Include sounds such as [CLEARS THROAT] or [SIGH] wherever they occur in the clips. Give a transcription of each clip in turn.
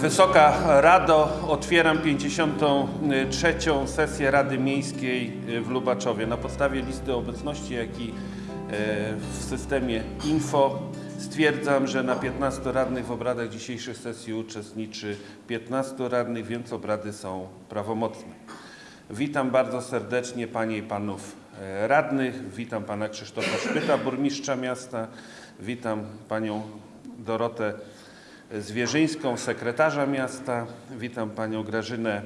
Wysoka Rado, otwieram 53. sesję Rady Miejskiej w Lubaczowie. Na podstawie listy obecności, jak i e, w systemie info stwierdzam, że na 15 radnych w obradach dzisiejszej sesji uczestniczy 15 radnych, więc obrady są prawomocne. Witam bardzo serdecznie Panie i Panów e, radnych. Witam Pana Krzysztofa Szpyta, burmistrza miasta. Witam Panią Dorotę Zwierzyńską, sekretarza miasta. Witam Panią Grażynę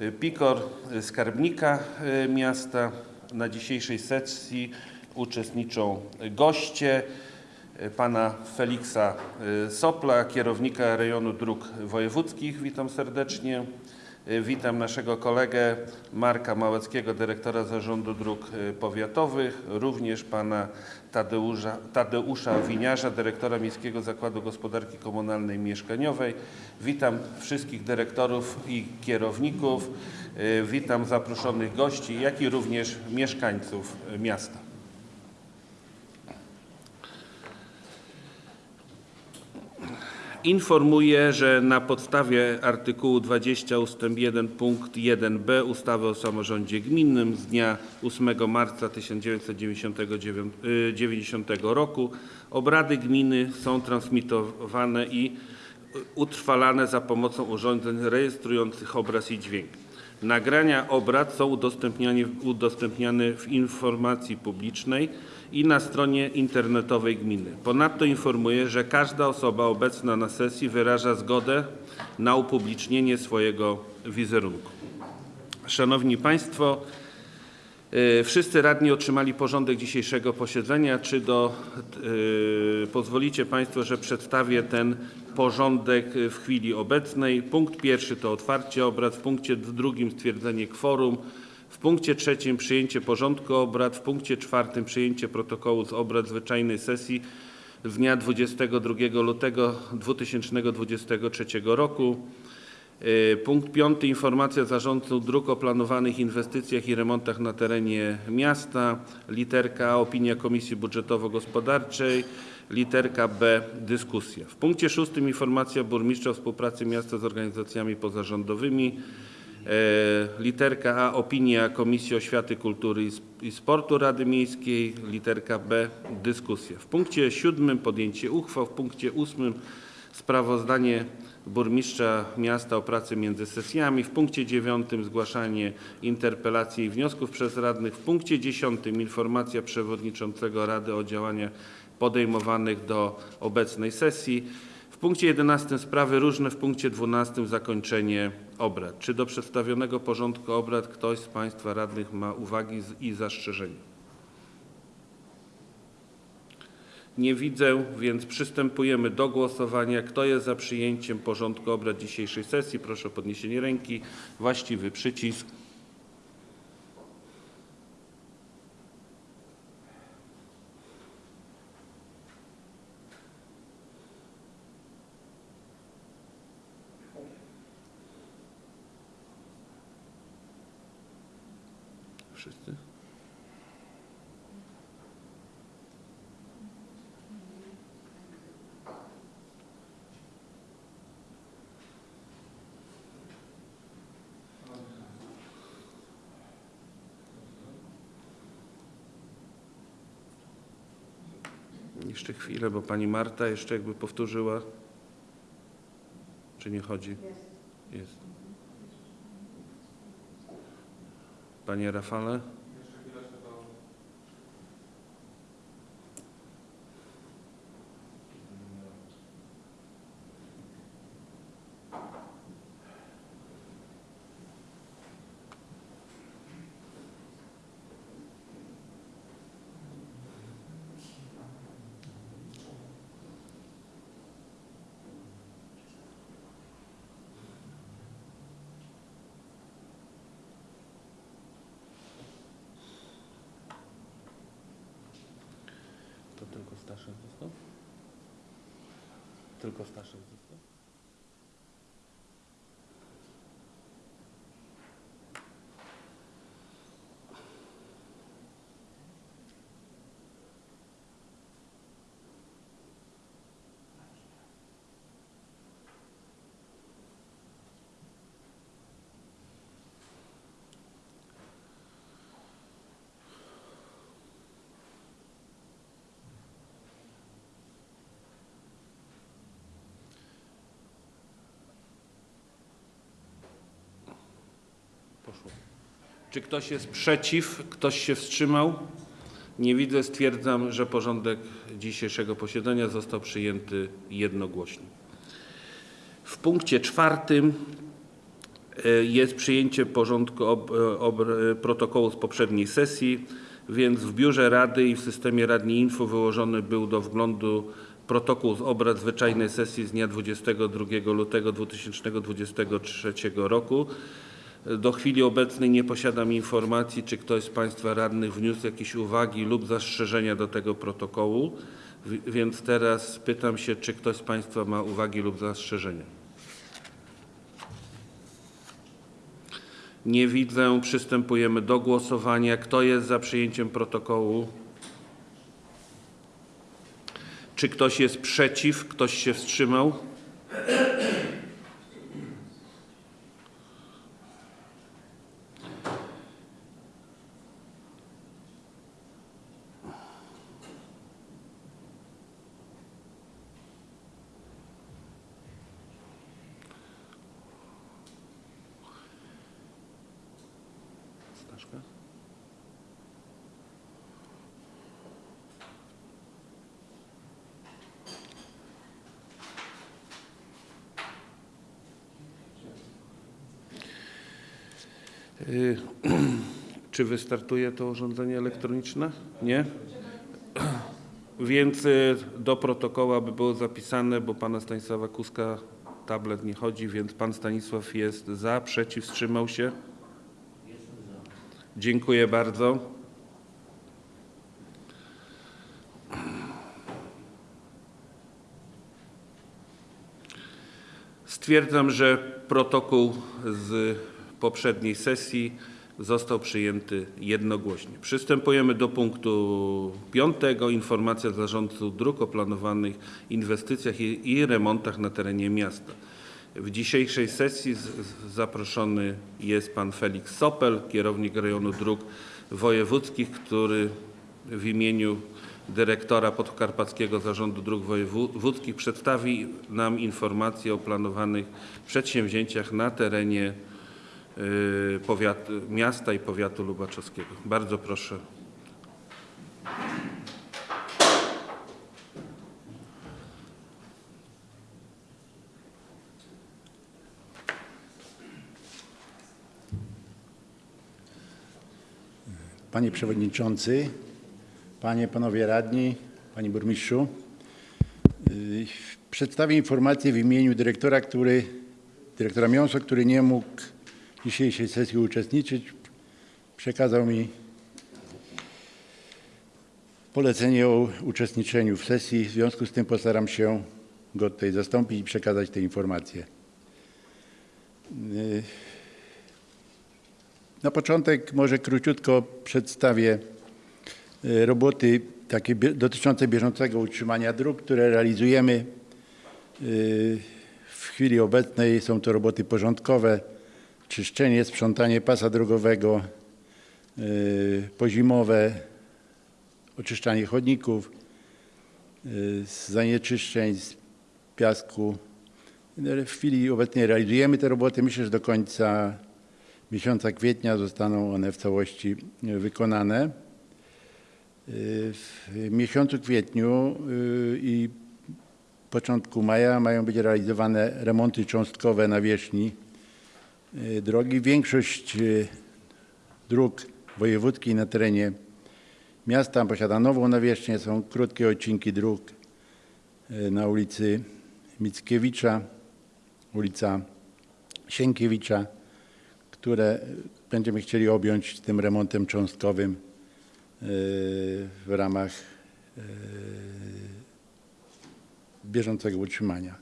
y, Pikor, y, skarbnika y, miasta. Na dzisiejszej sesji uczestniczą goście Pana Feliksa Sopla, kierownika rejonu dróg wojewódzkich. Witam serdecznie. Y, Witam naszego kolegę Marka Małeckiego, dyrektora Zarządu Dróg y, Powiatowych, również pana Tadeusza, Tadeusza Winiarza, dyrektora Miejskiego Zakładu Gospodarki Komunalnej i Mieszkaniowej. Witam wszystkich dyrektorów i kierowników, y, witam zaproszonych gości, jak i również mieszkańców miasta. Informuję, że na podstawie artykułu 20 ust. 1 punkt 1b ustawy o samorządzie gminnym z dnia 8 marca 1990 roku obrady gminy są transmitowane i utrwalane za pomocą urządzeń rejestrujących obraz i dźwięk. Nagrania obrad są udostępniane w informacji publicznej i na stronie internetowej gminy. Ponadto informuję, że każda osoba obecna na sesji wyraża zgodę na upublicznienie swojego wizerunku. Szanowni Państwo, y, wszyscy radni otrzymali porządek dzisiejszego posiedzenia. Czy do, y, pozwolicie Państwo, że przedstawię ten porządek w chwili obecnej? Punkt pierwszy to otwarcie obrad, w punkcie drugim stwierdzenie kworum, punkcie trzecim przyjęcie porządku obrad, w punkcie czwartym przyjęcie protokołu z obrad zwyczajnej sesji z dnia 22 lutego 2023 roku. Y, Punkt piąty. Informacja zarządców dróg o planowanych inwestycjach i remontach na terenie miasta. Literka A. Opinia Komisji Budżetowo-Gospodarczej. Literka B. Dyskusja. W punkcie szóstym. Informacja burmistrza o współpracy miasta z organizacjami pozarządowymi. E, Literka A. Opinia Komisji Oświaty, Kultury i Sp- i Sportu Rady Miejskiej. Literka B. Dyskusja. W punkcie siódmym podjęcie uchwał. W punkcie ósmym sprawozdanie burmistrza miasta o pracy między sesjami. W punkcie dziewiątym zgłaszanie interpelacji i wniosków przez radnych. W punkcie dziesiątym informacja przewodniczącego Rady o działaniach podejmowanych do obecnej sesji. Punkcie 11 sprawy różne, w punkcie 12 zakończenie obrad. Czy do przedstawionego porządku obrad ktoś z Państwa radnych ma uwagi i zastrzeżenia? Nie widzę, więc przystępujemy do głosowania. Kto jest za przyjęciem porządku obrad dzisiejszej sesji? Proszę o podniesienie ręki. Właściwy przycisk. Wszyscy? Jeszcze chwilę, bo pani Marta jeszcze jakby powtórzyła. Czy nie chodzi? Jest. Panie Rafale? Poszło. Czy ktoś jest przeciw? Ktoś się wstrzymał? Nie widzę. Stwierdzam, że porządek dzisiejszego posiedzenia został przyjęty jednogłośnie. W punkcie czwartym e, jest przyjęcie porządku ob, ob, protokołu z poprzedniej sesji, więc w biurze Rady i w systemie Radni Info wyłożony był do wglądu protokół z obrad zwyczajnej sesji z dnia 22 lutego 2023 roku. Do chwili obecnej nie posiadam informacji, czy ktoś z Państwa radnych wniósł jakieś uwagi lub zastrzeżenia do tego protokołu, więc teraz pytam się, czy ktoś z Państwa ma uwagi lub zastrzeżenia. Nie widzę. Przystępujemy do głosowania. Kto jest za przyjęciem protokołu? Czy ktoś jest przeciw? Ktoś się wstrzymał? Staszka? Y, Czy wystartuje to urządzenie elektroniczne? Nie? [CLEARS THROAT] Więc y, do protokołu by było zapisane, bo pana Stanisława Kuska tablet nie chodzi, więc pan Stanisław jest za, przeciw, wstrzymał się? Dziękuję bardzo. Stwierdzam, że protokół z poprzedniej sesji został przyjęty jednogłośnie. Przystępujemy do punktu piątego. Informacja zarządców dróg o planowanych inwestycjach i, i remontach na terenie miasta. W dzisiejszej sesji z, z, zaproszony jest pan Felix Sopel, kierownik rejonu dróg wojewódzkich, który w imieniu dyrektora Podkarpackiego Zarządu Dróg Wojewódzkich przedstawi nam informację o planowanych przedsięwzięciach na terenie y, powiat, miasta i powiatu lubaczowskiego. Bardzo proszę. Panie Przewodniczący, Panie, Panowie Radni, Panie Burmistrzu. Yy, Przedstawię informację w imieniu dyrektora, który, dyrektora który nie mógł dzisiejszej sesji uczestniczyć. Przekazał mi polecenie o uczestniczeniu w sesji. W związku z tym postaram się go tutaj zastąpić i przekazać te informacje. Na początek może króciutko przedstawię e, roboty takie dotyczące bieżącego utrzymania dróg, które realizujemy. E, W chwili obecnej są to roboty porządkowe, czyszczenie, sprzątanie pasa drogowego, e, pozimowe, oczyszczanie chodników, z zanieczyszczeń, z piasku. W chwili obecnej realizujemy te roboty. Myślę, że do końca miesiąca kwietnia zostaną one w całości wykonane. E, W miesiącu kwietniu i początku maja mają być realizowane remonty cząstkowe nawierzchni drogi. Większość e, dróg wojewódzkich na terenie miasta posiada nową nawierzchnię. Są krótkie odcinki dróg e, na ulicy Mickiewicza, ulica Sienkiewicza, które będziemy chcieli objąć tym remontem cząstkowym e, w ramach e, bieżącego utrzymania.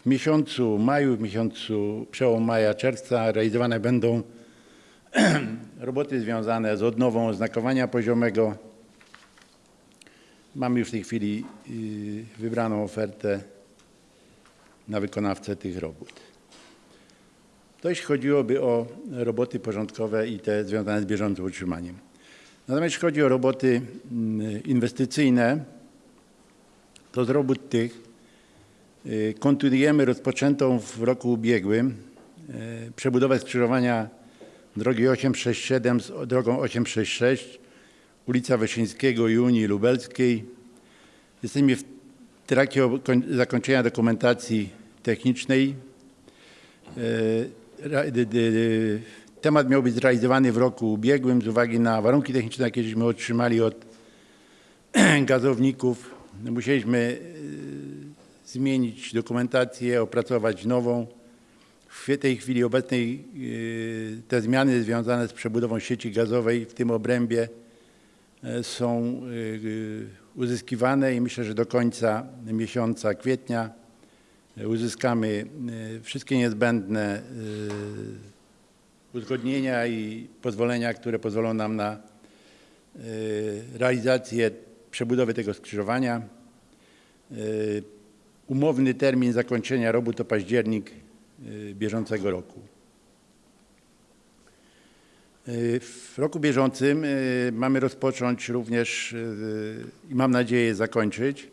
W miesiącu maju, w miesiącu przełom maja, czerwca realizowane będą [CLEARS THROAT] roboty związane z odnową oznakowania poziomego. Mamy już w tej chwili y, wybraną ofertę na wykonawcę tych robót. To jeśli chodziłoby o roboty porządkowe i te związane z bieżącym utrzymaniem. Natomiast jeśli chodzi o roboty mm, inwestycyjne, to z robót tych kontynuujemy rozpoczętą w roku ubiegłym y, przebudowę skrzyżowania drogi 867 z drogą 866, ulica Wyszyńskiego i Unii Lubelskiej. Jesteśmy w trakcie zakończenia dokumentacji technicznej. D- Temat miał być zrealizowany w roku ubiegłym z uwagi na warunki techniczne, jakie żeśmy otrzymali od [CLEARS THROAT] gazowników. Musieliśmy zmienić dokumentację, opracować nową. W tej chwili obecnej e, te zmiany związane z przebudową sieci gazowej w tym obrębie e, są e, uzyskiwane i myślę, że do końca miesiąca kwietnia uzyskamy wszystkie niezbędne uzgodnienia i pozwolenia, które pozwolą nam na realizację przebudowy tego skrzyżowania. Umowny termin zakończenia robót to październik e, bieżącego roku. E, W roku bieżącym e, mamy rozpocząć również i mam nadzieję zakończyć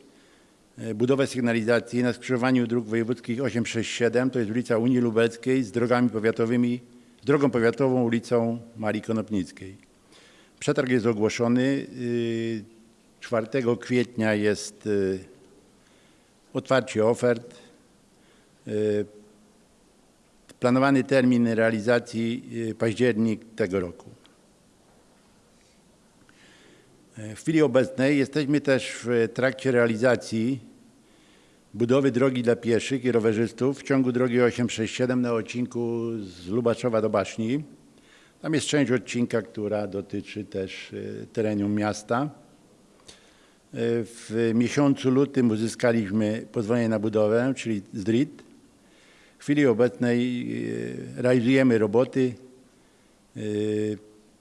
budowę sygnalizacji na skrzyżowaniu dróg wojewódzkich 867, to jest ulica Unii Lubelskiej z drogami powiatowymi, z drogą powiatową ulicą Marii Konopnickiej. Przetarg jest ogłoszony. y, 4 kwietnia jest y, otwarcie ofert. Y, Planowany termin realizacji y, październik tego roku. E, W chwili obecnej jesteśmy też w trakcie realizacji budowy drogi dla pieszych i rowerzystów w ciągu drogi 867 na odcinku z Lubaczowa do Baszni. Tam jest część odcinka, która dotyczy też terenu miasta. W miesiącu lutym uzyskaliśmy pozwolenie na budowę, czyli ZRIT. W chwili obecnej e, realizujemy roboty. E,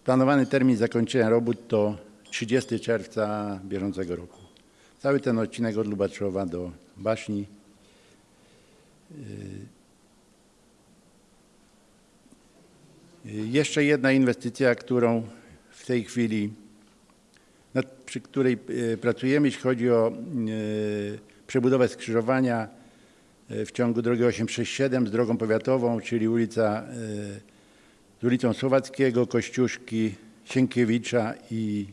Planowany termin zakończenia robót to 30 czerwca bieżącego roku. Cały ten odcinek od Lubaczowa do Baszni. E, Jeszcze jedna inwestycja, którą w tej chwili, nad, przy której e, pracujemy, jeśli chodzi o e, przebudowę skrzyżowania e, w ciągu drogi 867 z drogą powiatową, czyli ulica, z ulicą Słowackiego, Kościuszki, Sienkiewicza i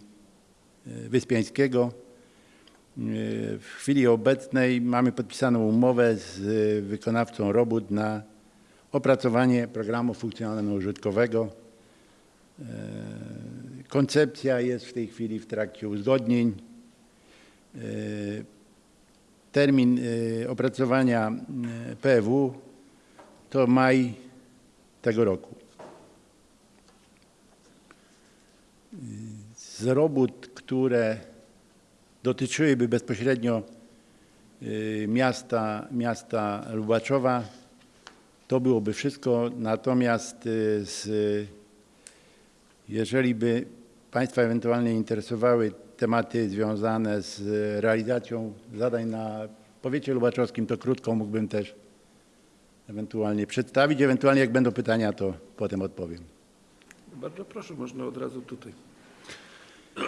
Wyspiańskiego. W chwili obecnej mamy podpisaną umowę z wykonawcą robót na opracowanie programu funkcjonalno-użytkowego. Koncepcja jest w tej chwili w trakcie uzgodnień. E, Termin e, opracowania e, PW to maj tego roku. Z robót, które dotyczyłyby bezpośrednio miasta, miasta Lubaczowa, to byłoby wszystko. Natomiast z, jeżeli by Państwa ewentualnie interesowały tematy związane z realizacją zadań na powiecie lubaczowskim, to krótko mógłbym też ewentualnie przedstawić. Ewentualnie jak będą pytania, to potem odpowiem. Bardzo proszę, można od razu tutaj. [CLEARS THROAT]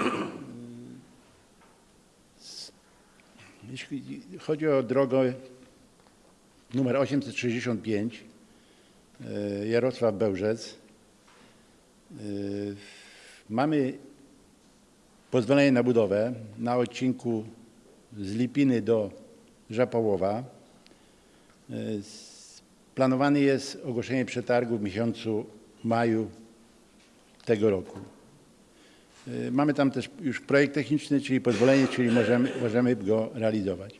Jeśli chodzi o drogę numer 865 e, Jarosław Bełżec, e, mamy pozwolenie na budowę na odcinku z Lipiny do Żapołowa. S- Planowane jest ogłoszenie przetargu w miesiącu maju tego roku. Mamy tam też już projekt techniczny, czyli pozwolenie, czyli możemy, możemy go realizować.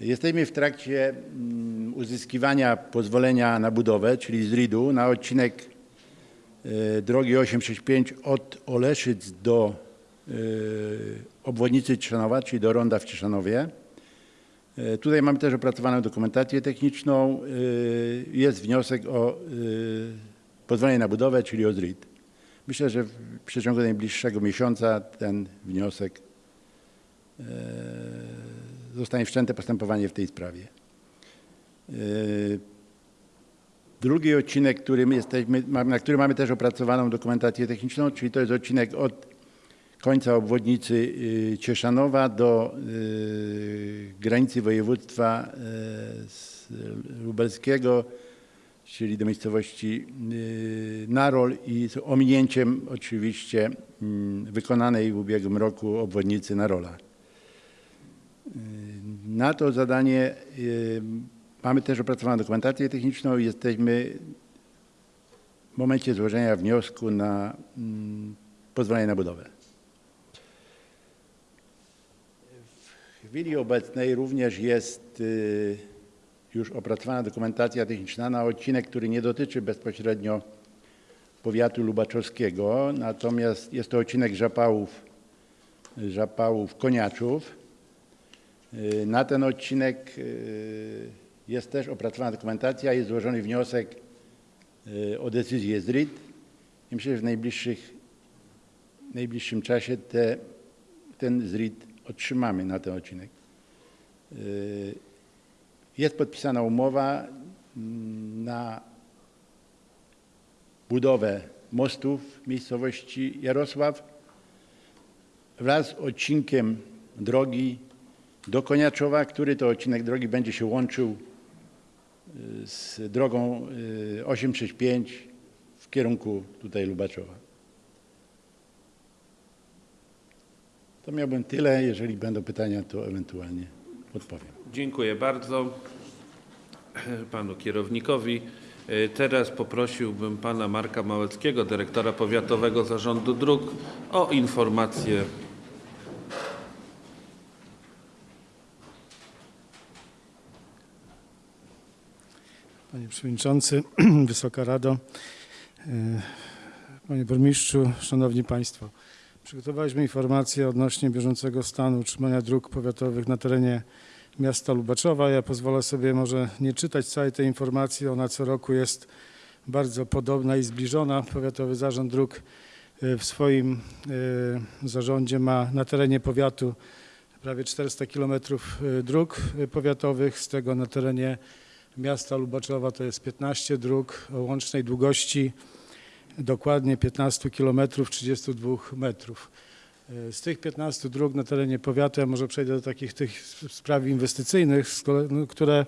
Jesteśmy w trakcie mm, uzyskiwania pozwolenia na budowę, czyli z RID-u, na odcinek drogi 865 od Oleszyc do y, obwodnicy Cieszanowa, czyli do ronda w Cieszanowie. Y, Tutaj mamy też opracowaną dokumentację techniczną. Jest wniosek o pozwolenie na budowę, czyli o ZRID. Myślę, że w przeciągu najbliższego miesiąca ten wniosek e, zostanie wszczęte postępowanie w tej sprawie. Drugi odcinek, którym jesteśmy, na który mamy też opracowaną dokumentację techniczną, czyli to jest odcinek od końca obwodnicy y, Cieszanowa do y, granicy województwa y, lubelskiego, czyli do miejscowości Narol i z ominięciem oczywiście mm, wykonanej w ubiegłym roku obwodnicy Narola. Na to zadanie mamy też opracowaną dokumentację techniczną i jesteśmy w momencie złożenia wniosku na mm, pozwolenie na budowę. W chwili obecnej również jest y, już opracowana dokumentacja techniczna na odcinek, który nie dotyczy bezpośrednio powiatu lubaczowskiego, natomiast jest to odcinek Żapałów, Żapałów Koniaczów. Y, Na ten odcinek y, jest też opracowana dokumentacja, jest złożony wniosek y, o decyzję ZRID i myślę, że w najbliższych, najbliższym czasie te, ten ZRID otrzymamy na ten odcinek. Y, Jest podpisana umowa mm, na budowę mostów w miejscowości Jarosław wraz z odcinkiem drogi do Koniaczowa, który to odcinek drogi będzie się łączył z drogą y, 865 w kierunku tutaj Lubaczowa. To miałbym tyle. Jeżeli będą pytania, to ewentualnie odpowiem. Dziękuję bardzo panu kierownikowi. E, Teraz poprosiłbym pana Marka Małeckiego, dyrektora Powiatowego Zarządu Dróg o informację. Panie Przewodniczący, [CLEARS THROAT] Wysoka Rado, e, Panie Burmistrzu, Szanowni Państwo. Przygotowaliśmy informację odnośnie bieżącego stanu utrzymania dróg powiatowych na terenie miasta Lubaczowa. Ja pozwolę sobie może nie czytać całej tej informacji, ona co roku jest bardzo podobna i zbliżona. Powiatowy Zarząd Dróg e, w swoim e, zarządzie ma na terenie powiatu prawie 400 km dróg powiatowych, z tego na terenie miasta Lubaczowa to jest 15 dróg o łącznej długości dokładnie 15 km 32 metrów. E, Z tych 15 dróg na terenie powiatu, ja może przejdę do takich tych spraw inwestycyjnych, no, które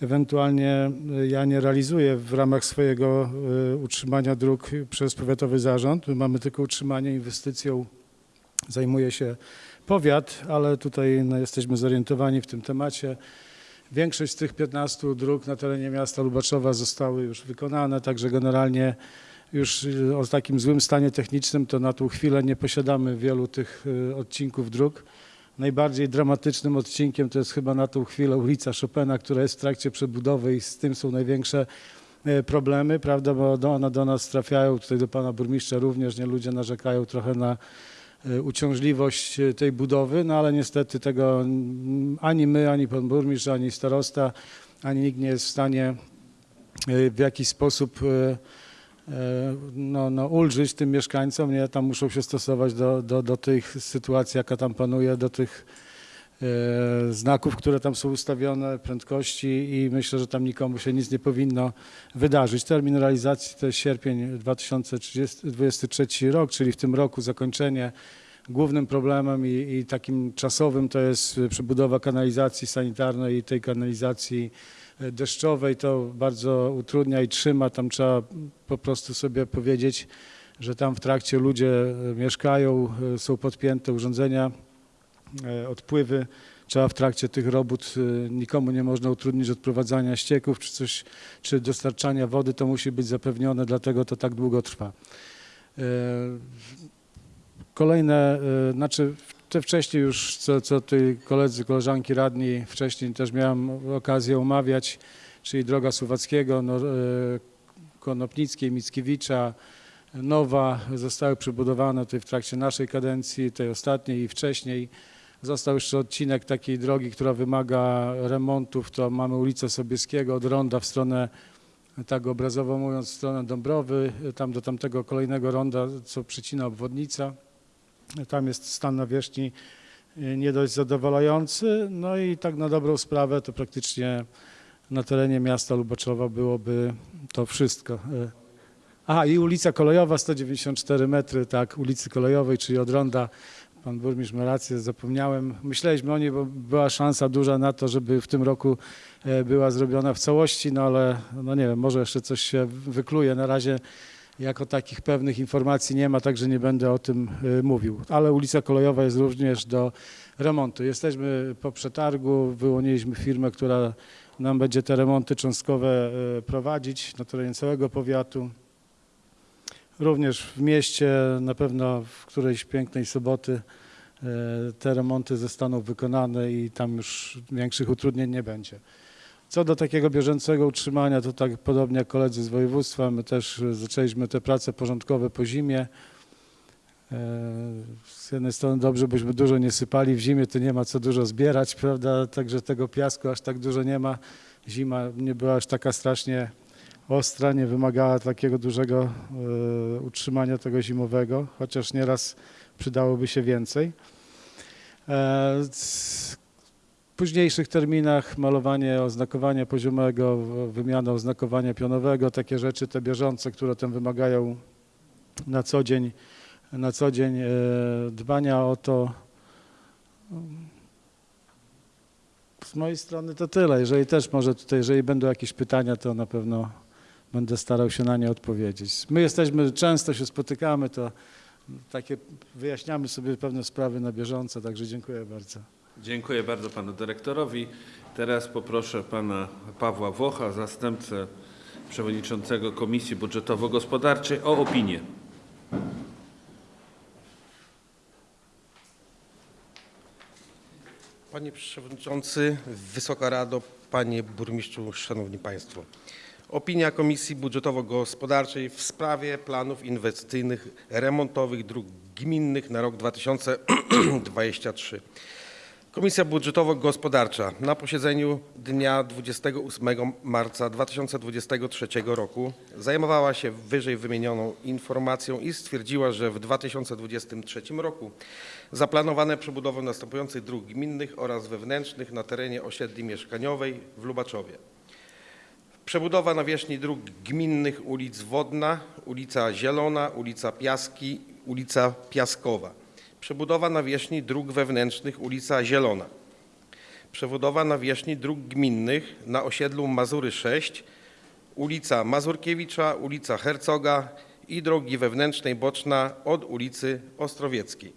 ewentualnie e, ja nie realizuję w ramach swojego e, utrzymania dróg przez powiatowy zarząd. My mamy tylko utrzymanie inwestycją, zajmuje się powiat, ale tutaj no, jesteśmy zorientowani w tym temacie. Większość z tych 15 dróg na terenie miasta Lubaczowa zostały już wykonane, także generalnie już y, o takim złym stanie technicznym to na tą chwilę nie posiadamy wielu tych y, odcinków dróg. Najbardziej dramatycznym odcinkiem to jest chyba na tą chwilę ulica Chopina, która jest w trakcie przebudowy i z tym są największe e, problemy, prawda, bo one do nas trafiają, tutaj do pana burmistrza również, nie ludzie narzekają trochę na uciążliwość e, tej budowy, no ale niestety tego ani my, ani pan burmistrz, ani starosta, ani nikt nie jest w stanie e, w jakiś sposób e, e, no, no, ulżyć tym mieszkańcom, nie? Tam muszą się stosować do, do, do tych sytuacji, jaka tam panuje, do tych e, znaków, które tam są ustawione, prędkości i myślę, że tam nikomu się nic nie powinno wydarzyć. Termin realizacji to jest sierpień 2023 rok, czyli w tym roku zakończenie. Głównym problemem i, i takim czasowym to jest przebudowa kanalizacji sanitarnej i tej kanalizacji e, deszczowej. To bardzo utrudnia i trzyma. Tam trzeba po prostu sobie powiedzieć, że tam w trakcie ludzie e, mieszkają, e, są podpięte urządzenia, e, odpływy. Trzeba w trakcie tych robót e, nikomu nie można utrudnić odprowadzania ścieków czy coś, czy dostarczania wody. To musi być zapewnione, dlatego to tak długo trwa. E, Kolejne, e, znaczy te wcześniej już, co, co ty koledzy, koleżanki radni, wcześniej też miałem okazję omawiać, czyli droga Suwackiego, no, e, Konopnickiej, Mickiewicza, Nowa zostały przebudowane tutaj w trakcie naszej kadencji, tej ostatniej i wcześniej. Został jeszcze odcinek takiej drogi, która wymaga remontów, to mamy ulicę Sobieskiego od Ronda w stronę, tak obrazowo mówiąc, w stronę Dąbrowy, tam do tamtego kolejnego ronda, co przycina obwodnica. Tam jest stan nawierzchni y, nie dość zadowalający. No i tak na dobrą sprawę to praktycznie na terenie miasta Lubaczowa byłoby to wszystko. Y, Aha, i ulica kolejowa 194 metry, tak, ulicy kolejowej, czyli od ronda Pan burmistrz ma rację, zapomniałem. Myśleliśmy o niej, bo była szansa duża na to, żeby w tym roku e, była zrobiona w całości, no ale no nie wiem, może jeszcze coś się wykluje. Na razie jako takich pewnych informacji nie ma, także nie będę o tym e, mówił. Ale ulica Kolejowa jest również do remontu. Jesteśmy po przetargu, wyłoniliśmy firmę, która nam będzie te remonty cząstkowe e, prowadzić na terenie całego powiatu. Również w mieście, na pewno w którejś pięknej soboty e, te remonty zostaną wykonane i tam już większych utrudnień nie będzie. Co do takiego bieżącego utrzymania, to tak podobnie jak koledzy z województwa, my też zaczęliśmy te prace porządkowe po zimie. E, Z jednej strony dobrze, byśmy dużo nie sypali, w zimie to nie ma co dużo zbierać, prawda, także tego piasku aż tak dużo nie ma. Zima nie była aż taka strasznie ostra, nie wymagała takiego dużego e, utrzymania tego zimowego, chociaż nieraz przydałoby się więcej. E, W późniejszych terminach malowanie oznakowania poziomego, wymiana oznakowania pionowego, takie rzeczy, te bieżące, które tam wymagają na co dzień, na co dzień e, dbania o to. Z mojej strony to tyle. Jeżeli też może tutaj, jeżeli będą jakieś pytania, to na pewno będę starał się na nie odpowiedzieć. My jesteśmy, często się spotykamy, to takie wyjaśniamy sobie pewne sprawy na bieżąco, także dziękuję bardzo. Dziękuję bardzo panu dyrektorowi. Teraz poproszę pana Pawła Włocha, zastępcę przewodniczącego Komisji Budżetowo-Gospodarczej o opinię. Panie Przewodniczący, Wysoka Rado, Panie Burmistrzu, Szanowni Państwo. Opinia Komisji Budżetowo-Gospodarczej w sprawie planów inwestycyjnych remontowych dróg gminnych na rok 2023. Komisja Budżetowo-Gospodarcza na posiedzeniu dnia 28 marca 2023 roku zajmowała się wyżej wymienioną informacją i stwierdziła, że w 2023 roku zaplanowane przebudowę następujących dróg gminnych oraz wewnętrznych na terenie osiedli mieszkaniowej w Lubaczowie. Przebudowa nawierzchni dróg gminnych ulic Wodna, ulica Zielona, ulica Piaski, ulica Piaskowa. Przebudowa nawierzchni dróg wewnętrznych ulica Zielona. Przebudowa nawierzchni dróg gminnych na osiedlu Mazury 6, ulica Mazurkiewicza, ulica Hercoga i drogi wewnętrznej boczna od ulicy Ostrowieckiej.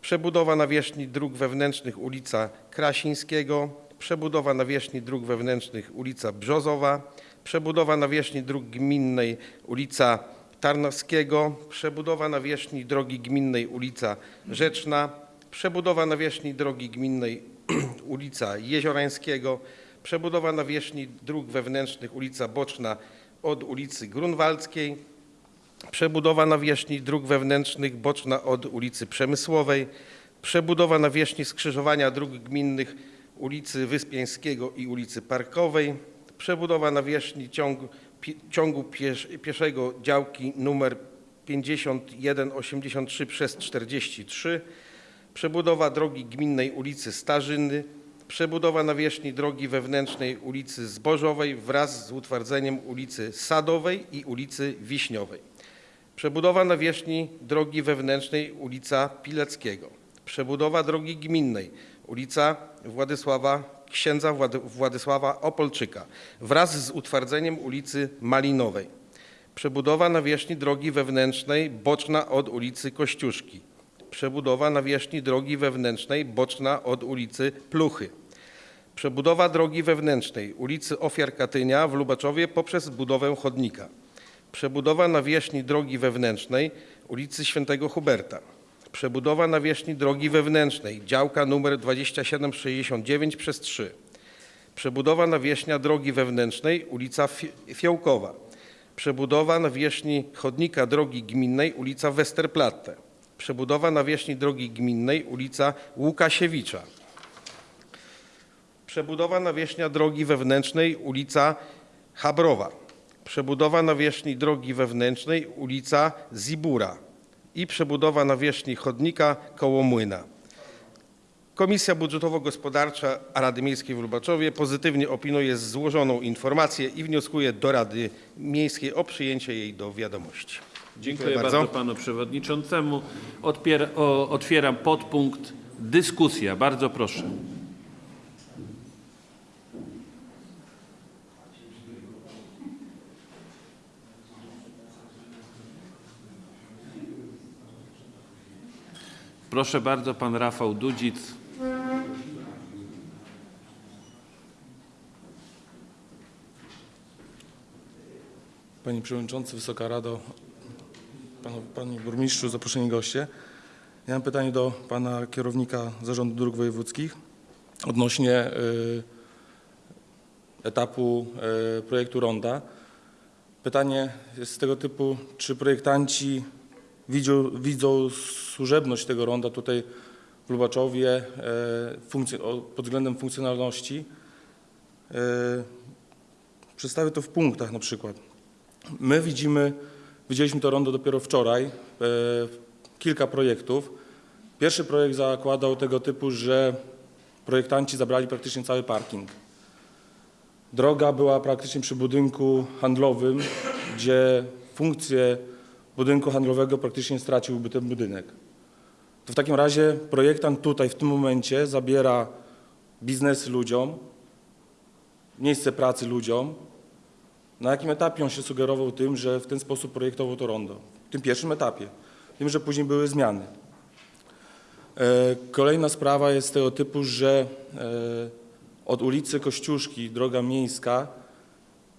Przebudowa nawierzchni dróg wewnętrznych ulica Krasińskiego, przebudowa nawierzchni dróg wewnętrznych ulica Brzozowa, przebudowa nawierzchni dróg gminnej ulica Tarnowskiego, przebudowa nawierzchni drogi gminnej ulica Rzeczna, przebudowa nawierzchni drogi gminnej [CLEARS THROAT] ulica Jeziorańskiego, przebudowa nawierzchni dróg wewnętrznych ulica Boczna od ulicy Grunwaldzkiej, Przebudowa nawierzchni dróg wewnętrznych boczna od ulicy Przemysłowej, przebudowa nawierzchni skrzyżowania dróg gminnych ulicy Wyspiańskiego i ulicy Parkowej, przebudowa nawierzchni ciągu, pi, ciągu piesz, pieszego działki numer 5183 przez 43, przebudowa drogi gminnej ulicy Starzyny, przebudowa nawierzchni drogi wewnętrznej ulicy Zbożowej wraz z utwardzeniem ulicy Sadowej i ulicy Wiśniowej. Przebudowa nawierzchni drogi wewnętrznej ulica Pileckiego. Przebudowa drogi gminnej ulica Władysława, księdza Włady, Władysława Opolczyka wraz z utwardzeniem ulicy Malinowej. Przebudowa nawierzchni drogi wewnętrznej boczna od ulicy Kościuszki. Przebudowa nawierzchni drogi wewnętrznej boczna od ulicy Pluchy. Przebudowa drogi wewnętrznej ulicy Ofiar Katynia w Lubaczowie poprzez budowę chodnika. Przebudowa nawierzchni drogi wewnętrznej ulicy Świętego Huberta. Przebudowa nawierzchni drogi wewnętrznej działka numer 2769 przez 3. Przebudowa nawierzchnia drogi wewnętrznej ulica Fi- Fiołkowa. Przebudowa nawierzchni chodnika drogi gminnej ulica Westerplatte. Przebudowa nawierzchni drogi gminnej ulica Łukasiewicza. Przebudowa nawierzchnia drogi wewnętrznej ulica Habrowa. Przebudowa nawierzchni drogi wewnętrznej ulica Zibura i przebudowa nawierzchni chodnika koło Młyna. Komisja Budżetowo-Gospodarcza Rady Miejskiej w Lubaczowie pozytywnie opiniuje złożoną informację i wnioskuje do Rady Miejskiej o przyjęcie jej do wiadomości. Dziękuję bardzo. bardzo. panu przewodniczącemu. Odpier- otwieram podpunkt dyskusja. Bardzo proszę. Proszę bardzo, pan Rafał Dudzic. Panie Przewodniczący, Wysoka Rado, Panie Burmistrzu, zaproszeni goście. Ja mam pytanie do Pana Kierownika Zarządu Dróg Wojewódzkich odnośnie y, etapu y, projektu ronda. Pytanie jest z tego typu, czy projektanci widzą, widzą służebność tego ronda tutaj w Lubaczowie funkcje, o- pod względem funkcjonalności. Y, Przedstawię to w punktach na przykład. My widzimy, widzieliśmy to rondo dopiero wczoraj, e, kilka projektów. Pierwszy projekt zakładał tego typu, że projektanci zabrali praktycznie cały parking. Droga była praktycznie przy budynku handlowym, gdzie funkcję budynku handlowego praktycznie straciłby ten budynek. To w takim razie projektant tutaj w tym momencie zabiera biznes ludziom, miejsce pracy ludziom, na jakim etapie on się sugerował tym, że w ten sposób projektował to rondo? W tym pierwszym etapie. Wiem, że później były zmiany. E, Kolejna sprawa jest tego typu, że e, od ulicy Kościuszki, droga miejska,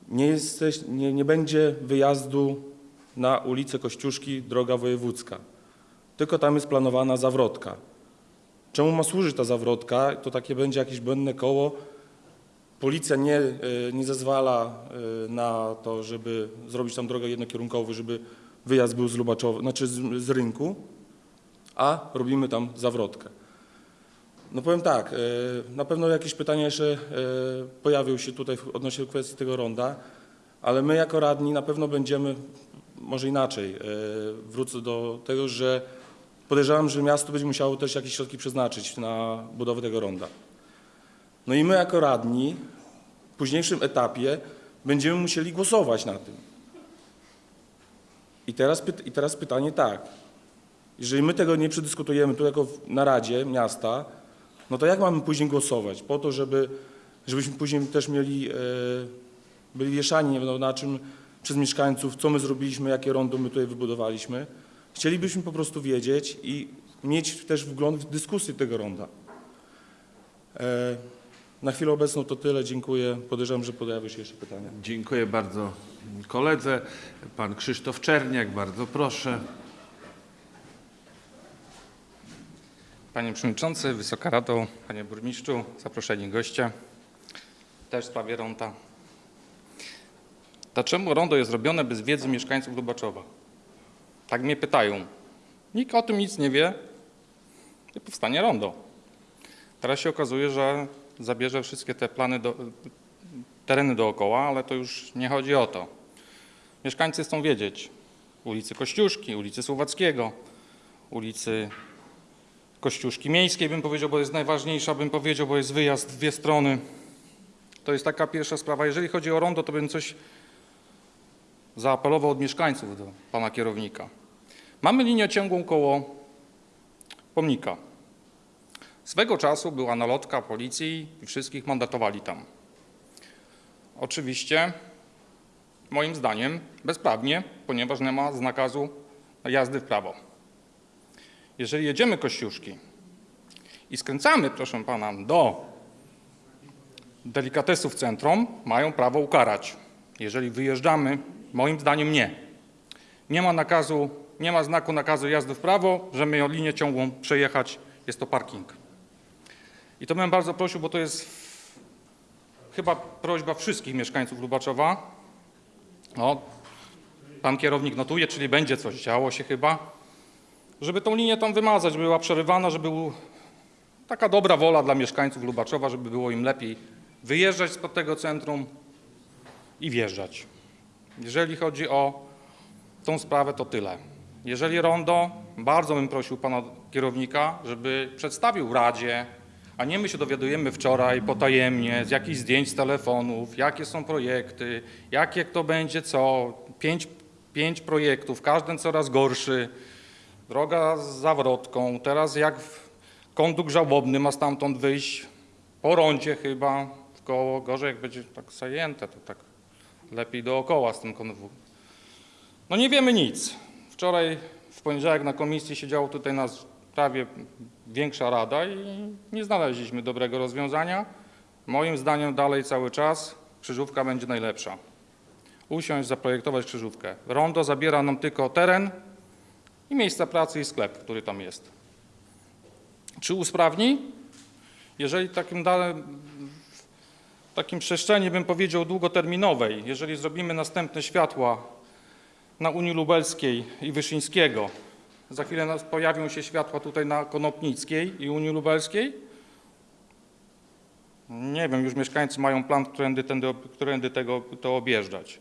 nie, jesteś, nie, nie będzie wyjazdu na ulicę Kościuszki, droga wojewódzka. Tylko tam jest planowana zawrotka. Czemu ma służyć ta zawrotka? To takie będzie jakieś błędne koło, Policja nie, e, nie zezwala e, na to, żeby zrobić tam drogę jednokierunkową, żeby wyjazd był z Lubaczowa, znaczy z, z rynku, a robimy tam zawrotkę. No powiem tak, e, na pewno jakieś pytania jeszcze pojawią się tutaj odnośnie kwestii tego ronda, ale my jako radni na pewno będziemy, może inaczej, e, wrócę do tego, że podejrzewam, że miasto będzie musiało też jakieś środki przeznaczyć na budowę tego ronda. No i my jako radni w późniejszym etapie będziemy musieli głosować na tym. I teraz, I teraz pytanie tak. Jeżeli my tego nie przedyskutujemy tu jako na Radzie Miasta, no to jak mamy później głosować? Po to, żeby, żebyśmy później też mieli, e, byli wieszani nie wiadomo na czym przez mieszkańców, co my zrobiliśmy, jakie rondo my tutaj wybudowaliśmy. Chcielibyśmy po prostu wiedzieć i mieć też wgląd w dyskusję tego ronda. E, Na chwilę obecną to tyle. Dziękuję. Podejrzewam, że pojawią się jeszcze pytania. Dziękuję bardzo koledze. Pan Krzysztof Czerniak, bardzo proszę. Panie Przewodniczący, Wysoka Rado, Panie Burmistrzu, zaproszeni goście. Też w sprawie ronda. Dlaczego rondo jest robione bez wiedzy mieszkańców Lubaczowa? Tak mnie pytają. Nikt o tym nic nie wie i powstanie rondo. Teraz się okazuje, że zabierze wszystkie te plany, do, tereny dookoła, ale to już nie chodzi o to. Mieszkańcy chcą wiedzieć ulicy Kościuszki, ulicy Słowackiego, ulicy Kościuszki Miejskiej, bym powiedział, bo jest najważniejsza, bym powiedział, bo jest wyjazd w dwie strony. To jest taka pierwsza sprawa. Jeżeli chodzi o rondo, to bym coś zaapelował od mieszkańców do pana kierownika. Mamy linię ciągłą koło pomnika. Swego czasu była nalotka policji i wszystkich mandatowali tam. Oczywiście, moim zdaniem, bezprawnie, ponieważ nie ma znakazu jazdy w prawo. Jeżeli jedziemy Kościuszki i skręcamy, proszę pana, do delikatesów centrum, mają prawo ukarać. Jeżeli wyjeżdżamy, moim zdaniem nie. Nie ma nakazu, nie ma znaku nakazu jazdy w prawo, że my linię ciągłą przejechać, jest to parking. I to bym bardzo prosił, bo to jest chyba prośba wszystkich mieszkańców Lubaczowa. O, pan kierownik notuje, czyli będzie coś działo się chyba żeby tą linię tam wymazać, żeby była przerywana, żeby był taka dobra wola dla mieszkańców Lubaczowa, żeby było im lepiej wyjeżdżać spod tego centrum i wjeżdżać. Jeżeli chodzi o tą sprawę, to tyle. Jeżeli rondo, bardzo bym prosił pana kierownika, żeby przedstawił Radzie, a nie my się dowiadujemy wczoraj potajemnie z jakichś zdjęć z telefonów, jakie są projekty, jakie kto będzie co, pięć Pięć projektów, każdy coraz gorszy. Droga z zawrotką, teraz jak konduk żałobny ma stamtąd wyjść po rondzie chyba w koło. Gorzej jak będzie tak zajęte, to tak lepiej dookoła z tym konwu. No nie wiemy nic. Wczoraj w poniedziałek na komisji siedziało tutaj nas prawie większa rada i nie znaleźliśmy dobrego rozwiązania. Moim zdaniem dalej cały czas krzyżówka będzie najlepsza. Usiąść, zaprojektować krzyżówkę. Rondo zabiera nam tylko teren i miejsca pracy i sklep, który tam jest. Czy usprawni? Jeżeli takim dalej, takim przestrzeni bym powiedział długoterminowej, jeżeli zrobimy następne światła na Unii Lubelskiej i Wyszyńskiego, za chwilę pojawią się światła tutaj na Konopnickiej i Unii Lubelskiej, nie wiem, już mieszkańcy mają plan, którędy, tędy, którędy tego, to objeżdżać.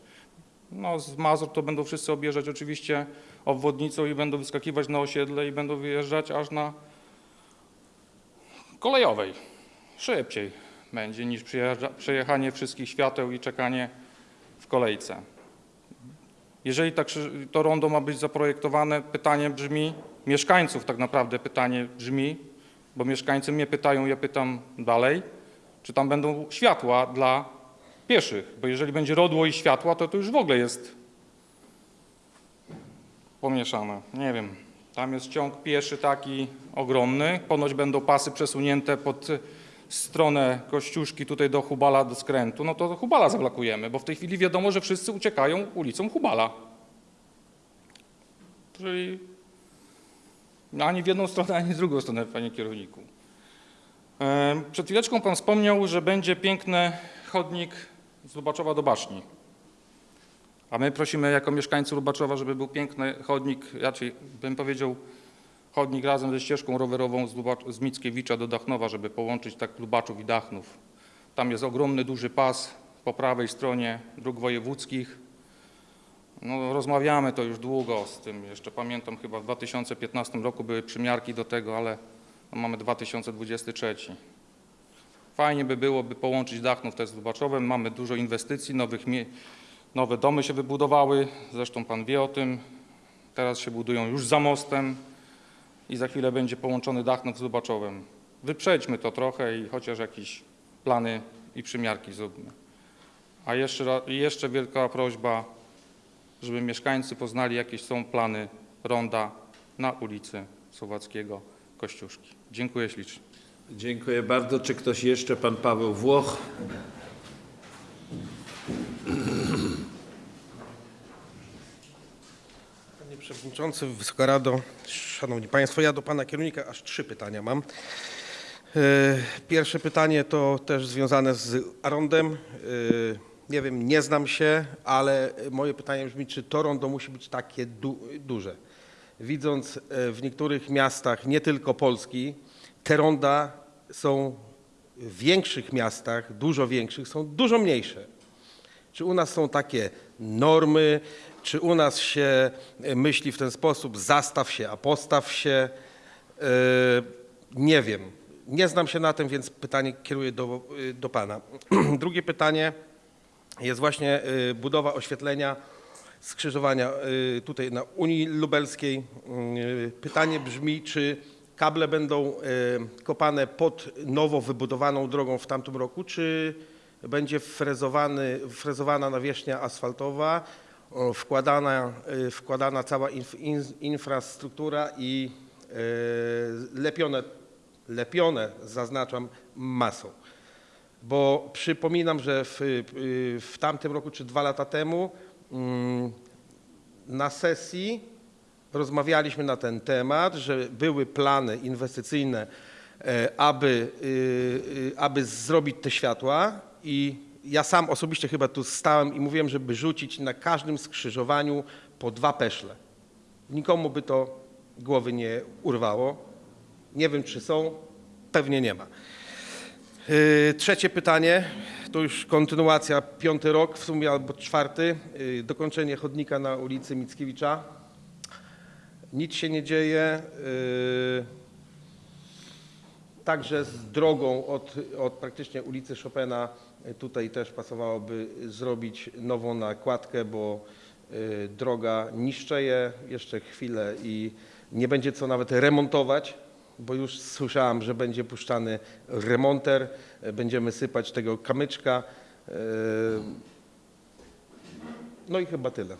No, z Mazur to będą wszyscy objeżdżać oczywiście obwodnicą i będą wyskakiwać na osiedle i będą wyjeżdżać aż na kolejowej. Szybciej będzie niż przejechanie wszystkich świateł i czekanie w kolejce. Jeżeli tak, to rondo ma być zaprojektowane, pytanie brzmi, mieszkańców tak naprawdę pytanie brzmi, bo mieszkańcy mnie pytają, ja pytam dalej, czy tam będą światła dla pieszych, bo jeżeli będzie rodło i światła, to to już w ogóle jest pomieszane. Nie wiem. Tam jest ciąg pieszy taki ogromny. Ponoć będą pasy przesunięte pod stronę Kościuszki tutaj do Hubala, do skrętu. No to Hubala zablokujemy, bo w tej chwili wiadomo, że wszyscy uciekają ulicą Hubala. Czyli ani w jedną stronę, ani w drugą stronę, panie kierowniku. E, Przed chwileczką pan wspomniał, że będzie piękny chodnik z Lubaczowa do Baszni. A my prosimy jako mieszkańcy Lubaczowa, żeby był piękny chodnik, raczej bym powiedział chodnik razem ze ścieżką rowerową z, Lubacz, z Mickiewicza do Dachnowa, żeby połączyć tak Lubaczów i Dachnów. Tam jest ogromny, duży pas po prawej stronie dróg wojewódzkich. No, rozmawiamy to już długo z tym. Jeszcze pamiętam, chyba w 2015 roku były przymiarki do tego, ale no, mamy 2023. Fajnie by było, by połączyć Dachnów też z Lubaczowem. Mamy dużo inwestycji, nowych nowe domy się wybudowały. Zresztą pan wie o tym. Teraz się budują już za mostem i za chwilę będzie połączony Dachnów z Lubaczowem. Wyprzedźmy to trochę i chociaż jakieś plany i przymiarki zróbmy. A jeszcze, jeszcze wielka prośba, żeby mieszkańcy poznali, jakie są plany ronda na ulicy Słowackiego Kościuszki. Dziękuję ślicznie. Dziękuję bardzo. Czy ktoś jeszcze? Pan Paweł Włoch. Przewodniczący, Wysoka Rado, Szanowni Państwo, ja do Pana kierownika aż trzy pytania mam. E, Pierwsze pytanie to też związane z Arondem. E, Nie wiem, nie znam się, ale moje pytanie brzmi, czy to rondo musi być takie du duże? Widząc e, w niektórych miastach, nie tylko Polski, te ronda są w większych miastach, dużo większych, są dużo mniejsze. Czy u nas są takie normy, czy u nas się e, myśli w ten sposób, zastaw się, a postaw się? E, Nie wiem. Nie znam się na tym, więc pytanie kieruję do, e, do Pana. [CLEARS THROAT] Drugie pytanie jest właśnie budowa oświetlenia skrzyżowania tutaj na Unii Lubelskiej. Pytanie brzmi, czy kable będą kopane pod nowo wybudowaną drogą w tamtym roku, czy będzie frezowany, frezowana nawierzchnia asfaltowa, wkładana, e, wkładana cała inf, in, infrastruktura i e, lepione, lepione, zaznaczam, masą. Bo przypominam, że w, y, w tamtym roku czy dwa lata temu mm, na sesji rozmawialiśmy na ten temat, że były plany inwestycyjne, e, aby, y, y, aby zrobić te światła i ja sam osobiście chyba tu stałem i mówiłem, żeby rzucić na każdym skrzyżowaniu po dwa peszle. Nikomu by to głowy nie urwało. Nie wiem, czy są, pewnie nie ma. Yy, Trzecie pytanie, to już kontynuacja, piąty rok w sumie albo czwarty, yy, dokończenie chodnika na ulicy Mickiewicza. Nic się nie dzieje. yy, Także z drogą od, od praktycznie ulicy Chopina tutaj też pasowałoby zrobić nową nakładkę, bo y, droga niszczeje jeszcze chwilę i nie będzie co nawet remontować, bo już słyszałem, że będzie puszczany remonter, będziemy sypać tego kamyczka. y, No i chyba tyle.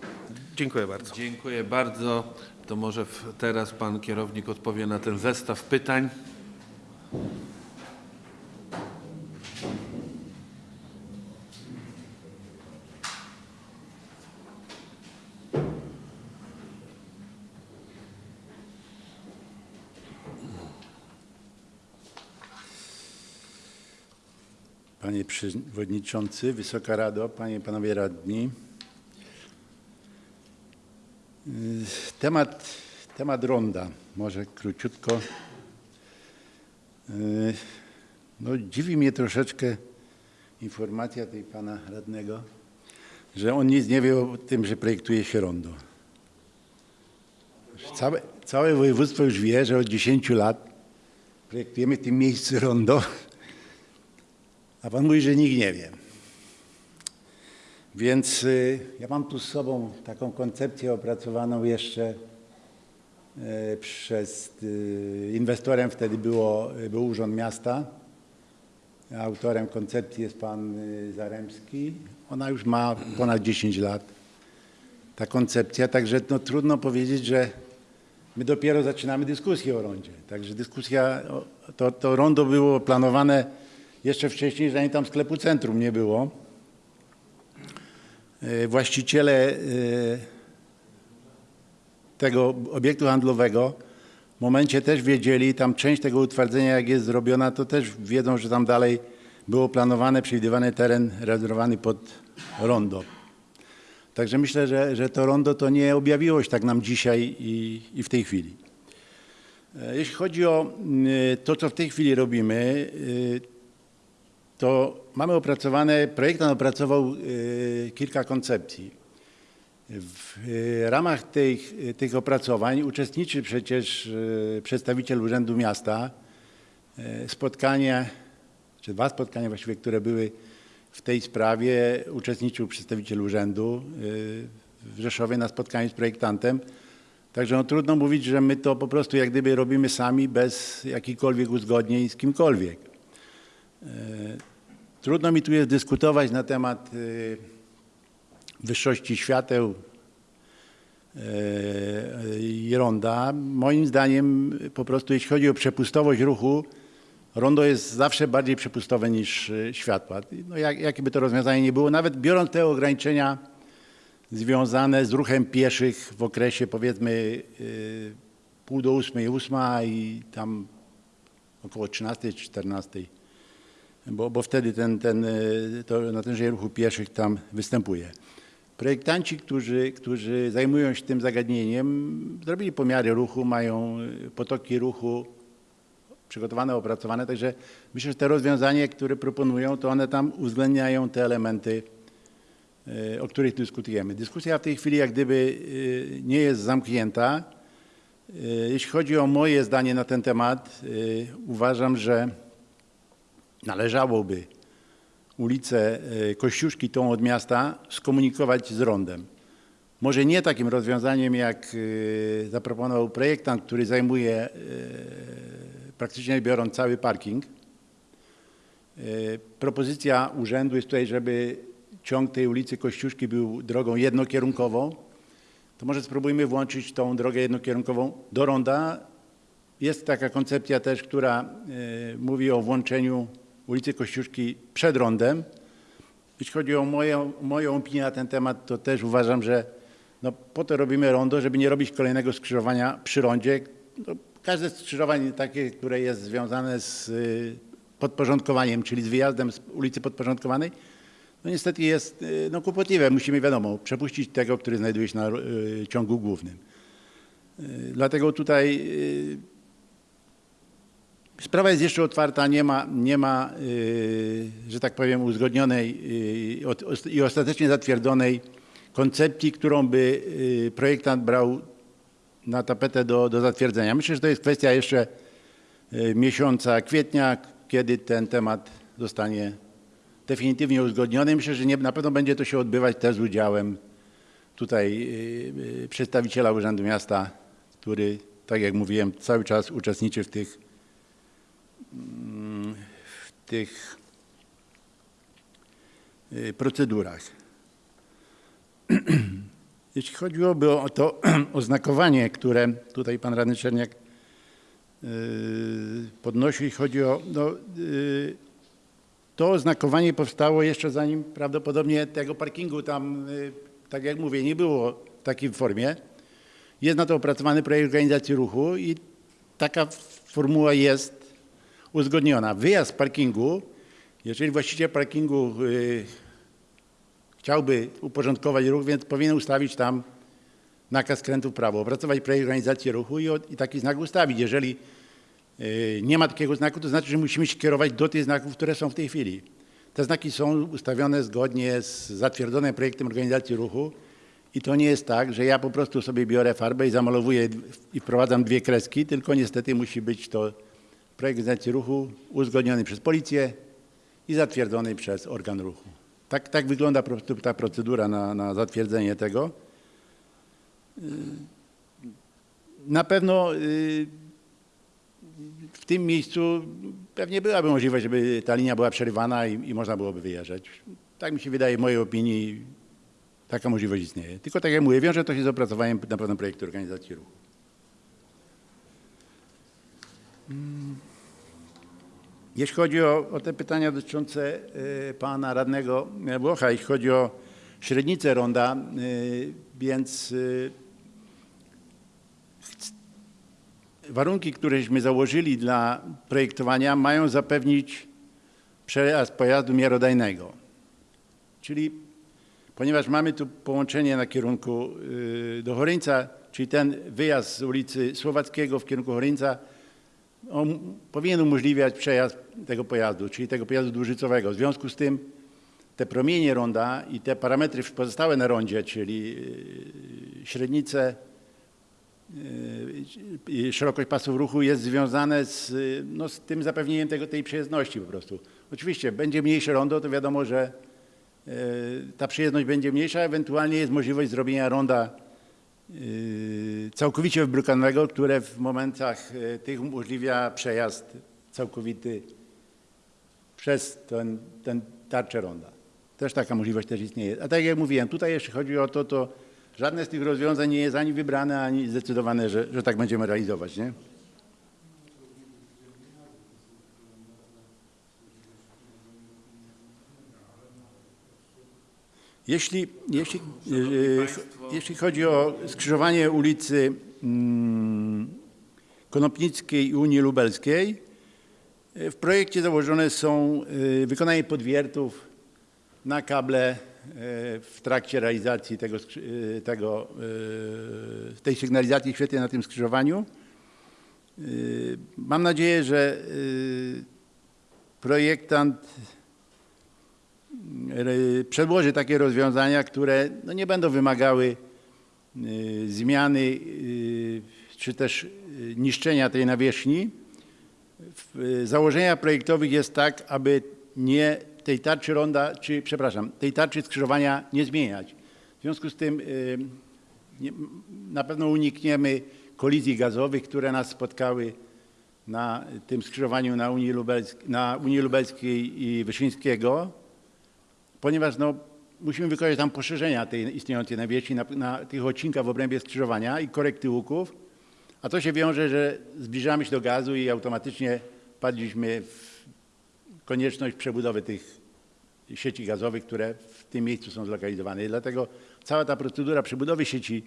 Dziękuję bardzo. Dziękuję bardzo. To może teraz pan kierownik odpowie na ten zestaw pytań. Panie Przewodniczący, Wysoka Rado, Panie i Panowie Radni. Y, Temat, temat ronda, może króciutko. Y, No, dziwi mnie troszeczkę informacja tej Pana Radnego, że on nic nie wie o tym, że projektuje się rondo. Całe, całe województwo już wie, że od 10 lat projektujemy w tym miejscu rondo, a pan mówi, że nikt nie wie. Więc y, ja mam tu z sobą taką koncepcję opracowaną jeszcze y, przez y, inwestorem wtedy było, był Urząd Miasta. Autorem koncepcji jest pan Zaremski. Ona już ma ponad 10 lat, ta koncepcja, także no, trudno powiedzieć, że my dopiero zaczynamy dyskusję o rondzie. Także dyskusja, to, to rondo było planowane jeszcze wcześniej, zanim tam sklepu centrum nie było. E, Właściciele e, tego obiektu handlowego w momencie też wiedzieli, tam część tego utwardzenia jak jest zrobiona, to też wiedzą, że tam dalej było planowane, przewidywany teren rezerwowany pod rondo. Także myślę, że, że to rondo to nie objawiło się tak nam dzisiaj i, i w tej chwili. E, Jeśli chodzi o to, co w tej chwili robimy, to mamy opracowane, projektant opracował y, kilka koncepcji. W y, ramach tych, tych opracowań uczestniczy przecież y, przedstawiciel Urzędu Miasta. Spotkanie, czy dwa spotkania właściwie, które były w tej sprawie, uczestniczył przedstawiciel urzędu w Rzeszowie na spotkaniu z projektantem. Także no, trudno mówić, że my to po prostu jak gdyby robimy sami bez jakichkolwiek uzgodnień z kimkolwiek. Trudno mi tu jest dyskutować na temat y, wyższości świateł e, i ronda. Moim zdaniem po prostu jeśli chodzi o przepustowość ruchu, rondo jest zawsze bardziej przepustowe niż y, światła. No jak, jakie by to rozwiązanie nie było, nawet biorąc te ograniczenia związane z ruchem pieszych w okresie powiedzmy y, pół do ósmej, ósma i tam około 13, 14, bo, bo wtedy ten, ten, y, to natężenie ruchu pieszych tam występuje. Projektanci, którzy, którzy zajmują się tym zagadnieniem, zrobili pomiary ruchu, mają y, potoki ruchu przygotowane, opracowane, także myślę, że te rozwiązania, które proponują, to one tam uwzględniają te elementy, e, o których dyskutujemy. Dyskusja w tej chwili jak gdyby e, nie jest zamknięta. E, Jeśli chodzi o moje zdanie na ten temat, e, uważam, że należałoby ulicę e, Kościuszki, tą od miasta, skomunikować z rondem. Może nie takim rozwiązaniem, jak e, zaproponował projektant, który zajmuje e, praktycznie biorąc cały parking. Propozycja urzędu jest tutaj, żeby ciąg tej ulicy Kościuszki był drogą jednokierunkową. To może spróbujmy włączyć tą drogę jednokierunkową do ronda. Jest taka koncepcja też, która mówi o włączeniu ulicy Kościuszki przed rondem. Jeśli chodzi o moją, moją opinię na ten temat, to też uważam, że no, po to robimy rondo, żeby nie robić kolejnego skrzyżowania przy rondzie. No, każde skrzyżowanie takie, które jest związane z y, podporządkowaniem, czyli z wyjazdem z ulicy podporządkowanej, no niestety jest y, no, kłopotliwe. Musimy, wiadomo, przepuścić tego, który znajduje się na y, ciągu głównym. Y, Dlatego tutaj y, sprawa jest jeszcze otwarta, nie ma, nie ma y, że tak powiem, uzgodnionej y, i ostatecznie zatwierdzonej koncepcji, którą by y, projektant brał na tapetę do, do zatwierdzenia. Myślę, że to jest kwestia jeszcze miesiąca kwietnia, kiedy ten temat zostanie definitywnie uzgodniony. Myślę, że nie, na pewno będzie to się odbywać też z udziałem tutaj przedstawiciela Urzędu Miasta, który, tak jak mówiłem, cały czas uczestniczy w tych, w tych y, procedurach. [CLEARS THROAT] Jeśli chodziłoby o to [CLEARS THROAT] oznakowanie, które tutaj pan radny Czerniak y, podnosił, chodzi o no, y, to oznakowanie powstało jeszcze zanim prawdopodobnie tego parkingu tam, tak jak mówię, nie było w takiej formie. Jest na to opracowany projekt organizacji ruchu i taka formuła jest uzgodniona. Wyjazd z parkingu, jeżeli właściciel parkingu y, chciałby uporządkować ruch, więc powinien ustawić tam nakaz skrętu w prawo, opracować projekt organizacji ruchu i, i taki znak ustawić. Jeżeli y, nie ma takiego znaku, to znaczy, że musimy się kierować do tych znaków, które są w tej chwili. Te znaki są ustawione zgodnie z zatwierdzonym projektem organizacji ruchu i to nie jest tak, że ja po prostu sobie biorę farbę i zamalowuję i wprowadzam dwie kreski, tylko niestety musi być to projekt organizacji ruchu uzgodniony przez policję i zatwierdzony przez organ ruchu. Tak, tak wygląda ta procedura na, na zatwierdzenie tego. Y, Na pewno y, w tym miejscu pewnie byłaby możliwość, żeby ta linia była przerywana i, i można byłoby wyjeżdżać. Tak mi się wydaje, w mojej opinii taka możliwość istnieje. Tylko tak jak mówię, wiąże to się z opracowaniem na pewno projektu organizacji ruchu. Jeśli chodzi o, o te pytania dotyczące y, pana radnego Włocha, jeśli chodzi o średnicę ronda, y, więc y, warunki, któreśmy założyli dla projektowania mają zapewnić przejazd pojazdu miarodajnego. Czyli ponieważ mamy tu połączenie na kierunku do Choryńca, czyli ten wyjazd z ulicy Słowackiego w kierunku Choryńca, on powinien umożliwiać przejazd tego pojazdu, czyli tego pojazdu dłużycowego. W związku z tym te promienie ronda i te parametry pozostałe na rondzie, czyli y, średnice, y, i szerokość pasów ruchu jest związane z, y, no, z tym zapewnieniem tego, tej przejezdności po prostu. Oczywiście będzie mniejsze rondo, to wiadomo, że y, ta przejezdność będzie mniejsza, ewentualnie jest możliwość zrobienia ronda y, całkowicie wybrukanego, które w momentach y, tych umożliwia przejazd całkowity przez ten, ten tarczę ronda. Też taka możliwość też istnieje. A tak jak mówiłem, tutaj jeśli chodzi o to, to żadne z tych rozwiązań nie jest ani wybrane, ani zdecydowane, że, że tak będziemy realizować. Nie? Jeśli, jeśli, yy, jeśli chodzi o skrzyżowanie ulicy mm, Konopnickiej i Unii Lubelskiej, yy, w projekcie założone są yy, wykonanie podwiertów na kable w trakcie realizacji tego, tego, tej sygnalizacji świetnej na tym skrzyżowaniu. Mam nadzieję, że projektant przedłoży takie rozwiązania, które no, nie będą wymagały y, zmiany y, czy też y, niszczenia tej nawierzchni. W y, założeniach projektowych jest tak, aby nie tej tarczy ronda, czy przepraszam, tej tarczy skrzyżowania nie zmieniać. W związku z tym y, nie, na pewno unikniemy kolizji gazowych, które nas spotkały na tym skrzyżowaniu na Unii, na Unii Lubelskiej i Wyszyńskiego ponieważ no, musimy wykonać tam poszerzenia tej istniejącej nawierzchni na, na tych odcinkach w obrębie skrzyżowania i korekty łuków, a to się wiąże, że zbliżamy się do gazu i automatycznie wpadliśmy w konieczność przebudowy tych sieci gazowych, które w tym miejscu są zlokalizowane. I dlatego cała ta procedura przebudowy sieci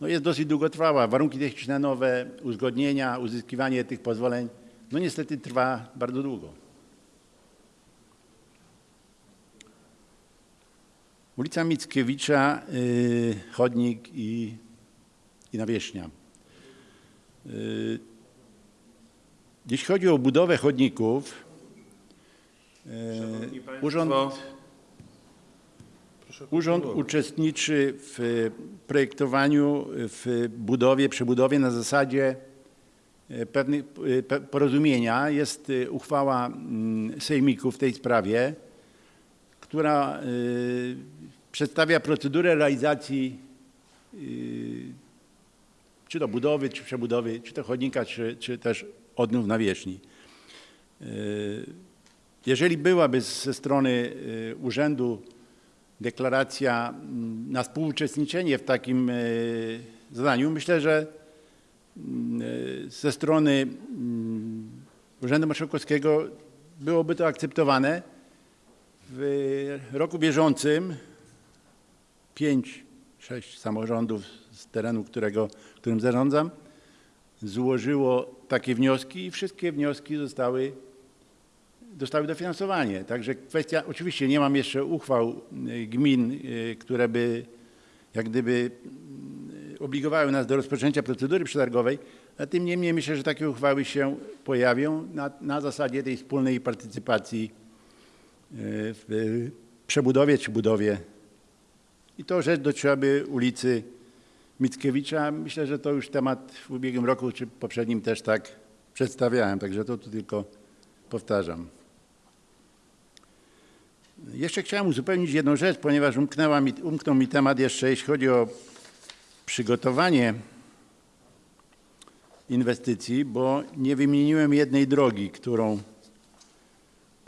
no, jest dosyć długotrwała. Warunki techniczne nowe, uzgodnienia, uzyskiwanie tych pozwoleń, no niestety trwa bardzo długo. Ulica Mickiewicza, y, chodnik i, i nawierzchnia. Y, Jeśli chodzi o budowę chodników, y, urząd, urząd uczestniczy w projektowaniu, w budowie, przebudowie na zasadzie pewnych pe- porozumienia. Jest uchwała mm, sejmiku w tej sprawie która y, przedstawia procedurę realizacji y, czy do budowy, czy przebudowy, czy to chodnika, czy, czy też odnów nawierzchni. Y, Jeżeli byłaby ze strony urzędu deklaracja mm, na współuczestniczenie w takim zadaniu, myślę, że mm, ze strony mm, Urzędu Marszałkowskiego byłoby to akceptowane. W roku bieżącym pięć, sześć samorządów z terenu, którego, którym zarządzam, złożyło takie wnioski i wszystkie wnioski zostały, dostały dofinansowanie. Także kwestia, oczywiście nie mam jeszcze uchwał y, gmin, y, które by jak gdyby y, obligowały nas do rozpoczęcia procedury przetargowej, a tym niemniej myślę, że takie uchwały się pojawią na, na zasadzie tej wspólnej partycypacji w przebudowie czy budowie. I to rzecz dotyczyłaby ulicy Mickiewicza. Myślę, że to już temat w ubiegłym roku czy poprzednim też tak przedstawiałem, także to tu tylko powtarzam. Jeszcze chciałem uzupełnić jedną rzecz, ponieważ umknęła mi, umknął mi temat jeszcze, jeśli chodzi o przygotowanie inwestycji, bo nie wymieniłem jednej drogi, którą,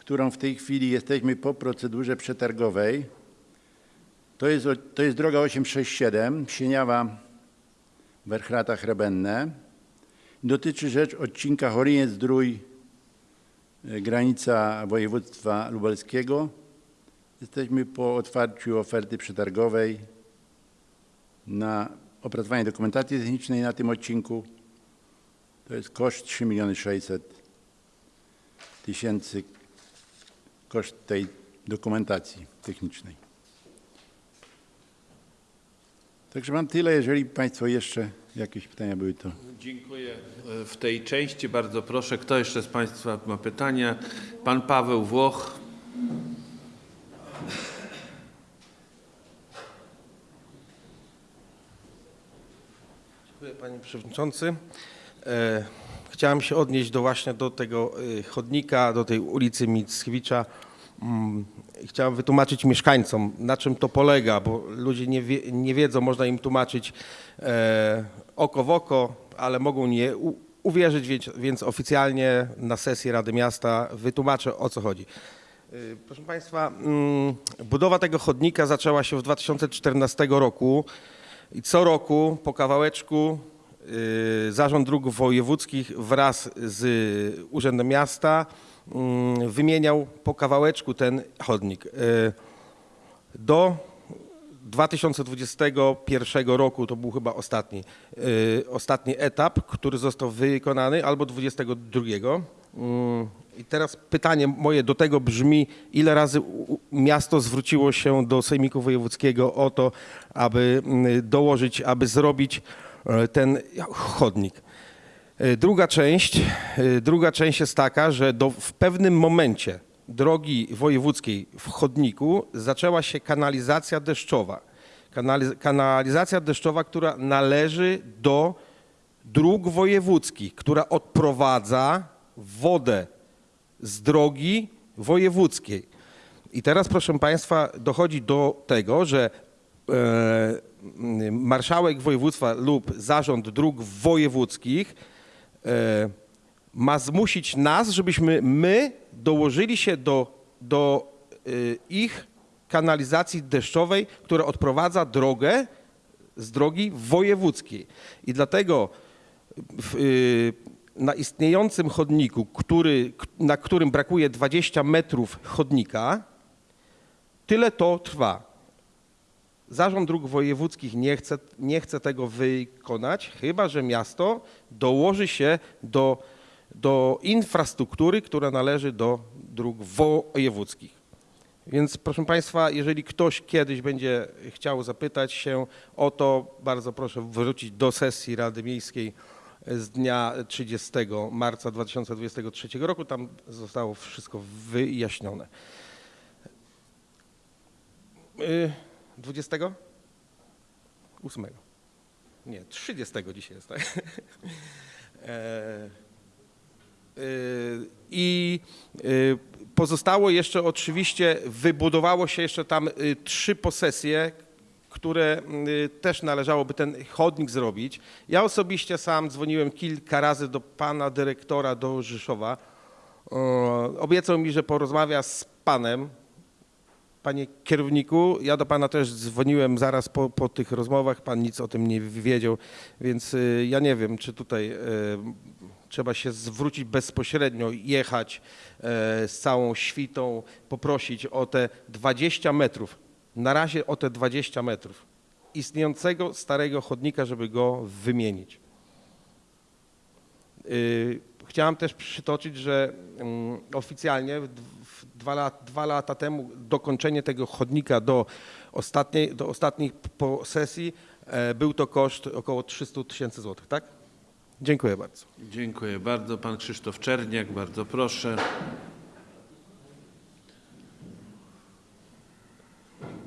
którą w tej chwili jesteśmy po procedurze przetargowej. To jest, to jest droga 867, Sieniawa, Werchrata, Chrebenne. Dotyczy rzecz odcinka Choryniec-Zdrój, e, granica województwa lubelskiego. Jesteśmy po otwarciu oferty przetargowej na opracowanie dokumentacji technicznej na tym odcinku. To jest koszt 3 miliony 600 tysięcy, koszt tej dokumentacji technicznej. Także mam tyle, jeżeli Państwo jeszcze jakieś pytania były, to Dziękuję e, w tej części. Bardzo proszę, kto jeszcze z Państwa ma pytania? Pan Paweł Włoch. Dziękuję panie przewodniczący. E, Chciałem się odnieść do właśnie do tego e, chodnika, do tej ulicy Mickiewicza. Mm, Chciałem wytłumaczyć mieszkańcom, na czym to polega, bo ludzie nie, wie, nie wiedzą, można im tłumaczyć e, oko w oko, ale mogą nie u, uwierzyć, więc, więc oficjalnie na sesji Rady Miasta wytłumaczę o co chodzi. Y, Proszę Państwa, mm, budowa tego chodnika zaczęła się w 2014 roku i co roku po kawałeczku y, Zarząd Dróg Wojewódzkich wraz z Urzędem Miasta wymieniał po kawałeczku ten chodnik. Y, Do 2021 roku to był chyba ostatni, y, ostatni etap, który został wykonany, albo 22. Mm, I teraz pytanie moje do tego brzmi, ile razy miasto zwróciło się do Sejmiku Wojewódzkiego o to, aby mm, dołożyć, aby zrobić e, ten chodnik. E, Druga część, e, druga część jest taka, że do, w pewnym momencie drogi wojewódzkiej w chodniku zaczęła się kanalizacja deszczowa. Kanaliz- kanalizacja deszczowa, która należy do dróg wojewódzkich, która odprowadza wodę z drogi wojewódzkiej. I teraz, proszę Państwa, dochodzi do tego, że e, marszałek województwa lub zarząd dróg wojewódzkich ma zmusić nas, żebyśmy my dołożyli się do, do e, ich kanalizacji deszczowej, która odprowadza drogę z drogi wojewódzkiej. I dlatego w, y, na istniejącym chodniku, który, na którym brakuje 20 metrów chodnika, tyle to trwa. Zarząd Dróg Wojewódzkich nie chce, nie chce tego wykonać, chyba że miasto dołoży się do, do infrastruktury, która należy do dróg wojewódzkich. Więc proszę Państwa, jeżeli ktoś kiedyś będzie chciał zapytać się o to, bardzo proszę wrócić do sesji Rady Miejskiej z dnia 30 marca 2023 roku. Tam zostało wszystko wyjaśnione. Y, 20? 8. Nie, 30 dzisiaj jest, tak? [LAUGHS] E, Y, I y, pozostało jeszcze oczywiście, wybudowało się jeszcze tam trzy posesje, które też należałoby ten chodnik zrobić. Ja osobiście sam dzwoniłem kilka razy do pana dyrektora do Rzeszowa. Obiecał mi, że porozmawia z panem, Panie kierowniku, ja do pana też dzwoniłem zaraz po, po tych rozmowach, pan nic o tym nie wiedział, więc y, ja nie wiem, czy tutaj y, trzeba się zwrócić bezpośrednio, jechać y, z całą świtą, poprosić o te 20 metrów, na razie o te 20 metrów istniejącego starego chodnika, żeby go wymienić. Chciałem też przytoczyć, że mm, oficjalnie dwa, lat, dwa lata temu dokończenie tego chodnika do ostatniej, do ostatniej posesji e, był to koszt około 300 tysięcy złotych, tak? Dziękuję bardzo. Dziękuję bardzo. Pan Krzysztof Czerniak, bardzo proszę.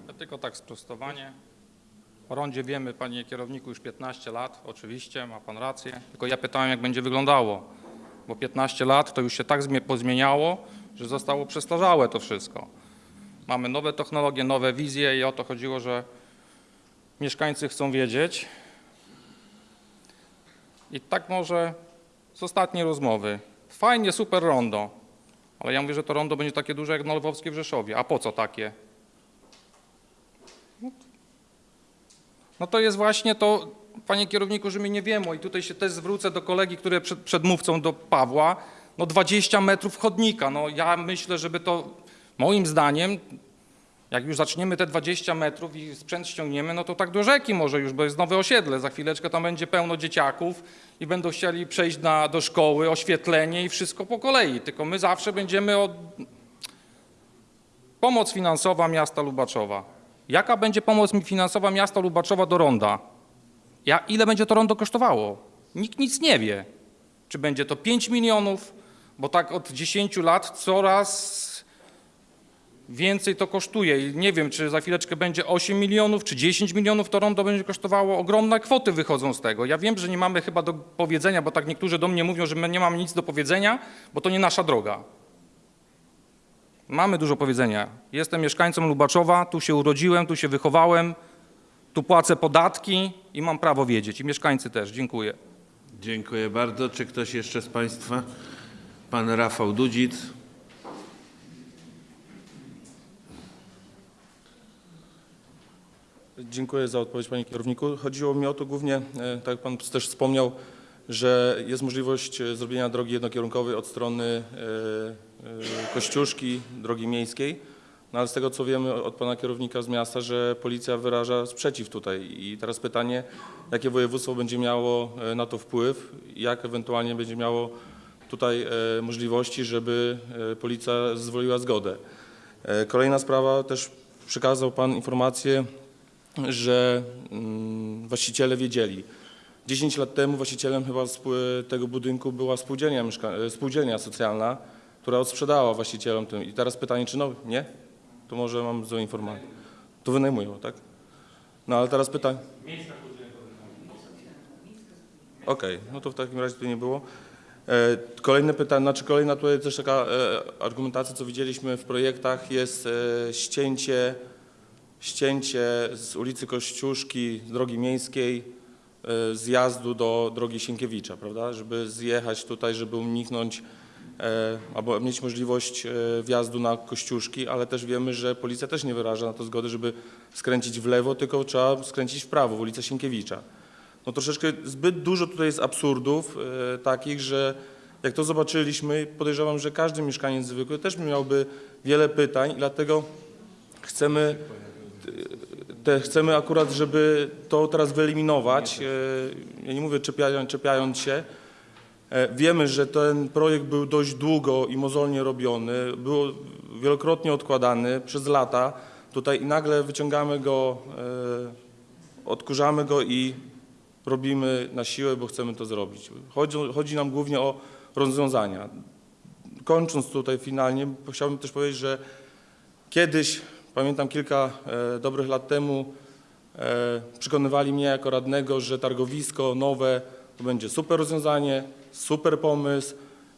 Ja tylko tak sprostowanie. O rondzie wiemy, panie kierowniku, już 15 lat, oczywiście, ma pan rację. Tylko ja pytałem, jak będzie wyglądało, bo 15 lat to już się tak zmie- pozmieniało, że zostało przestarzałe to wszystko. Mamy nowe technologie, nowe wizje i o to chodziło, że mieszkańcy chcą wiedzieć. I tak może z ostatniej rozmowy. Fajnie, super rondo, ale ja mówię, że to rondo będzie takie duże jak na Lwowskie w Rzeszowie. A po co takie? No to jest właśnie to, panie kierowniku, że my nie wiemy i tutaj się też zwrócę do kolegi, który przed, przedmówcą do Pawła, no 20 metrów chodnika, no ja myślę, żeby to, moim zdaniem, jak już zaczniemy te 20 metrów i sprzęt ściągniemy, no to tak do rzeki może już, bo jest nowe osiedle, za chwileczkę tam będzie pełno dzieciaków i będą chcieli przejść na, do szkoły, oświetlenie i wszystko po kolei, tylko my zawsze będziemy od... Pomoc finansowa miasta Lubaczowa. Jaka będzie pomoc finansowa miasta Lubaczowa do ronda? Ja, ile będzie to rondo kosztowało? Nikt nic nie wie. Czy będzie to 5 milionów, bo tak od 10 lat coraz więcej to kosztuje. I nie wiem, czy za chwileczkę będzie 8 milionów, czy 10 milionów to rondo będzie kosztowało. Ogromne kwoty wychodzą z tego. Ja wiem, że nie mamy chyba do powiedzenia, bo tak niektórzy do mnie mówią, że my nie mamy nic do powiedzenia, bo to nie nasza droga. Mamy dużo powiedzenia. Jestem mieszkańcem Lubaczowa, tu się urodziłem, tu się wychowałem, tu płacę podatki i mam prawo wiedzieć. I mieszkańcy też. Dziękuję. Dziękuję bardzo. Czy ktoś jeszcze z Państwa? Pan Rafał Dudzic. Dziękuję za odpowiedź panie kierowniku. Chodziło mi o to głównie, e, tak jak pan też wspomniał, że jest możliwość e, zrobienia drogi jednokierunkowej od strony e, Kościuszki, drogi miejskiej. No ale z tego co wiemy od pana kierownika z miasta, że policja wyraża sprzeciw tutaj. I teraz pytanie, jakie województwo będzie miało na to wpływ, jak ewentualnie będzie miało tutaj e, możliwości, żeby e, policja zezwoliła zgodę. E, Kolejna sprawa, też przekazał pan informację, że mm, właściciele wiedzieli. 10 lat temu właścicielem chyba tego budynku była spółdzielnia, spółdzielnia socjalna, która odsprzedała właścicielom tym. I teraz pytanie, czy no, nie? To może mam złe informacje. To wynajmują, tak? No ale teraz pytanie. Okej, no to w takim razie tu nie było. E, Kolejne pytanie, znaczy kolejna tutaj też taka e, argumentacja, co widzieliśmy w projektach, jest e, ścięcie, ścięcie z ulicy Kościuszki, drogi miejskiej, zjazdu do drogi Sienkiewicza, prawda? Żeby zjechać tutaj, żeby uniknąć albo mieć możliwość wjazdu na Kościuszki, ale też wiemy, że policja też nie wyraża na to zgody, żeby skręcić w lewo, tylko trzeba skręcić w prawo, w ulicę Sienkiewicza. No troszeczkę zbyt dużo tutaj jest absurdów e, takich, że jak to zobaczyliśmy, podejrzewam, że każdy mieszkaniec zwykły też miałby wiele pytań i dlatego chcemy, te, chcemy akurat, żeby to teraz wyeliminować. E, ja nie mówię czepiając, czepiając się. E, wiemy, że ten projekt był dość długo i mozolnie robiony, był wielokrotnie odkładany przez lata. Tutaj i nagle wyciągamy go, e, odkurzamy go i robimy na siłę, bo chcemy to zrobić. Chodzi, chodzi nam głównie o rozwiązania. Kończąc tutaj finalnie, chciałbym też powiedzieć, że kiedyś, pamiętam kilka e, dobrych lat temu, e, przekonywali mnie jako radnego, że targowisko nowe to będzie super rozwiązanie, super pomysł.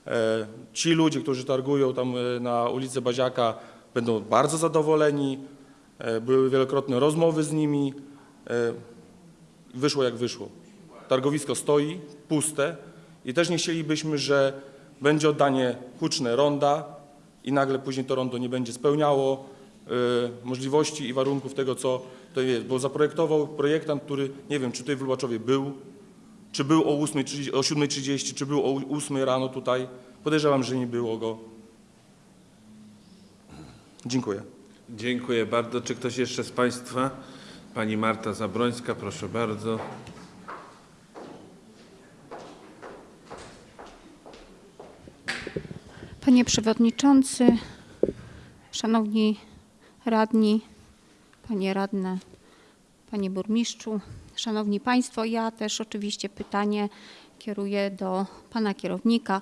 E, ci ludzie, którzy targują tam e, na ulicy Baziaka będą bardzo zadowoleni. E, były wielokrotne rozmowy z nimi. E, Wyszło jak wyszło. Targowisko stoi, puste i też nie chcielibyśmy, że będzie oddanie huczne ronda i nagle później to rondo nie będzie spełniało e, możliwości i warunków tego, co to jest. Bo zaprojektował projektant, który nie wiem, czy tutaj w Lubaczowie był, czy był o 8.30, o 7.30, czy był o 8 rano tutaj. Podejrzewam, że nie było go. Dziękuję. Dziękuję bardzo. Czy ktoś jeszcze z Państwa? Pani Marta Zabrońska, proszę bardzo. Panie Przewodniczący, Szanowni Radni, Panie Radne, Panie Burmistrzu, Szanowni Państwo, ja też oczywiście pytanie kieruję do Pana Kierownika.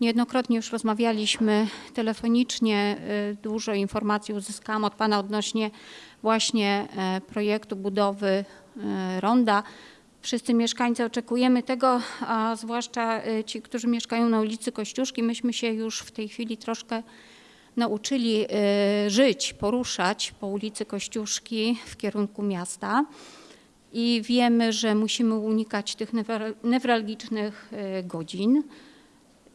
Niejednokrotnie już rozmawialiśmy telefonicznie, y, dużo informacji uzyskałam od Pana odnośnie właśnie e, projektu budowy e, ronda. Wszyscy mieszkańcy oczekujemy tego, a zwłaszcza y, ci, którzy mieszkają na ulicy Kościuszki. Myśmy się już w tej chwili troszkę nauczyli y, żyć, poruszać po ulicy Kościuszki w kierunku miasta i wiemy, że musimy unikać tych newra- newralgicznych y, godzin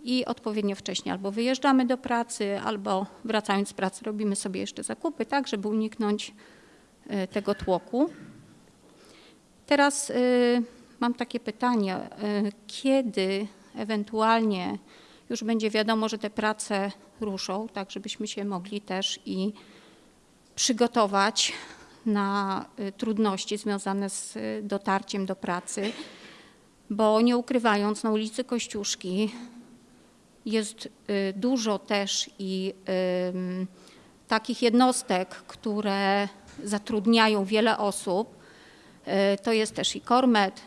i odpowiednio wcześnie albo wyjeżdżamy do pracy, albo wracając z pracy robimy sobie jeszcze zakupy, tak, żeby uniknąć tego tłoku. Teraz y, mam takie pytanie, y, kiedy ewentualnie już będzie wiadomo, że te prace ruszą, tak żebyśmy się mogli też i przygotować na y, trudności związane z dotarciem do pracy, bo nie ukrywając, na ulicy Kościuszki jest dużo też i takich jednostek, które zatrudniają wiele osób. Y, To jest też i Kormet,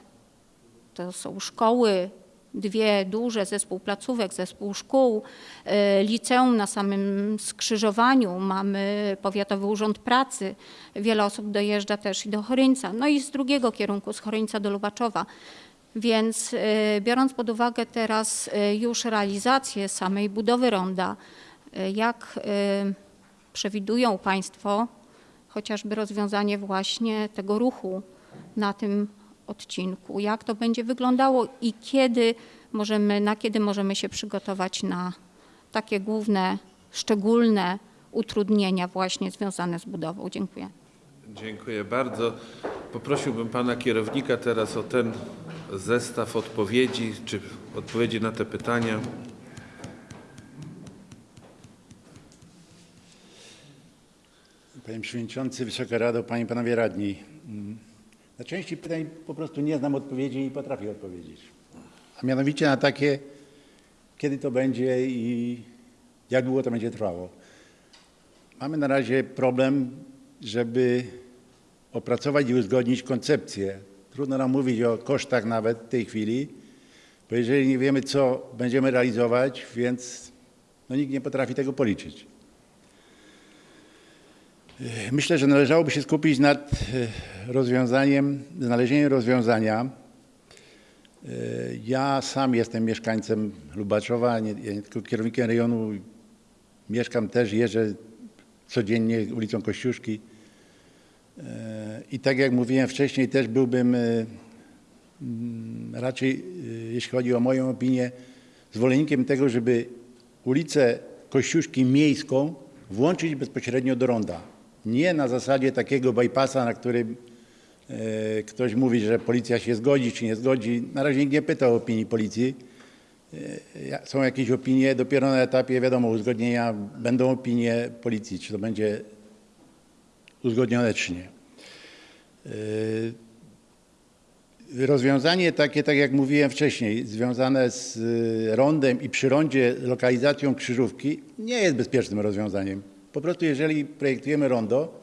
to są szkoły, dwie duże, zespół placówek, zespół szkół, y, liceum na samym skrzyżowaniu, mamy Powiatowy Urząd Pracy, wiele osób dojeżdża też i do Choryńca, no i z drugiego kierunku, z Choryńca do Lubaczowa. Więc y, biorąc pod uwagę teraz już realizację samej budowy ronda, jak przewidują Państwo chociażby rozwiązanie właśnie tego ruchu na tym odcinku, jak to będzie wyglądało i kiedy możemy, na kiedy możemy się przygotować na takie główne, szczególne utrudnienia właśnie związane z budową. Dziękuję. Dziękuję bardzo. Poprosiłbym pana kierownika teraz o ten zestaw odpowiedzi, czy odpowiedzi na te pytania. Panie Przewodniczący, Wysoka Rado, Panie i Panowie Radni. Na części pytań po prostu nie znam odpowiedzi i potrafię odpowiedzieć. A mianowicie na takie, kiedy to będzie i jak długo to będzie trwało. Mamy na razie problem, żeby opracować i uzgodnić koncepcję. Trudno nam mówić o kosztach nawet w tej chwili, bo jeżeli nie wiemy, co będziemy realizować, więc no, nikt nie potrafi tego policzyć. Myślę, że należałoby się skupić nad e, rozwiązaniem, znalezieniem rozwiązania. E, Ja sam jestem mieszkańcem Lubaczowa, nie, nie tylko kierownikiem rejonu, mieszkam też, jeżdżę codziennie ulicą Kościuszki. E, I tak jak mówiłem wcześniej, też byłbym e, mm, raczej, e, jeśli chodzi o moją opinię, zwolennikiem tego, żeby ulicę Kościuszki miejską włączyć bezpośrednio do ronda. Nie na zasadzie takiego bypassa, na którym e, ktoś mówi, że policja się zgodzi czy nie zgodzi. Na razie nikt nie pyta o opinii policji. E, Są jakieś opinie, dopiero na etapie, wiadomo, uzgodnienia będą opinie policji, czy to będzie uzgodnione, czy nie. E, Rozwiązanie takie, tak jak mówiłem wcześniej, związane z rondem i przy rondzie lokalizacją krzyżówki nie jest bezpiecznym rozwiązaniem. Po prostu jeżeli projektujemy rondo,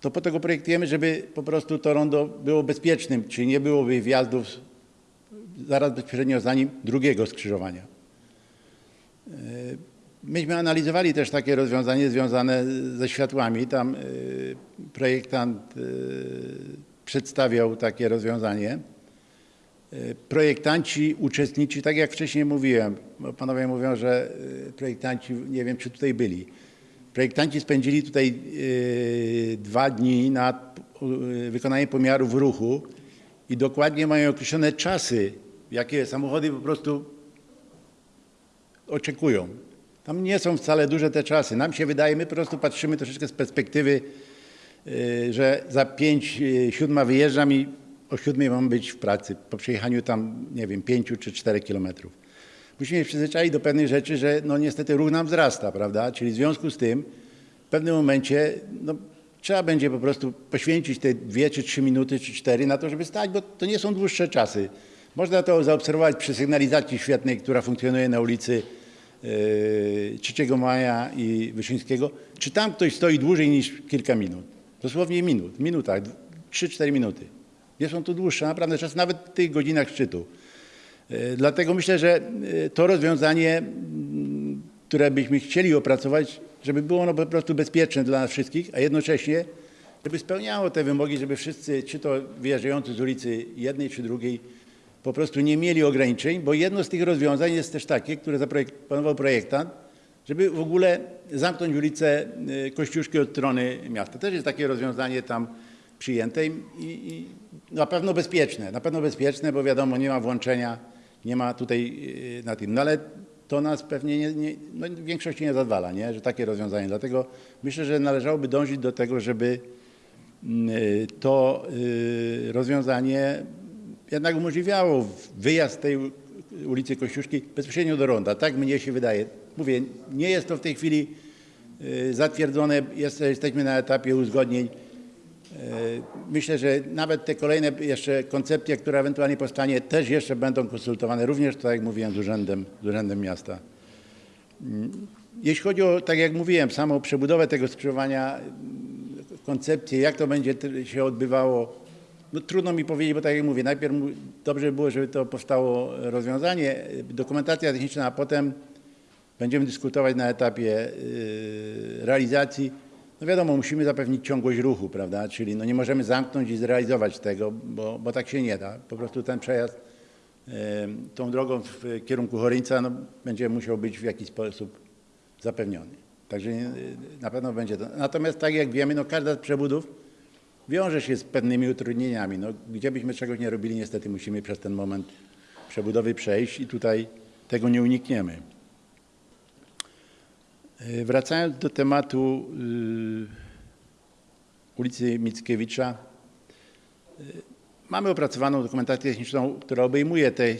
to po tego projektujemy, żeby po prostu to rondo było bezpiecznym, czyli nie byłoby wjazdów zaraz bezpośrednio za nim drugiego skrzyżowania. Y, Myśmy analizowali też takie rozwiązanie związane ze światłami. Tam y, projektant y, przedstawiał takie rozwiązanie. Projektanci uczestniczy, tak jak wcześniej mówiłem, panowie mówią, że projektanci, nie wiem czy tutaj byli, projektanci spędzili tutaj y, dwa dni nad y, wykonanie pomiarów ruchu i dokładnie mają określone czasy, jakie samochody po prostu oczekują. Tam nie są wcale duże te czasy. Nam się wydaje, my po prostu patrzymy troszeczkę z perspektywy, y, że za pięć, y, siódma wyjeżdżam i o siódmej mam być w pracy, po przejechaniu tam, nie wiem, pięciu czy czterech kilometrów. Musimy się przyzwyczaić do pewnych rzeczy, że no niestety ruch nam wzrasta, prawda? Czyli w związku z tym w pewnym momencie no, trzeba będzie po prostu poświęcić te dwie czy trzy minuty, czy cztery na to, żeby stać, bo to nie są dłuższe czasy. Można to zaobserwować przy sygnalizacji świetnej, która funkcjonuje na ulicy yy, 3 Maja i Wyszyńskiego. Czy tam ktoś stoi dłużej niż kilka minut? Dosłownie minut, minutach, 3-4 minuty. Nie są to dłuższe, naprawdę czas, nawet w tych godzinach szczytu. E, Dlatego myślę, że e, to rozwiązanie, które byśmy chcieli opracować, żeby było ono po prostu bezpieczne dla nas wszystkich, a jednocześnie, żeby spełniało te wymogi, żeby wszyscy, czy to wyjeżdżający z ulicy jednej czy drugiej, po prostu nie mieli ograniczeń, bo jedno z tych rozwiązań jest też takie, które zaproponował projektant, żeby w ogóle zamknąć ulicę e, Kościuszki od strony miasta. Też jest takie rozwiązanie tam przyjęte i, i na pewno bezpieczne, na pewno bezpieczne, bo wiadomo, nie ma włączenia, nie ma tutaj yy, na tym, no ale to nas pewnie nie, nie, no w większości nie zadwala, nie? że takie rozwiązanie. Dlatego myślę, że należałoby dążyć do tego, żeby yy, to yy, rozwiązanie jednak umożliwiało wyjazd tej ulicy Kościuszki bezpośrednio do ronda. Tak mnie się wydaje. Mówię, nie jest to w tej chwili zatwierdzone, jest, jesteśmy na etapie uzgodnień. Myślę, że nawet te kolejne jeszcze koncepcje, które ewentualnie powstanie, też jeszcze będą konsultowane, również tak jak mówiłem, z urzędem, z urzędem miasta. Mm, Jeśli chodzi o, tak jak mówiłem, samą przebudowę tego skrzyżowania, koncepcję, jak to będzie się odbywało, no trudno mi powiedzieć, bo tak jak mówię, najpierw dobrze by było, żeby to powstało rozwiązanie, dokumentacja techniczna, a potem będziemy dyskutować na etapie y, realizacji. No wiadomo, musimy zapewnić ciągłość ruchu, prawda? Czyli no nie możemy zamknąć i zrealizować tego, bo, bo tak się nie da. Po prostu ten przejazd tą drogą w kierunku Choryńca no, będzie musiał być w jakiś sposób zapewniony. Także y, na pewno będzie to. Natomiast tak jak wiemy, no każda z przebudów wiąże się z pewnymi utrudnieniami. No, gdzie byśmy czegoś nie robili, niestety musimy przez ten moment przebudowy przejść i tutaj tego nie unikniemy. E, Wracając do tematu y, ulicy Mickiewicza, y, mamy opracowaną dokumentację techniczną, która obejmuje te,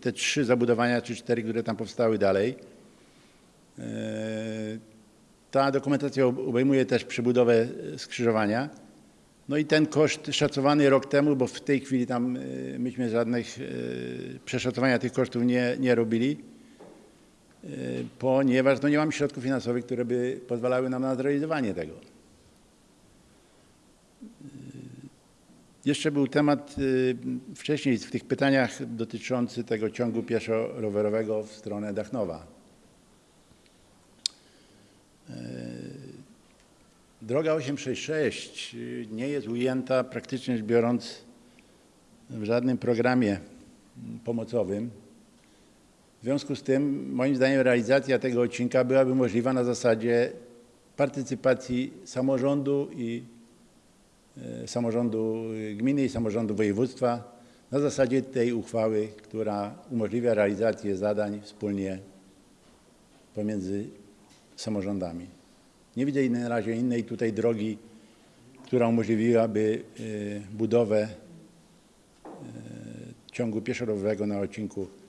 te trzy zabudowania, czy cztery, które tam powstały dalej. E, Ta dokumentacja ob- obejmuje też przebudowę skrzyżowania. No i ten koszt szacowany rok temu, bo w tej chwili tam myśmy żadnych przeszacowania tych kosztów nie, nie robili, ponieważ no nie mamy środków finansowych, które by pozwalały nam na zrealizowanie tego. Y, Jeszcze był temat y, wcześniej w tych pytaniach dotyczący tego ciągu pieszo-rowerowego w stronę Dachnowa. Droga 866 y, nie jest ujęta praktycznie biorąc w żadnym programie pomocowym. W związku z tym, moim zdaniem, realizacja tego odcinka byłaby możliwa na zasadzie partycypacji samorządu i e, samorządu gminy i samorządu województwa na zasadzie tej uchwały, która umożliwia realizację zadań wspólnie pomiędzy samorządami. Nie widzę na razie innej tutaj drogi, która umożliwiłaby y, budowę y, ciągu pieszo-rowerowego na odcinku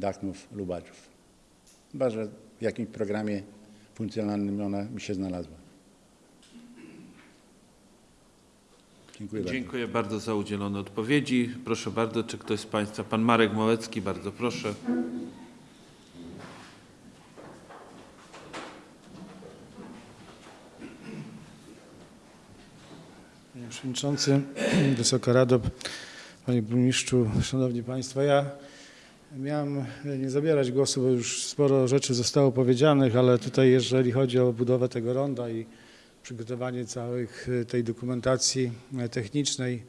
Dachnów-Lubaczów. Chyba, że w jakimś programie funkcjonalnym ona by się znalazła. Dziękuję bardzo. Dziękuję bardzo za udzielone odpowiedzi. Proszę bardzo, czy ktoś z Państwa, Pan Marek Małecki, bardzo proszę. Panie Przewodniczący, Wysoka Rado, Panie Burmistrzu, Szanowni Państwo, ja miałem nie zabierać głosu, bo już sporo rzeczy zostało powiedzianych, ale tutaj jeżeli chodzi o budowę tego ronda i przygotowanie całej tej dokumentacji technicznej,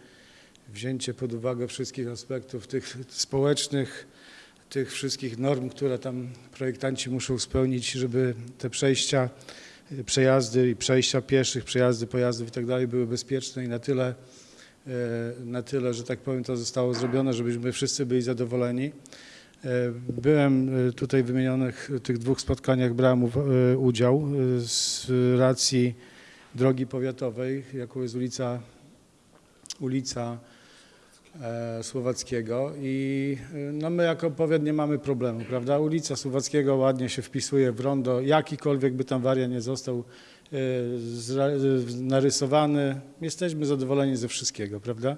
wzięcie pod uwagę wszystkich aspektów tych społecznych, tych wszystkich norm, które tam projektanci muszą spełnić, żeby te przejścia y, przejazdy i przejścia pieszych, przejazdy pojazdów i tak dalej były bezpieczne i na tyle, na tyle, że tak powiem, to zostało zrobione, żebyśmy wszyscy byli zadowoleni. E, Byłem e, tutaj w wymienionych tych dwóch spotkaniach, brałem e, udział e, z racji drogi powiatowej, jaką jest ulica, ulica e, Słowackiego i e, no my jako powiat nie mamy problemu, prawda? Ulica Słowackiego ładnie się wpisuje w rondo, jakikolwiek by tam wariant nie został e, e, narysowany, jesteśmy zadowoleni ze wszystkiego, prawda?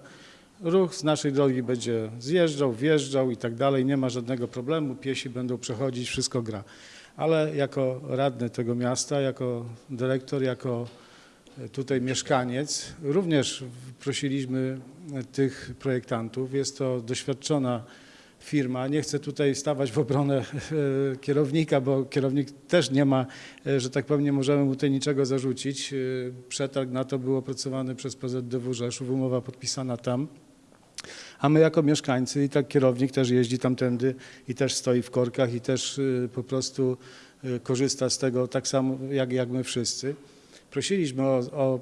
Ruch z naszej drogi będzie zjeżdżał, wjeżdżał i tak dalej, nie ma żadnego problemu, piesi będą przechodzić, wszystko gra. Ale jako radny tego miasta, jako dyrektor, jako e, tutaj mieszkaniec, również prosiliśmy tych projektantów. Jest to doświadczona firma. Nie chcę tutaj stawać w obronę e, kierownika, bo kierownik też nie ma, e, że tak powiem, nie możemy mu tutaj niczego zarzucić. E, Przetarg na to był opracowany przez PZDW Rzeszów, umowa podpisana tam. A my jako mieszkańcy i tak kierownik też jeździ tamtędy i też stoi w korkach i też po prostu korzysta z tego tak samo jak, jak my wszyscy. Prosiliśmy o, o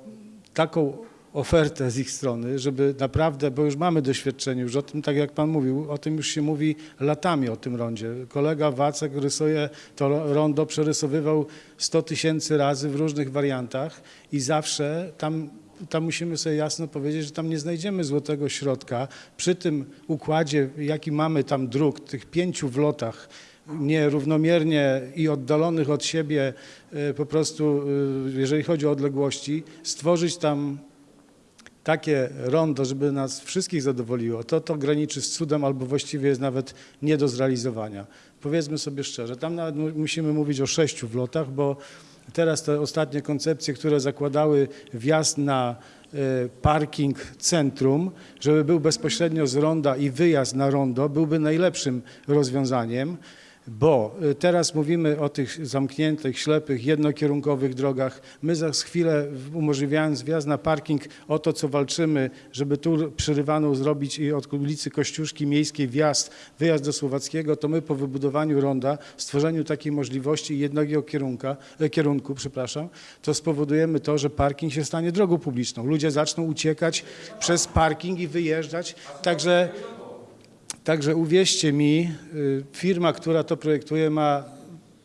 taką ofertę z ich strony, żeby naprawdę, bo już mamy doświadczenie, już o tym, tak jak Pan mówił, o tym już się mówi latami o tym rondzie. Kolega Wacek rysuje to ro- rondo, przerysowywał 100 tysięcy razy w różnych wariantach i zawsze tam tam musimy sobie jasno powiedzieć, że tam nie znajdziemy złotego środka. Przy tym układzie, jaki mamy tam dróg, tych pięciu wlotach, nierównomiernie i oddalonych od siebie, e, po prostu, e, jeżeli chodzi o odległości, stworzyć tam takie rondo, żeby nas wszystkich zadowoliło, to to graniczy z cudem albo właściwie jest nawet nie do zrealizowania. Powiedzmy sobie szczerze, tam nawet mu- musimy mówić o sześciu wlotach, bo teraz te ostatnie koncepcje, które zakładały wjazd na e, parking centrum, żeby był bezpośrednio z ronda i wyjazd na rondo, byłby najlepszym rozwiązaniem. Bo y, teraz mówimy o tych zamkniętych, ślepych, jednokierunkowych drogach. My za chwilę, umożliwiając wjazd na parking, o to, co walczymy, żeby tu przerywaną zrobić i od ulicy Kościuszki Miejskiej wjazd, wyjazd do Słowackiego, to my po wybudowaniu ronda, stworzeniu takiej możliwości jednego kierunka, e, kierunku, przepraszam, to spowodujemy to, że parking się stanie drogą publiczną. Ludzie zaczną uciekać przez parking i wyjeżdżać. Także Także uwierzcie mi, y, firma, która to projektuje, ma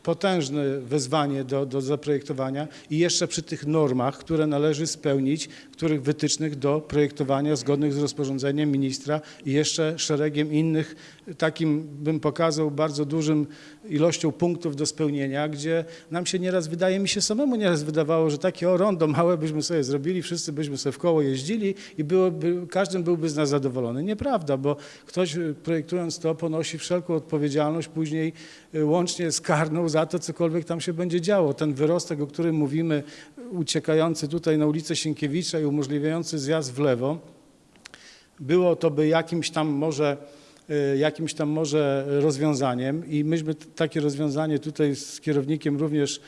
potężne wezwanie do, do zaprojektowania i jeszcze przy tych normach, które należy spełnić, których wytycznych do projektowania zgodnych z rozporządzeniem ministra i jeszcze szeregiem innych, takim bym pokazał bardzo dużym ilością punktów do spełnienia, gdzie nam się nieraz, wydaje mi się samemu nieraz wydawało, że takie o rondo małe byśmy sobie zrobili, wszyscy byśmy sobie w koło jeździli i byłoby, każdy byłby z nas zadowolony. Nieprawda, bo ktoś y, projektując to ponosi wszelką odpowiedzialność później y, łącznie z karną za to, cokolwiek tam się będzie działo. Ten wyrostek, o którym mówimy, uciekający tutaj na ulicę Sienkiewicza i umożliwiający zjazd w lewo, było to by jakimś tam może y, jakimś tam może rozwiązaniem i myśmy takie rozwiązanie tutaj z kierownikiem również,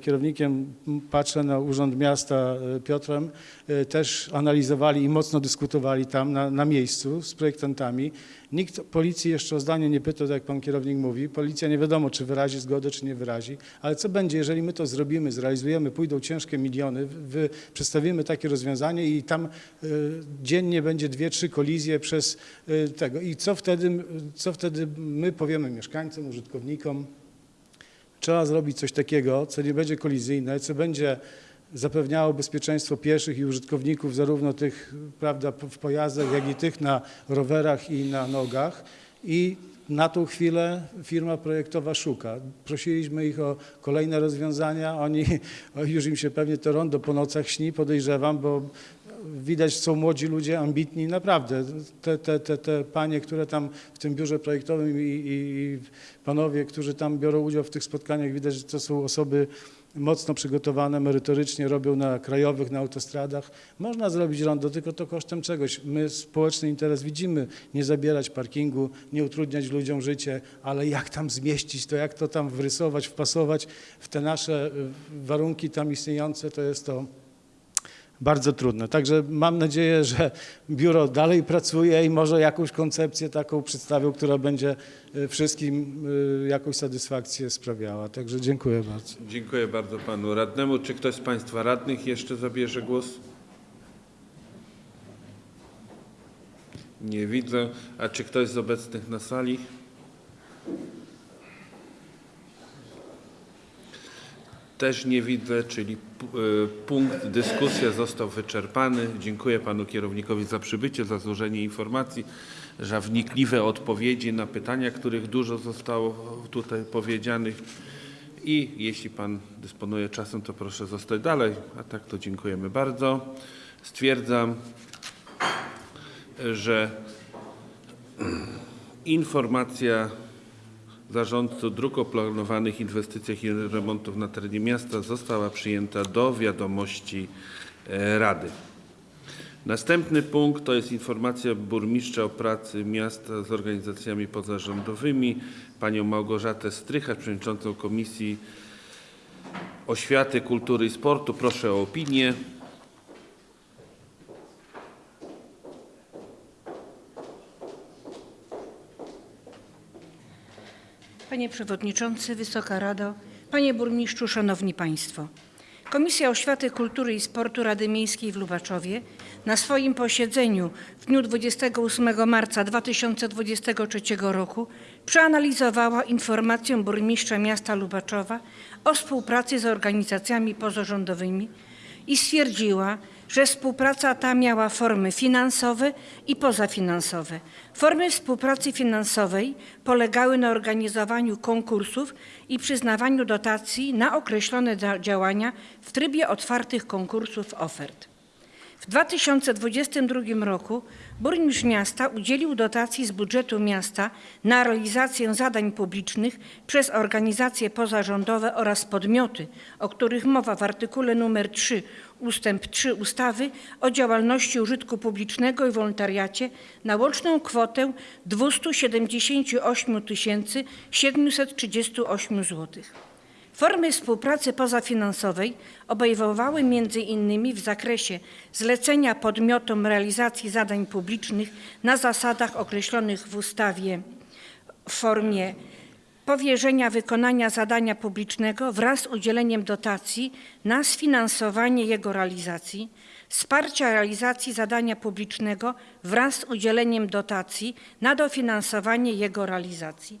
kierownikiem m, patrzę na Urząd Miasta y, Piotrem, y, też analizowali i mocno dyskutowali tam na, na miejscu z projektantami. Nikt policji jeszcze o zdanie nie pytał, tak jak pan kierownik mówi. Policja nie wiadomo, czy wyrazi zgodę, czy nie wyrazi. Ale co będzie, jeżeli my to zrobimy, zrealizujemy, pójdą ciężkie miliony, wy, przedstawimy takie rozwiązanie i tam y, dziennie będzie dwie, trzy kolizje przez y, tego. I co wtedy, co wtedy my powiemy mieszkańcom, użytkownikom? Trzeba zrobić coś takiego, co nie będzie kolizyjne, co będzie zapewniało bezpieczeństwo pieszych i użytkowników, zarówno tych prawda, w pojazdach, jak i tych na rowerach i na nogach. I na tą chwilę firma projektowa szuka. Prosiliśmy ich o kolejne rozwiązania. Oni, [LAUGHS] już im się pewnie to rondo po nocach śni, podejrzewam, bo widać są młodzi ludzie, ambitni, naprawdę. Te, te, te, te panie, które tam w tym biurze projektowym i, i, panowie, którzy tam biorą udział w tych spotkaniach, widać, że to są osoby mocno przygotowane, merytorycznie robią na krajowych, na autostradach. Można zrobić rondo, tylko to kosztem czegoś. My społeczny interes widzimy, nie zabierać parkingu, nie utrudniać ludziom życie, ale jak tam zmieścić to, jak to tam wrysować, wpasować w te nasze warunki tam istniejące, to jest to bardzo trudne. Także mam nadzieję, że biuro dalej pracuje i może jakąś koncepcję taką przedstawią, która będzie y, wszystkim y, jakąś satysfakcję sprawiała. Także dziękuję bardzo. Dziękuję bardzo panu radnemu. Czy ktoś z państwa radnych jeszcze zabierze głos? Nie widzę. A czy ktoś z obecnych na sali? Też nie widzę, czyli y, punkt dyskusja został wyczerpany. Dziękuję panu kierownikowi za przybycie, za złożenie informacji, za wnikliwe odpowiedzi na pytania, których dużo zostało tutaj powiedzianych. I jeśli pan dysponuje czasem, to proszę zostać dalej, a tak to dziękujemy bardzo. Stwierdzam, że [CLEARS THROAT] informacja zarządcy dróg o planowanych inwestycjach i remontów na terenie miasta została przyjęta do wiadomości e, Rady. Następny punkt to jest informacja burmistrza o pracy miasta z organizacjami pozarządowymi. Panią Małgorzatę Strychacz, przewodniczącą Komisji Oświaty, Kultury i Sportu. Proszę o opinię. Panie Przewodniczący, Wysoka Rado, Panie Burmistrzu, Szanowni Państwo. Komisja Oświaty, Kultury i Sportu Rady Miejskiej w Lubaczowie na swoim posiedzeniu w dniu 28 marca 2023 roku przeanalizowała informację burmistrza miasta Lubaczowa o współpracy z organizacjami pozarządowymi i stwierdziła, że współpraca ta miała formy finansowe i pozafinansowe. Formy współpracy finansowej polegały na organizowaniu konkursów i przyznawaniu dotacji na określone dzia- działania w trybie otwartych konkursów ofert. W 2022 roku burmistrz miasta udzielił dotacji z budżetu miasta na realizację zadań publicznych przez organizacje pozarządowe oraz podmioty, o których mowa w artykule nr 3 ustęp 3 ustawy o działalności użytku publicznego i wolontariacie na łączną kwotę 278 738 zł. Formy współpracy pozafinansowej obejmowały m.in. w zakresie zlecenia podmiotom realizacji zadań publicznych na zasadach określonych w ustawie w formie powierzenia wykonania zadania publicznego wraz z udzieleniem dotacji na sfinansowanie jego realizacji, wsparcia realizacji zadania publicznego wraz z udzieleniem dotacji na dofinansowanie jego realizacji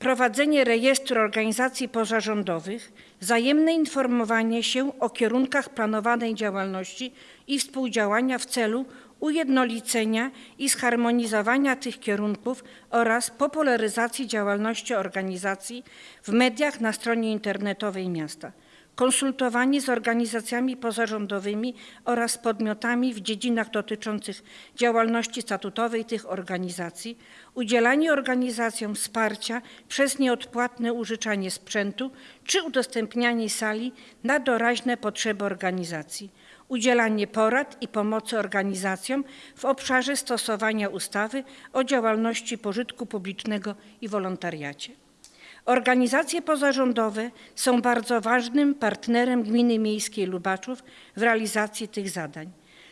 prowadzenie rejestru organizacji pozarządowych, wzajemne informowanie się o kierunkach planowanej działalności i współdziałania w celu ujednolicenia i zharmonizowania tych kierunków oraz popularyzacji działalności organizacji w mediach na stronie internetowej miasta. Konsultowanie z organizacjami pozarządowymi oraz podmiotami w dziedzinach dotyczących działalności statutowej tych organizacji, udzielanie organizacjom wsparcia przez nieodpłatne użyczanie sprzętu czy udostępnianie sali na doraźne potrzeby organizacji, udzielanie porad i pomocy organizacjom w obszarze stosowania ustawy o działalności pożytku publicznego i wolontariacie. Organizacje pozarządowe są bardzo ważnym partnerem Gminy Miejskiej Lubaczów w realizacji tych zadań.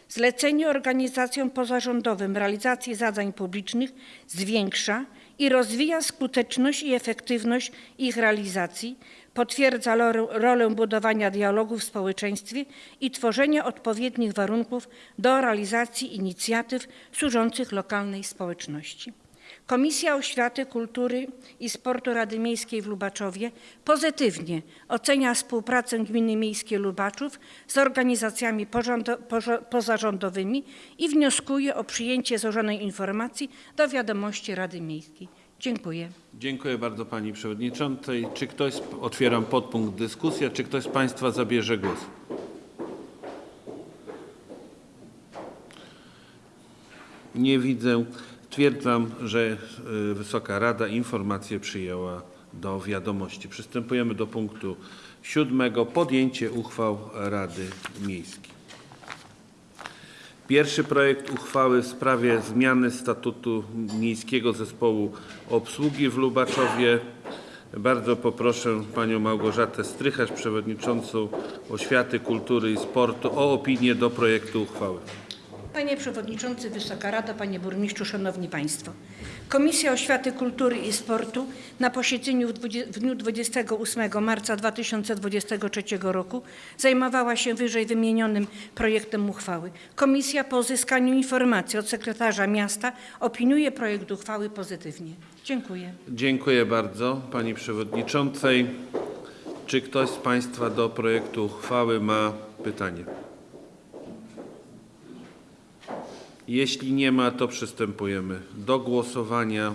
Zlecenie organizacjom pozarządowym realizacji zadań publicznych zwiększa i rozwija skuteczność i efektywność ich realizacji, potwierdza rolę, budowania dialogu w społeczeństwie i tworzenia odpowiednich warunków do realizacji inicjatyw służących lokalnej społeczności. Komisja Oświaty, Kultury i Sportu Rady Miejskiej w Lubaczowie pozytywnie ocenia współpracę Gminy Miejskiej Lubaczów z organizacjami pozarządowymi i wnioskuje o przyjęcie złożonej informacji do wiadomości Rady Miejskiej. Dziękuję. Dziękuję bardzo Pani Przewodniczącej. Czy ktoś, otwieram podpunkt dyskusja, czy ktoś z Państwa zabierze głos? Nie widzę. Stwierdzam, że y, Wysoka Rada informację przyjęła do wiadomości. Przystępujemy do punktu siódmego. Podjęcie uchwał Rady Miejskiej. Pierwszy projekt uchwały w sprawie zmiany statutu Miejskiego Zespołu Obsługi w Lubaczowie. Bardzo poproszę panią Małgorzatę Strycharz, przewodniczącą Oświaty, Kultury i Sportu o opinię do projektu uchwały. Panie Przewodniczący, Wysoka Rado, Panie Burmistrzu, Szanowni Państwo. Komisja Oświaty, Kultury i Sportu na posiedzeniu w dniu 28 marca 2023 roku zajmowała się wyżej wymienionym projektem uchwały. Komisja po uzyskaniu informacji od sekretarza miasta opiniuje projekt uchwały pozytywnie. Dziękuję. Dziękuję bardzo pani przewodniczącej. Czy ktoś z państwa do projektu uchwały ma pytanie? Jeśli nie ma, to przystępujemy do głosowania.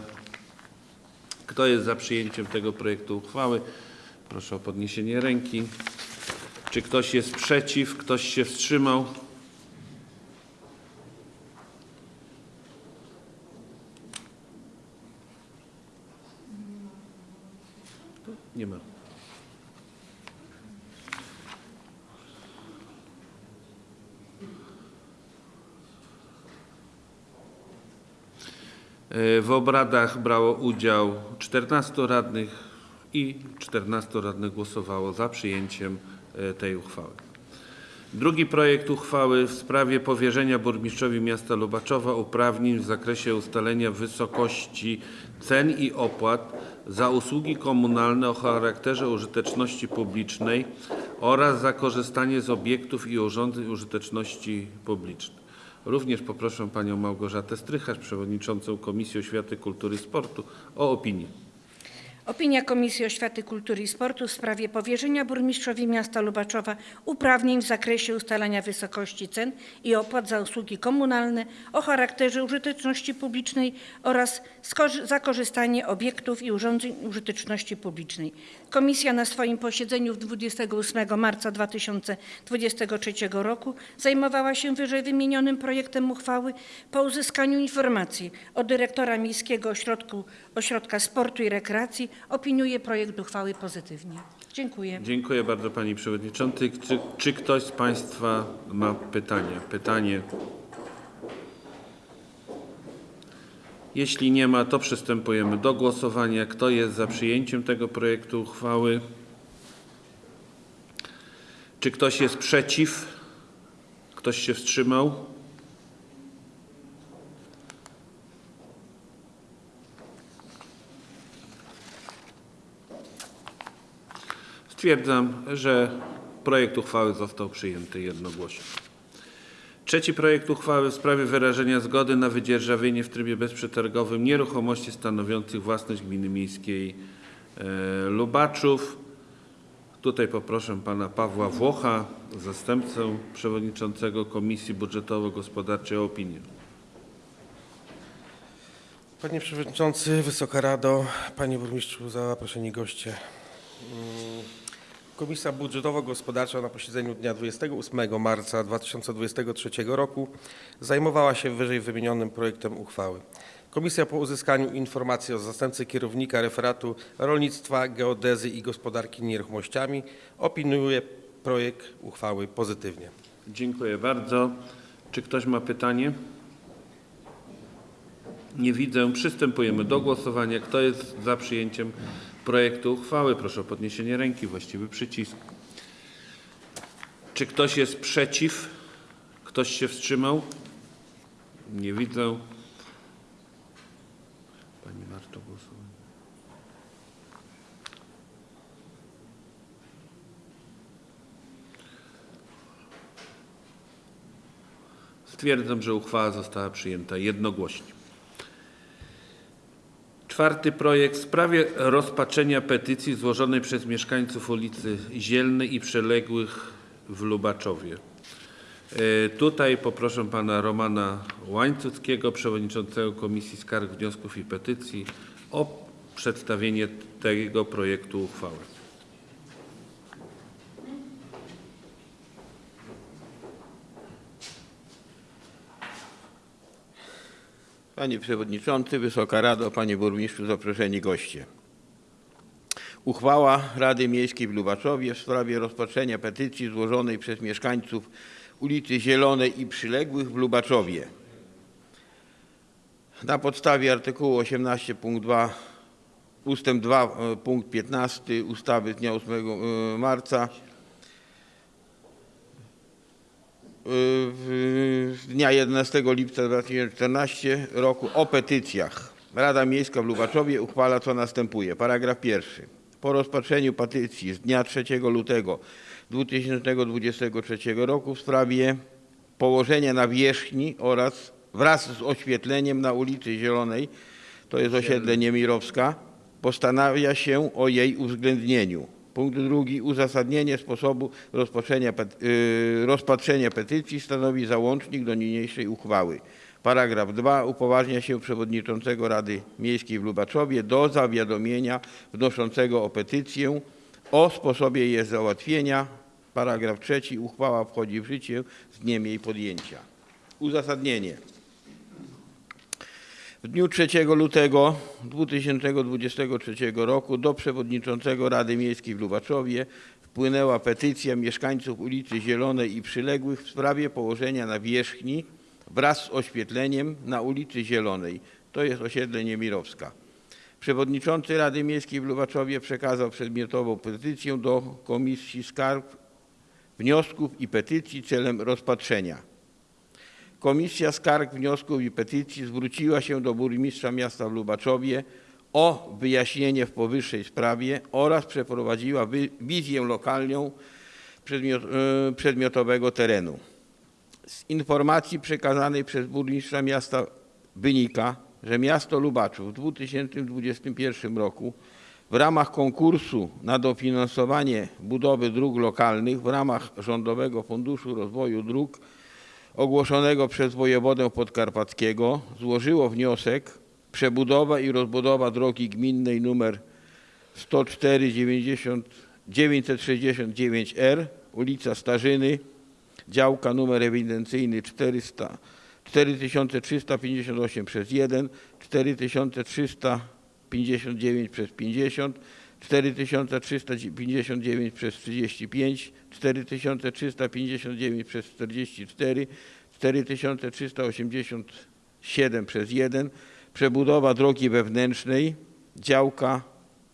Kto jest za przyjęciem tego projektu uchwały? Proszę o podniesienie ręki. Czy ktoś jest przeciw? Ktoś się wstrzymał? Nie ma. W obradach brało udział 14 radnych i 14 radnych głosowało za przyjęciem e, tej uchwały. Drugi projekt uchwały w sprawie powierzenia burmistrzowi miasta Lubaczowa uprawnień w zakresie ustalenia wysokości cen i opłat za usługi komunalne o charakterze użyteczności publicznej oraz za korzystanie z obiektów i urządzeń użyteczności publicznej. Również poproszę panią Małgorzatę Strycharz, przewodniczącą Komisji Oświaty, Kultury i Sportu o opinię. Opinia Komisji Oświaty, Kultury i Sportu w sprawie powierzenia burmistrzowi miasta Lubaczowa uprawnień w zakresie ustalania wysokości cen i opłat za usługi komunalne o charakterze użyteczności publicznej oraz skorzy- za korzystanie obiektów i urządzeń użyteczności publicznej. Komisja na swoim posiedzeniu w 28 marca 2023 roku zajmowała się wyżej wymienionym projektem uchwały po uzyskaniu informacji od dyrektora Miejskiego Ośrodku, Ośrodka Sportu i Rekreacji opiniuje projekt uchwały pozytywnie. Dziękuję. Dziękuję bardzo pani przewodniczącej. Czy, czy ktoś z państwa ma pytania? Pytanie? Jeśli nie ma, to przystępujemy do głosowania. Kto jest za przyjęciem tego projektu uchwały? Czy ktoś jest przeciw? Ktoś się wstrzymał? Stwierdzam, że projekt uchwały został przyjęty jednogłośnie. Trzeci projekt uchwały w sprawie wyrażenia zgody na wydzierżawienie w trybie bezprzetargowym nieruchomości stanowiących własność gminy miejskiej e, Lubaczów. Tutaj poproszę pana Pawła Włocha, zastępcę przewodniczącego Komisji Budżetowo-Gospodarczej o opinię. Panie Przewodniczący, Wysoka Rado, Panie Burmistrzu, zaproszeni goście. Komisja Budżetowo-Gospodarcza na posiedzeniu dnia 28 marca 2023 roku zajmowała się wyżej wymienionym projektem uchwały. Komisja po uzyskaniu informacji od zastępcy kierownika referatu rolnictwa, geodezy i gospodarki nieruchomościami opiniuje projekt uchwały pozytywnie. Dziękuję bardzo. Czy ktoś ma pytanie? Nie widzę. Przystępujemy do głosowania. Kto jest za przyjęciem projektu uchwały? Proszę o podniesienie ręki, właściwy przycisk. Czy ktoś jest przeciw? Ktoś się wstrzymał? Nie widzę. Pani Marto, głosowanie. Stwierdzam, że uchwała została przyjęta jednogłośnie. Czwarty projekt w sprawie rozpatrzenia petycji złożonej przez mieszkańców ulicy Zielnej i przyległych w Lubaczowie. E, Tutaj poproszę pana Romana Łańcuckiego, przewodniczącego Komisji Skarg, Wniosków i Petycji o przedstawienie tego projektu uchwały. Panie Przewodniczący, Wysoka Rado, Panie Burmistrzu, zaproszeni goście. Uchwała Rady Miejskiej w Lubaczowie w sprawie rozpatrzenia petycji złożonej przez mieszkańców ulicy Zielonej i przyległych w ustęp 2 e, punkt 15 ustawy z dnia 8 e, marca e, w- z dnia 11 lipca 2014 roku o petycjach. Rada Miejska w Lubaczowie uchwala co następuje. Paragraf pierwszy. Po rozpatrzeniu petycji z dnia 3 lutego 2023 roku w sprawie położenia nawierzchni oraz wraz z oświetleniem na ulicy Zielonej, to jest osiedle Niemirowska, postanawia się o jej uwzględnieniu. Punkt drugi. Uzasadnienie sposobu y, rozpatrzenia petycji stanowi załącznik do niniejszej uchwały. Paragraf 2. Upoważnia się przewodniczącego Rady Miejskiej w Lubaczowie do zawiadomienia wnoszącego o petycję o sposobie jej załatwienia. Paragraf 3. Uchwała wchodzi w życie z dniem jej podjęcia. Uzasadnienie. W dniu 3 lutego 2023 roku do przewodniczącego Rady Miejskiej w Lubaczowie wpłynęła petycja mieszkańców ulicy Zielonej i przyległych w sprawie położenia nawierzchni wraz z oświetleniem na ulicy Zielonej. To jest osiedle Niemirowska. Przewodniczący Rady Miejskiej w Lubaczowie przekazał przedmiotową petycję do Komisji Skarg, Wniosków i Petycji celem rozpatrzenia. Komisja Skarg, Wniosków i Petycji zwróciła się do burmistrza miasta w Lubaczowie o wyjaśnienie w powyższej sprawie oraz przeprowadziła wizję lokalną e, przedmiotowego terenu. Z informacji przekazanej przez burmistrza miasta wynika, że miasto Lubaczów w 2021 roku w ramach konkursu na dofinansowanie budowy dróg lokalnych w ramach Rządowego Funduszu Rozwoju Dróg ogłoszonego przez wojewodę podkarpackiego złożyło wniosek przebudowa i rozbudowa drogi gminnej numer 104 90 969R ulica Starzyny działka numer ewidencyjny 400 4358 przez 1 4359 przez 50 4359 przez 35 4359 przez 44 4387 przez 1 przebudowa drogi wewnętrznej działka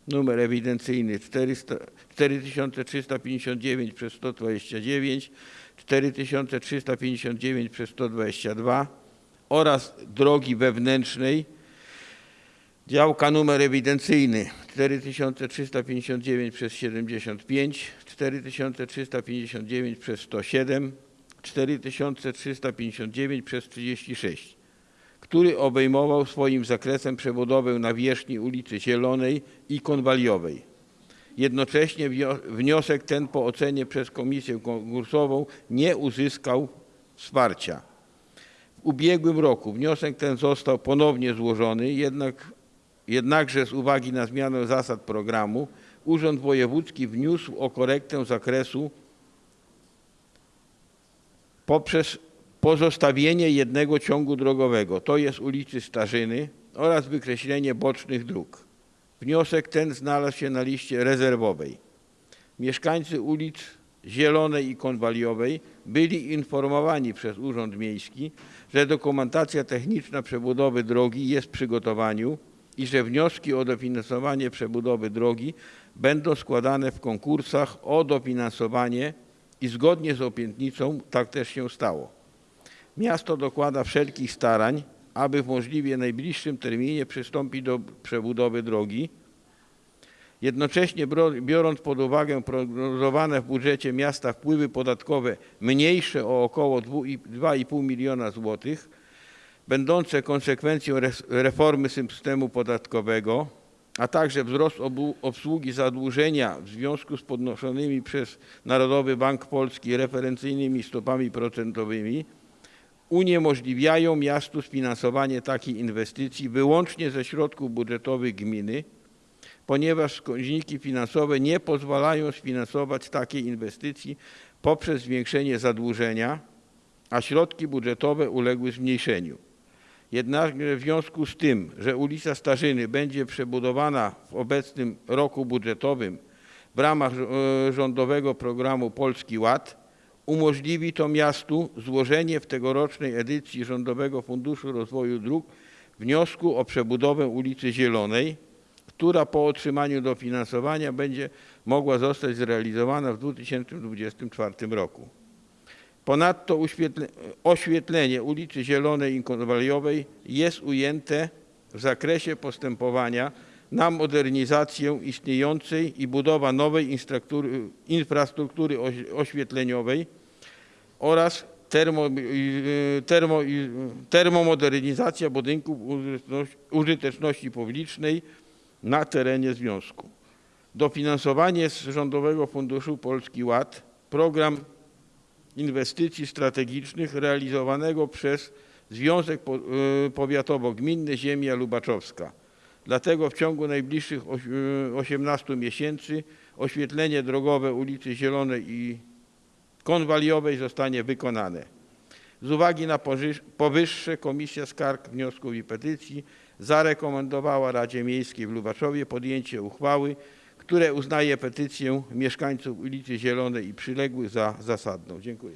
numer ewidencyjny 400 4359 przez 129 4359 przez 122 oraz drogi wewnętrznej Działka numer ewidencyjny 4359 przez 75, 4359 przez 107, 4359 przez 36, który obejmował swoim zakresem przebudowę nawierzchni ulicy Zielonej i Konwaliowej. Jednocześnie wniosek ten po ocenie przez komisję konkursową nie uzyskał wsparcia. W ubiegłym roku wniosek ten został ponownie złożony, jednak Jednakże z uwagi na zmianę zasad programu Urząd Wojewódzki wniósł o korektę zakresu poprzez pozostawienie jednego ciągu drogowego, to jest ulicy Starzyny oraz wykreślenie bocznych dróg. Wniosek ten znalazł się na liście rezerwowej. Mieszkańcy ulic Zielonej i Konwaliowej byli informowani przez Urząd Miejski, że dokumentacja techniczna przebudowy drogi jest w przygotowaniu i że wnioski o dofinansowanie przebudowy drogi będą składane w konkursach o dofinansowanie i zgodnie z obietnicą tak też się stało. Miasto dokłada wszelkich starań, aby w możliwie najbliższym terminie przystąpić do przebudowy drogi. Jednocześnie biorąc pod uwagę prognozowane w budżecie miasta wpływy podatkowe mniejsze o około 2,5 miliona złotych, będące konsekwencją reformy systemu podatkowego, a także wzrost obsługi zadłużenia w związku z podnoszonymi przez Narodowy Bank Polski referencyjnymi stopami procentowymi, uniemożliwiają miastu sfinansowanie takiej inwestycji wyłącznie ze środków budżetowych gminy, ponieważ wskaźniki finansowe nie pozwalają sfinansować takiej inwestycji poprzez zwiększenie zadłużenia, a środki budżetowe uległy zmniejszeniu. Jednakże w związku z tym, że ulica Starzyny będzie przebudowana w obecnym roku budżetowym w ramach e, rządowego programu Polski Ład, umożliwi to miastu złożenie w tegorocznej edycji Rządowego Funduszu Rozwoju Dróg wniosku o przebudowę ulicy Zielonej, która po otrzymaniu dofinansowania będzie mogła zostać zrealizowana w 2024 roku. Ponadto oświetlenie ulicy Zielonej i Konwaliowej jest ujęte w zakresie postępowania na modernizację istniejącej i budowa nowej infrastruktury oś- oświetleniowej oraz termo, y, termo, termomodernizacja budynków użyteczności publicznej na terenie związku. Dofinansowanie z Rządowego Funduszu Polski Ład, program inwestycji strategicznych realizowanego przez Związek y, Powiatowo-Gminny Ziemia Lubaczowska. Dlatego w ciągu najbliższych oś- y, 18 miesięcy oświetlenie drogowe ulicy Zielonej i konwaliowej zostanie wykonane. Z uwagi na powyższe Komisja Skarg, Wniosków i Petycji zarekomendowała Radzie Miejskiej w Lubaczowie podjęcie uchwały, które uznaje petycję mieszkańców ulicy Zielonej i przyległych za zasadną. Dziękuję.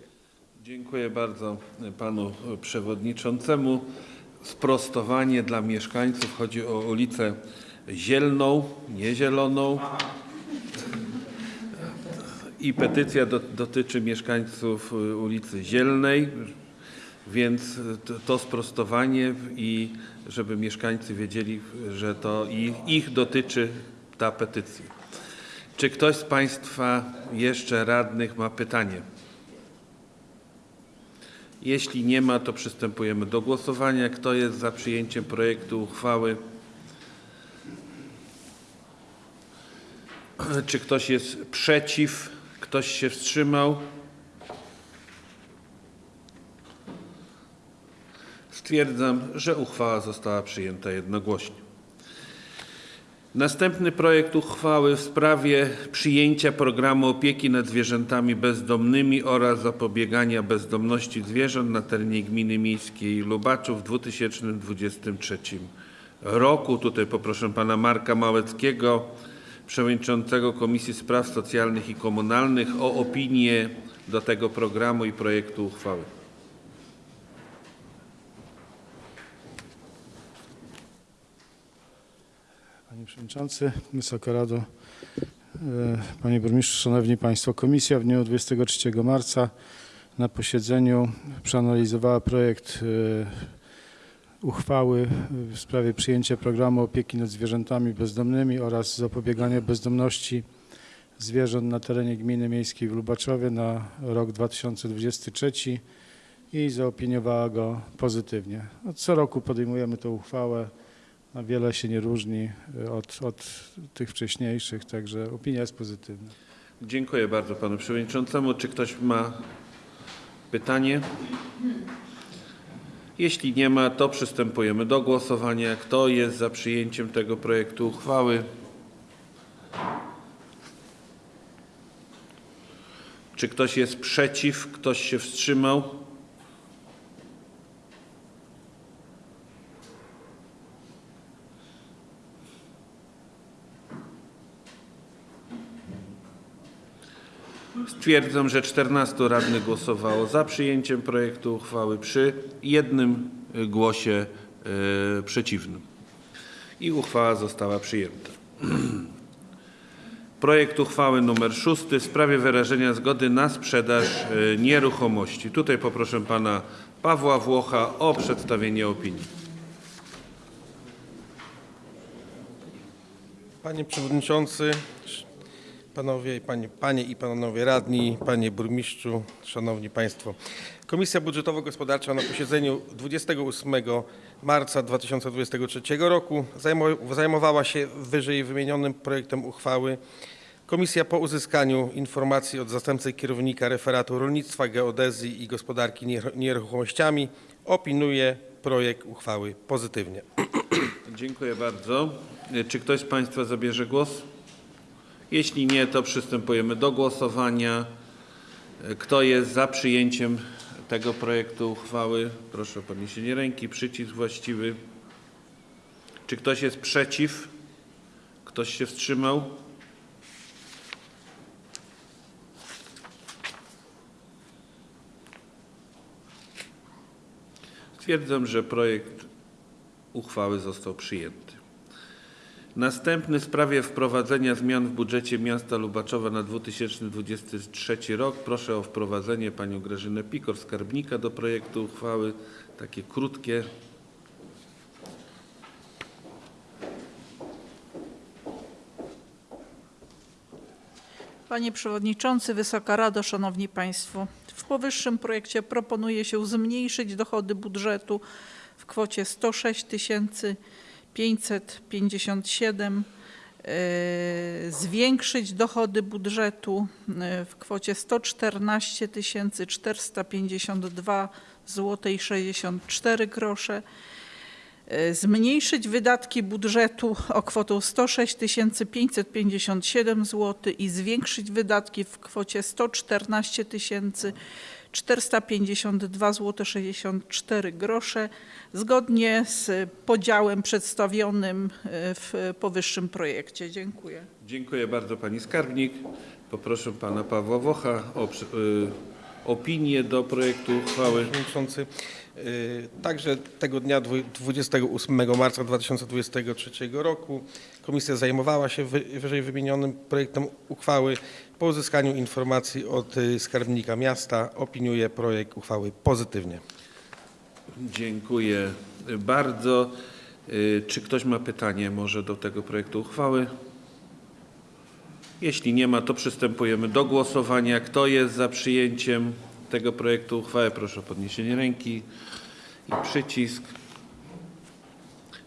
Dziękuję bardzo panu przewodniczącemu. Sprostowanie dla mieszkańców. Chodzi o ulicę Zielną, nie Zieloną. I petycja do, dotyczy mieszkańców ulicy Zielnej, więc to, to sprostowanie i żeby mieszkańcy wiedzieli, że to ich, ich dotyczy ta petycja. Czy ktoś z Państwa jeszcze radnych ma pytanie? Jeśli nie ma, to przystępujemy do głosowania. Kto jest za przyjęciem projektu uchwały? Czy ktoś jest przeciw? Ktoś się wstrzymał? Stwierdzam, że uchwała została przyjęta jednogłośnie. Następny projekt uchwały w sprawie przyjęcia programu opieki nad zwierzętami bezdomnymi oraz zapobiegania bezdomności zwierząt na terenie gminy miejskiej Lubaczów w 2023 roku. Tutaj poproszę pana Marka Małeckiego, przewodniczącego Komisji Spraw Socjalnych i Komunalnych o opinię do tego programu i projektu uchwały. Panie Przewodniczący, Wysoka Rado, e, Panie Burmistrzu, Szanowni Państwo. Komisja w dniu 23 marca na posiedzeniu przeanalizowała projekt e, uchwały w sprawie przyjęcia programu opieki nad zwierzętami bezdomnymi oraz zapobiegania bezdomności zwierząt na terenie gminy miejskiej w Lubaczowie na rok 2023 i zaopiniowała go pozytywnie. Co roku podejmujemy tę uchwałę. Wiele się nie różni y, od, od tych wcześniejszych, także opinia jest pozytywna. Dziękuję bardzo panu przewodniczącemu. Czy ktoś ma pytanie? Jeśli nie ma, to przystępujemy do głosowania. Kto jest za przyjęciem tego projektu uchwały? Czy ktoś jest przeciw? Ktoś się wstrzymał? Stwierdzam, że 14 radnych głosowało za przyjęciem projektu uchwały przy jednym y, głosie y, przeciwnym. I uchwała została przyjęta. [CLEARS THROAT] Projekt uchwały nr 6 w sprawie wyrażenia zgody na sprzedaż y, nieruchomości. Tutaj poproszę pana Pawła Włocha o przedstawienie opinii. Panie Przewodniczący, Panowie, i panie, panie i Panowie Radni, Panie Burmistrzu, Szanowni Państwo. Komisja Budżetowo-Gospodarcza na posiedzeniu 28 marca 2023 roku zajmo- zajmowała się wyżej wymienionym projektem uchwały. Komisja po uzyskaniu informacji od zastępcy kierownika referatu rolnictwa, geodezji i gospodarki nieruch- nieruchomościami opiniuje projekt uchwały pozytywnie. Dziękuję bardzo. Czy ktoś z Państwa zabierze głos? Jeśli nie, to przystępujemy do głosowania. Kto jest za przyjęciem tego projektu uchwały? Proszę o podniesienie ręki. Przycisk właściwy. Czy ktoś jest przeciw? Ktoś się wstrzymał? Stwierdzam, że projekt uchwały został przyjęty. Następny w sprawie wprowadzenia zmian w budżecie miasta Lubaczowa na 2023 rok. Proszę o wprowadzenie panią Grażynę Pikor, skarbnika do projektu uchwały. Takie krótkie. Panie Przewodniczący, Wysoka Rado, Szanowni Państwo. W powyższym projekcie proponuje się zmniejszyć dochody budżetu w kwocie 106 557, e, zwiększyć dochody budżetu e, w kwocie 114 452 zł i 64 grosze, e, zmniejszyć wydatki budżetu o kwotę 106 557 zł i zwiększyć wydatki w kwocie 114 452 zł 64 grosze zgodnie z podziałem przedstawionym e, w powyższym projekcie. Dziękuję. Dziękuję bardzo pani skarbnik. Poproszę pana Pawła Wocha o y, opinię do projektu uchwały. Przewodniczący, y, także tego dnia dwu- 28 marca 2023 roku komisja zajmowała się wy- wyżej wymienionym projektem uchwały. Po uzyskaniu informacji od y, skarbnika miasta opiniuje projekt uchwały pozytywnie. Dziękuję bardzo. Y, Czy ktoś ma pytanie może do tego projektu uchwały? Jeśli nie ma, to przystępujemy do głosowania. Kto jest za przyjęciem tego projektu uchwały? Proszę o podniesienie ręki i przycisk.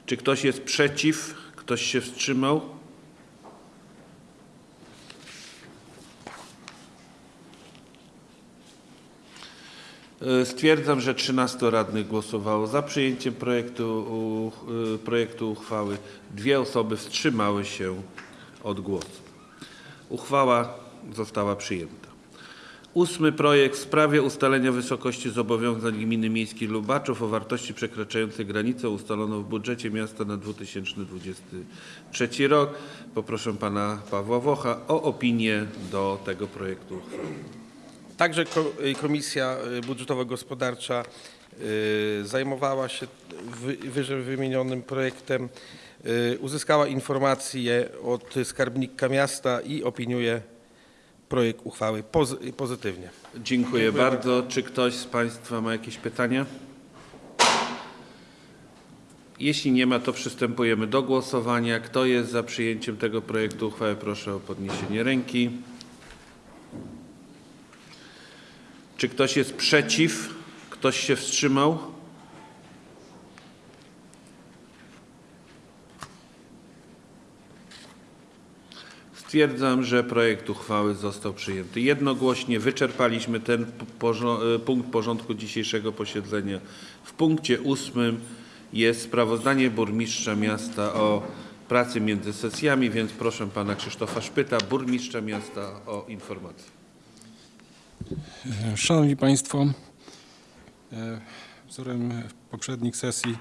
Czy ktoś jest przeciw? Ktoś się wstrzymał? E, Stwierdzam, że 13 radnych głosowało za przyjęciem projektu, y, projektu uchwały. Dwie osoby wstrzymały się od głosu. Uchwała została przyjęta. Ósmy projekt w sprawie ustalenia wysokości zobowiązań Gminy Miejskiej Lubaczów o wartości przekraczającej granicę ustaloną w budżecie miasta na 2023 rok. Poproszę pana Pawła Wocha o opinię do tego projektu. Także y, Komisja y, Budżetowo-Gospodarcza y, zajmowała się wy- wyżej wymienionym projektem, uzyskała informacje od skarbnika miasta i opiniuje projekt uchwały pozy- pozytywnie. Dziękuję bardzo. Czy ktoś z Państwa ma jakieś pytania? Jeśli nie ma, to przystępujemy do głosowania. Kto jest za przyjęciem tego projektu uchwały? Proszę o podniesienie ręki. Czy ktoś jest przeciw? Ktoś się wstrzymał? Stwierdzam, że projekt uchwały został przyjęty jednogłośnie. Wyczerpaliśmy ten e, punkt porządku dzisiejszego posiedzenia. W punkcie ósmym jest sprawozdanie burmistrza miasta o pracy między sesjami, więc proszę pana Krzysztofa Szpyta, burmistrza miasta o informację. Szanowni Państwo, e, wzorem poprzednich sesji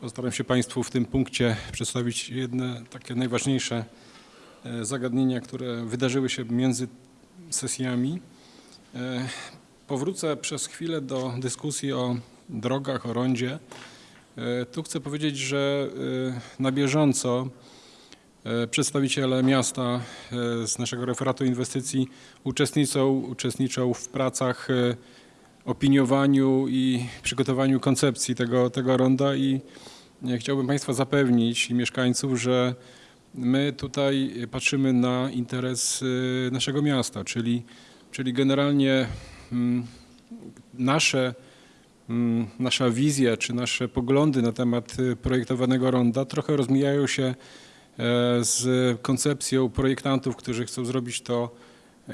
postaram się Państwu w tym punkcie przedstawić jedne takie najważniejsze zagadnienia, które wydarzyły się między sesjami. E, Powrócę przez chwilę do dyskusji o drogach, o rondzie. E, Tu chcę powiedzieć, że e, na bieżąco e, przedstawiciele miasta e, z naszego referatu inwestycji uczestniczą, uczestniczą w pracach, e, opiniowaniu i przygotowaniu koncepcji tego, tego ronda i e, chciałbym Państwa zapewnić i mieszkańców, że my tutaj patrzymy na interes e, naszego miasta, czyli, czyli generalnie mm, nasze mm, nasza wizja czy nasze poglądy na temat y, projektowanego ronda trochę rozmijają się e, z koncepcją projektantów, którzy chcą zrobić to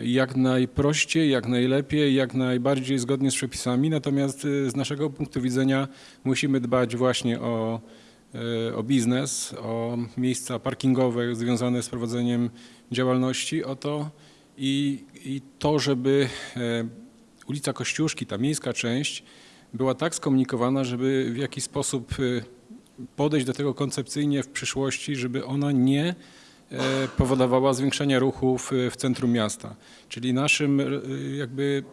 jak najprościej, jak najlepiej, jak najbardziej zgodnie z przepisami. Natomiast y, z naszego punktu widzenia musimy dbać właśnie o, o biznes, o miejsca parkingowe związane z prowadzeniem działalności, o to i, i to, żeby e, ulica Kościuszki, ta miejska część, była tak skomunikowana, żeby w jakiś sposób y, podejść do tego koncepcyjnie w przyszłości, żeby ona nie e, powodowała zwiększenie ruchu w, w centrum miasta. Czyli naszym e, jakby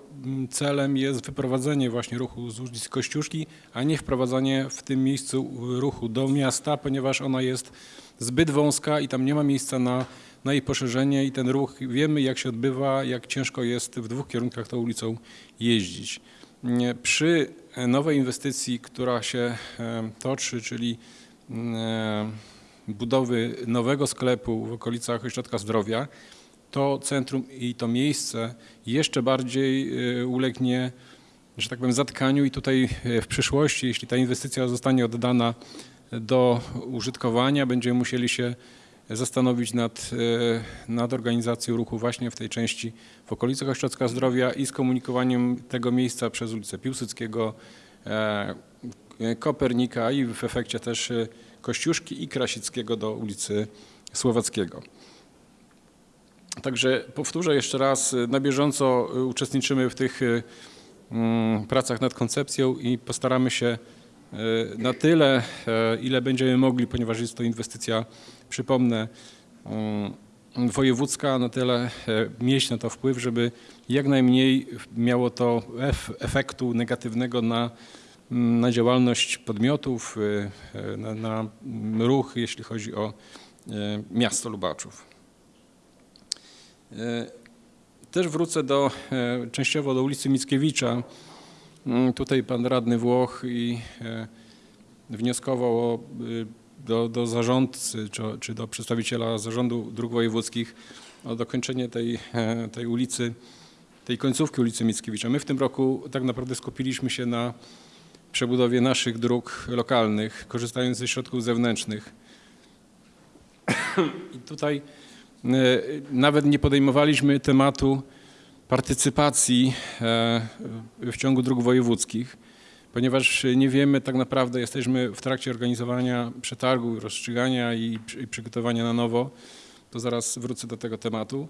celem jest wyprowadzenie właśnie ruchu z ulicy Kościuszki, a nie wprowadzanie w tym miejscu ruchu do miasta, ponieważ ona jest zbyt wąska i tam nie ma miejsca na, na jej poszerzenie i ten ruch wiemy jak się odbywa, jak ciężko jest w dwóch kierunkach tą ulicą jeździć. Nie, Przy nowej inwestycji, która się e, toczy, czyli e, budowy nowego sklepu w okolicach Ośrodka Zdrowia, to centrum i to miejsce jeszcze bardziej e, ulegnie, że tak powiem, zatkaniu i tutaj e, w przyszłości, jeśli ta inwestycja zostanie oddana do użytkowania, będziemy musieli się zastanowić nad, e, nad organizacją ruchu właśnie w tej części w okolicach Ośrodka Zdrowia i skomunikowaniem tego miejsca przez ulicę Piłsudskiego, e, Kopernika i w efekcie też e, Kościuszki i Krasickiego do ulicy Słowackiego. Także powtórzę jeszcze raz, na bieżąco uczestniczymy w tych mm, pracach nad koncepcją i postaramy się e, na tyle, e, ile będziemy mogli, ponieważ jest to inwestycja, przypomnę, mm, wojewódzka, na tyle e, mieć na to wpływ, żeby jak najmniej miało to ef- efektu negatywnego na, na działalność podmiotów, e, e, na, na ruch, jeśli chodzi o e, miasto Lubaczów. Też wrócę do, częściowo do ulicy Mickiewicza. Mm, Tutaj pan radny Włoch i wnioskował o, y, do, do zarządcy czy, czy do przedstawiciela zarządu dróg wojewódzkich o dokończenie tej, tej ulicy, tej końcówki ulicy Mickiewicza. My w tym roku tak naprawdę skupiliśmy się na przebudowie naszych dróg lokalnych, korzystając ze środków zewnętrznych. [COUGHS] I tutaj e, nawet nie podejmowaliśmy tematu partycypacji e, w ciągu dróg wojewódzkich, ponieważ nie wiemy tak naprawdę, jesteśmy w trakcie organizowania przetargu, rozstrzygania i przy- i przygotowania na nowo, to zaraz wrócę do tego tematu.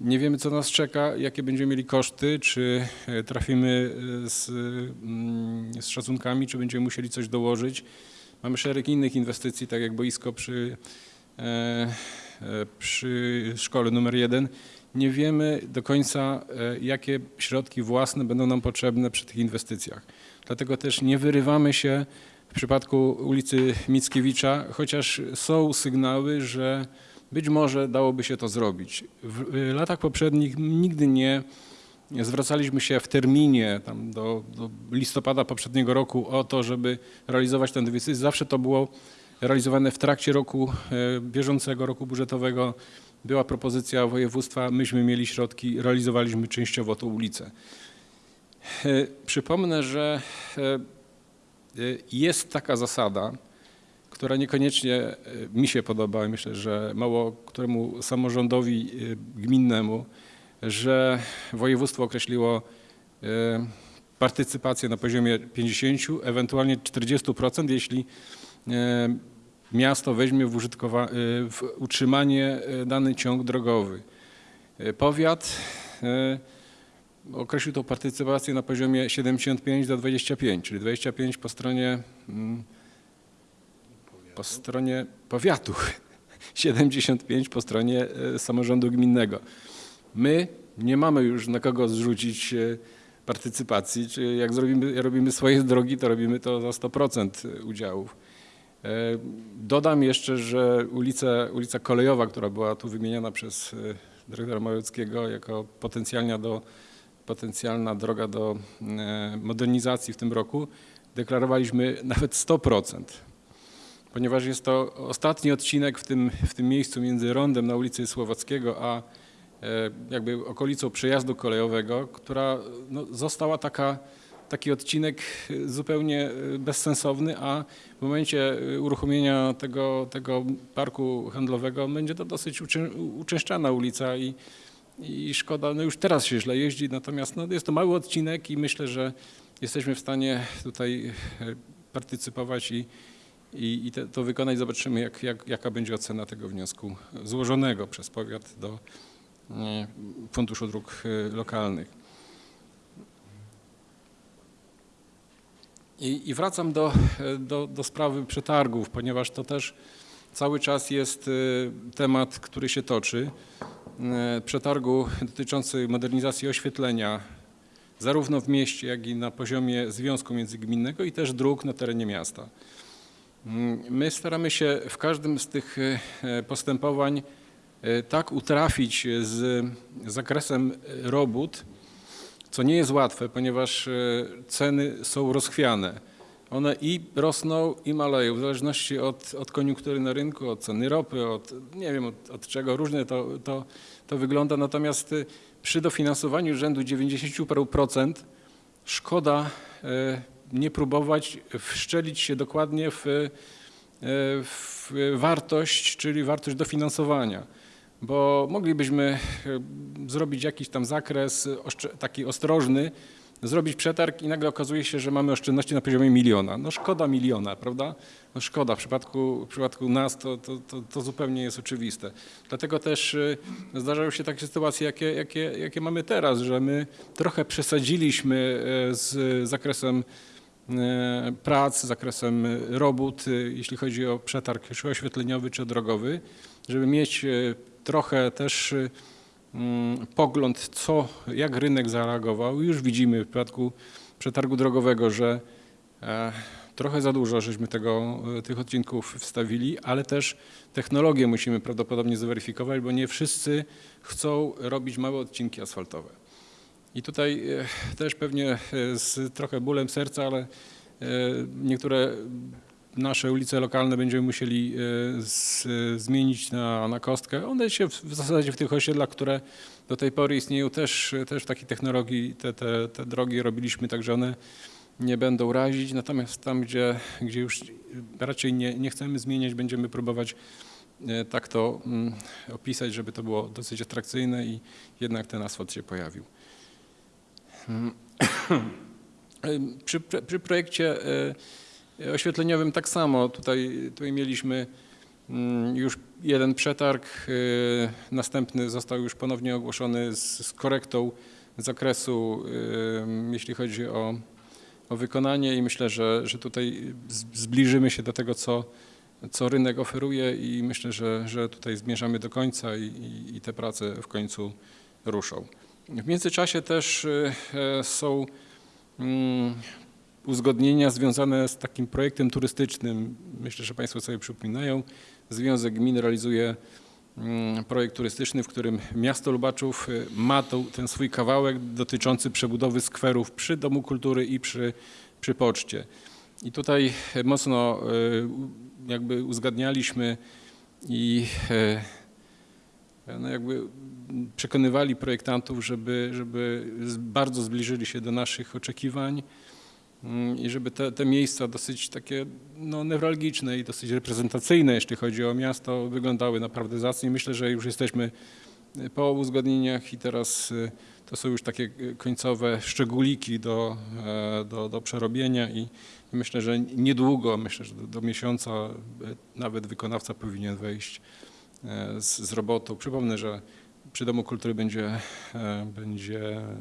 Nie wiemy, co nas czeka, jakie będziemy mieli koszty, czy e, trafimy e, z, mm, z szacunkami, czy będziemy musieli coś dołożyć. Mamy szereg innych inwestycji, tak jak boisko przy, e, przy szkole numer jeden. Nie wiemy do końca, jakie środki własne będą nam potrzebne przy tych inwestycjach. Dlatego też nie wyrywamy się w przypadku ulicy Mickiewicza, chociaż są sygnały, że być może dałoby się to zrobić. W y, latach poprzednich nigdy nie zwracaliśmy się w terminie do, do listopada poprzedniego roku o to, żeby realizować tę inwestycję. Zawsze to było realizowane w trakcie roku e, bieżącego, roku budżetowego. Była propozycja województwa, myśmy mieli środki, realizowaliśmy częściowo tą ulicę. E, Przypomnę, że e, jest taka zasada, która niekoniecznie e, mi się podoba myślę, że mało któremu samorządowi e, gminnemu, że województwo określiło e, partycypację na poziomie 50, ewentualnie 40%, jeśli miasto weźmie w, w utrzymanie dany ciąg drogowy. Powiat określił tą partycypację na poziomie 75 do 25, czyli 25 po stronie mm, po stronie powiatu, [LAUGHS] 75 po stronie e, samorządu gminnego. My nie mamy już na kogo zrzucić e, partycypacji, czy jak zrobimy, robimy swoje drogi, to robimy to za 100% udziałów. E, Dodam jeszcze, że ulica, ulica Kolejowa, która była tu wymieniona przez dyrektora Małeckiego jako potencjalna, do, potencjalna droga do modernizacji w tym roku, deklarowaliśmy nawet 100% ponieważ jest to ostatni odcinek w tym, w tym miejscu między rondem na ulicy Słowackiego, a e, jakby okolicą przejazdu kolejowego, która no, została taka, taki odcinek zupełnie e, bezsensowny, a w momencie e, uruchomienia tego, tego parku handlowego będzie to dosyć uczę, uczęszczana ulica i, i szkoda, no już teraz się źle jeździ, natomiast no, jest to mały odcinek i myślę, że jesteśmy w stanie tutaj partycypować i, i, i te, to wykonać. Zobaczymy, jak, jak, jaka będzie ocena tego wniosku złożonego przez powiat do e, Funduszu Dróg e, Lokalnych. I, i wracam do, e, do, do sprawy przetargów, ponieważ to też cały czas jest temat, który się toczy. Przetargu dotyczący modernizacji oświetlenia zarówno w mieście, jak i na poziomie związku międzygminnego i też dróg na terenie miasta. Mm, My staramy się w każdym z tych y, postępowań y, tak utrafić z zakresem robót, co nie jest łatwe, ponieważ ceny są rozchwiane. One i rosną, i maleją, w zależności od, od koniunktury na rynku, od ceny ropy, od nie wiem od, od czego, różnie to, to, to wygląda. Natomiast przy dofinansowaniu rzędu 90 paru procent szkoda nie próbować wszczelić się dokładnie w, y, w wartość, czyli wartość dofinansowania. Bo moglibyśmy y, zrobić jakiś tam zakres taki ostrożny, zrobić przetarg i nagle okazuje się, że mamy oszczędności na poziomie miliona. No szkoda miliona, prawda? No szkoda, w przypadku, w przypadku nas to, to, to, to zupełnie jest oczywiste. Dlatego też y, zdarzają się takie sytuacje, jakie, jakie, jakie mamy teraz, że my trochę przesadziliśmy z zakresem e, prac, z zakresem robót, y, jeśli chodzi o przetarg czy oświetleniowy, czy drogowy, żeby mieć y, trochę też mm, pogląd, co, jak rynek zareagował. Już widzimy w przypadku przetargu drogowego, że e, trochę za dużo żeśmy tego, e, tych odcinków wstawili, ale też technologię musimy prawdopodobnie zweryfikować, bo nie wszyscy chcą robić małe odcinki asfaltowe. I tutaj e, też pewnie e, z trochę bólem serca, ale e, niektóre nasze ulice lokalne będziemy musieli z, zmienić na, na kostkę. One się w, w zasadzie w tych osiedlach, które do tej pory istnieją, też, też w takiej technologii te, te, te drogi robiliśmy, także one nie będą razić. Natomiast tam, gdzie, gdzie już raczej nie, nie chcemy zmieniać, będziemy próbować tak to mm, opisać, żeby to było dosyć atrakcyjne i jednak ten asfalt się pojawił. Przy, przy projekcie e, oświetleniowym tak samo. Tutaj, tutaj mieliśmy mm, już jeden przetarg, e, następny został już ponownie ogłoszony z, z korektą zakresu, e, jeśli chodzi o, o wykonanie i myślę, że, że tutaj zbliżymy się do tego, co, co rynek oferuje i myślę, że, że tutaj zmierzamy do końca i, i, i te prace w końcu ruszą. W międzyczasie też e, e, są mm, uzgodnienia związane z takim projektem turystycznym. Myślę, że Państwo sobie przypominają. Związek Gmin realizuje mm, projekt turystyczny, w którym miasto Lubaczów y, ma ten swój kawałek dotyczący przebudowy skwerów przy Domu Kultury i przy, przy poczcie. I tutaj mocno y, u- jakby uzgadnialiśmy i e, no jakby przekonywali projektantów, żeby, żeby bardzo zbliżyli się do naszych oczekiwań mm, i żeby te, te miejsca dosyć takie no, newralgiczne i dosyć reprezentacyjne, jeśli chodzi o miasto, wyglądały naprawdę zacnie. Myślę, że już jesteśmy y, po uzgodnieniach i teraz y, to są już takie y, końcowe szczególiki do, e, do, do przerobienia i, myślę, że niedługo, myślę, że do, do miesiąca e, nawet wykonawca powinien wejść e, z, z robotą. Przypomnę, że przy Domu Kultury będzie, e, będzie e,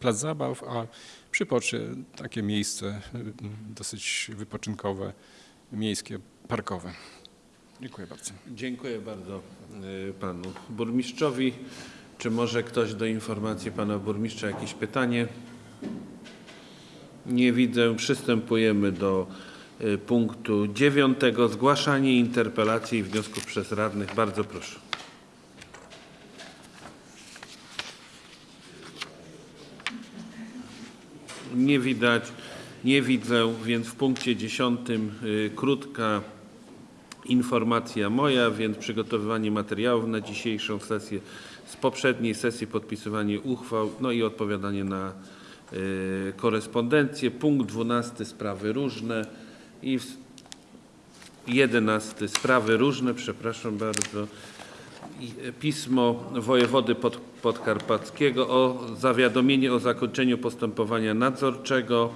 plac zabaw, a przy poczcie takie miejsce dosyć wypoczynkowe, miejskie, parkowe. Dziękuję bardzo. Dziękuję bardzo panu burmistrzowi. Czy może ktoś do informacji pana burmistrza jakieś pytanie? Nie widzę. Przystępujemy do punktu dziewiątego. Zgłaszanie interpelacji i wniosków przez radnych. Bardzo proszę. Nie widać, nie widzę, więc w punkcie dziesiątym y, krótka informacja moja, więc przygotowywanie materiałów na dzisiejszą sesję, z poprzedniej sesji podpisywanie uchwał, no i odpowiadanie na y, korespondencję. Punkt 12 sprawy różne i 11 sprawy różne, przepraszam bardzo. Pismo wojewody pod, podkarpackiego o zawiadomienie o zakończeniu postępowania nadzorczego.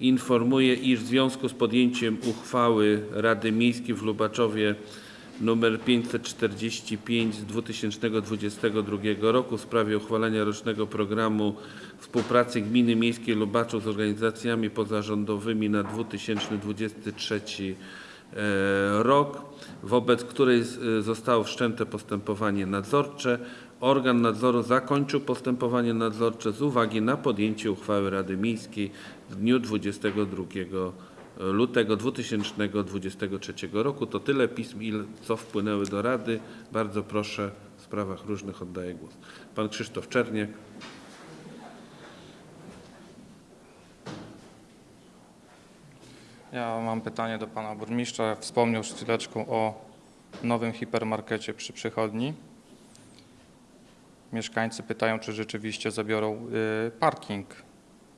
Informuję, iż w związku z podjęciem uchwały Rady Miejskiej w Lubaczowie nr 545 z 2022 roku w sprawie uchwalenia rocznego programu współpracy Gminy Miejskiej Lubaczów z organizacjami pozarządowymi na 2023 rok, wobec której z- zostało wszczęte postępowanie nadzorcze. Organ nadzoru zakończył postępowanie nadzorcze z uwagi na podjęcie uchwały Rady Miejskiej w dniu 22 lutego 2023 roku. To tyle pism, co wpłynęły do Rady. Bardzo proszę, w sprawach różnych oddaję głos. Pan Krzysztof Czerniak. Ja mam pytanie do pana burmistrza. Wspomniał przed chwileczką o nowym hipermarkecie przy przychodni. Mieszkańcy pytają, czy rzeczywiście zabiorą y, parking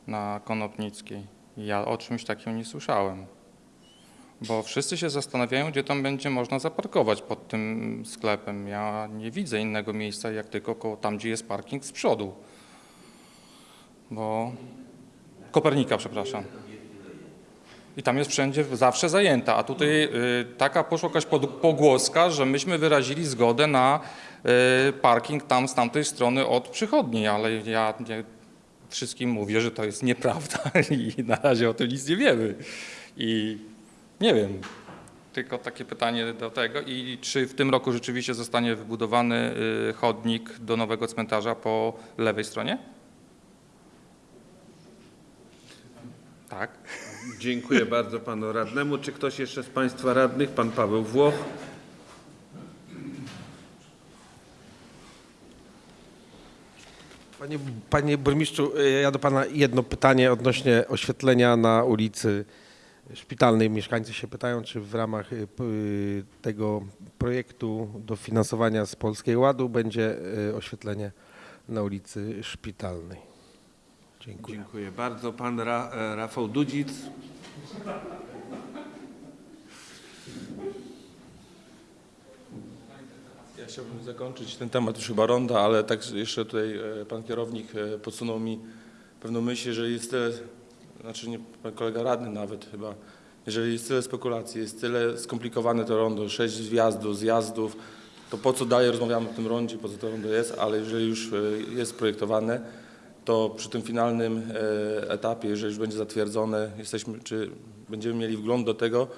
na Konopnickiej. Ja o czymś takim nie słyszałem. Bo wszyscy się zastanawiają, gdzie tam będzie można zaparkować pod tym sklepem. Ja nie widzę innego miejsca, jak tylko koło tam, gdzie jest parking z przodu. Bo Kopernika, przepraszam. I tam jest wszędzie zawsze zajęta, a tutaj y, taka poszła jakaś pogłoska, że myśmy wyrazili zgodę na y, parking tam z tamtej strony od przychodni, ale ja wszystkim mówię, że to jest nieprawda [LAUGHS] i na razie o tym nic nie wiemy. I nie wiem, tylko takie pytanie do tego i czy w tym roku rzeczywiście zostanie wybudowany y, chodnik do nowego cmentarza po lewej stronie? Tak. Dziękuję bardzo panu radnemu. Czy ktoś jeszcze z państwa radnych? Pan Paweł Włoch. Panie, panie burmistrzu, y, ja do pana jedno pytanie odnośnie oświetlenia na ulicy Szpitalnej. Mieszkańcy się pytają, czy w ramach y, y, tego projektu dofinansowania z Polskiego Ładu będzie oświetlenie na ulicy Szpitalnej. Dziękuję. Dziękuję bardzo. Pan Ra, e, Rafał Dudzic. Ja chciałbym zakończyć ten temat już chyba ronda, ale tak jeszcze tutaj e, pan kierownik e, podsunął mi pewną myśl, jeżeli jest tyle, znaczy nie pan kolega radny nawet chyba, jeżeli jest tyle spekulacji, jest tyle skomplikowane to rondo, sześć wjazdów, zjazdów, to po co dalej rozmawiamy o tym rondzie, po co to rondo jest, ale jeżeli już jest projektowane, to przy tym finalnym e, etapie, jeżeli już będzie zatwierdzone, jesteśmy, czy będziemy mieli wgląd do tego,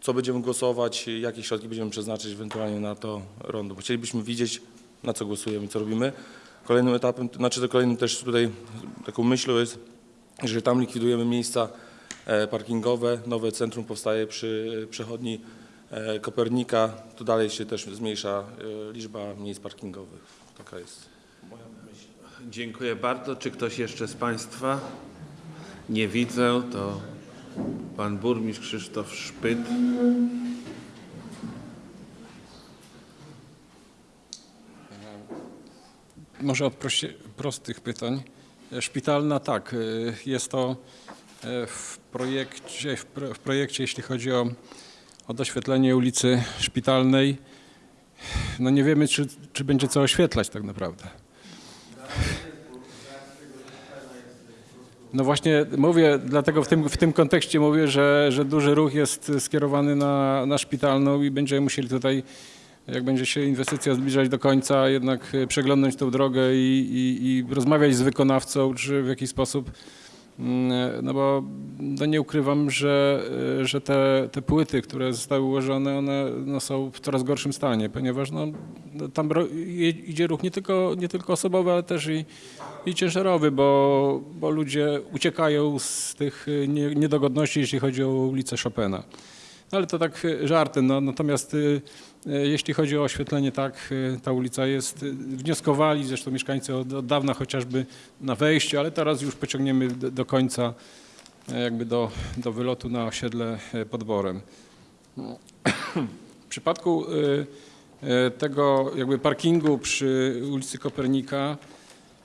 co będziemy głosować, jakie środki będziemy przeznaczyć ewentualnie na to rondo. Chcielibyśmy widzieć, na co głosujemy, co robimy. Kolejnym etapem, znaczy to kolejnym też tutaj taką myślą jest, że tam likwidujemy miejsca e, parkingowe, nowe centrum powstaje przy przechodni e, Kopernika, to dalej się też zmniejsza liczba miejsc parkingowych. Taka jest. Dziękuję bardzo. Czy ktoś jeszcze z państwa? Nie widzę. To pan burmistrz Krzysztof Szpyt. Może od prostych pytań. E, Szpitalna, tak, e, jest to e, w projekcie, w, pro, w projekcie jeśli chodzi o, o doświetlenie ulicy Szpitalnej. No nie wiemy, czy, czy będzie co oświetlać tak naprawdę. No właśnie mówię, dlatego w tym, w tym kontekście mówię, że, że duży ruch jest skierowany na, na szpitalną i będziemy musieli tutaj, jak będzie się inwestycja zbliżać do końca, jednak przeglądnąć tą drogę i, i, i rozmawiać z wykonawcą, czy w jakiś sposób, no bo no nie ukrywam, że, e, że te, te płyty, które zostały ułożone, one no są w coraz gorszym stanie, ponieważ no, no tam idzie ruch nie tylko, nie tylko osobowy, ale też i, i ciężarowy, bo, bo ludzie uciekają z tych nie- niedogodności, jeśli chodzi o ulicę Chopina. No ale to tak żartem. No, natomiast jeśli chodzi o oświetlenie, tak, y, ta ulica jest, y, wnioskowali zresztą mieszkańcy od, od dawna chociażby na wejściu, ale teraz już pociągniemy do, do końca, jakby do, do wylotu na osiedle pod Borem. W przypadku tego jakby parkingu przy ulicy Kopernika,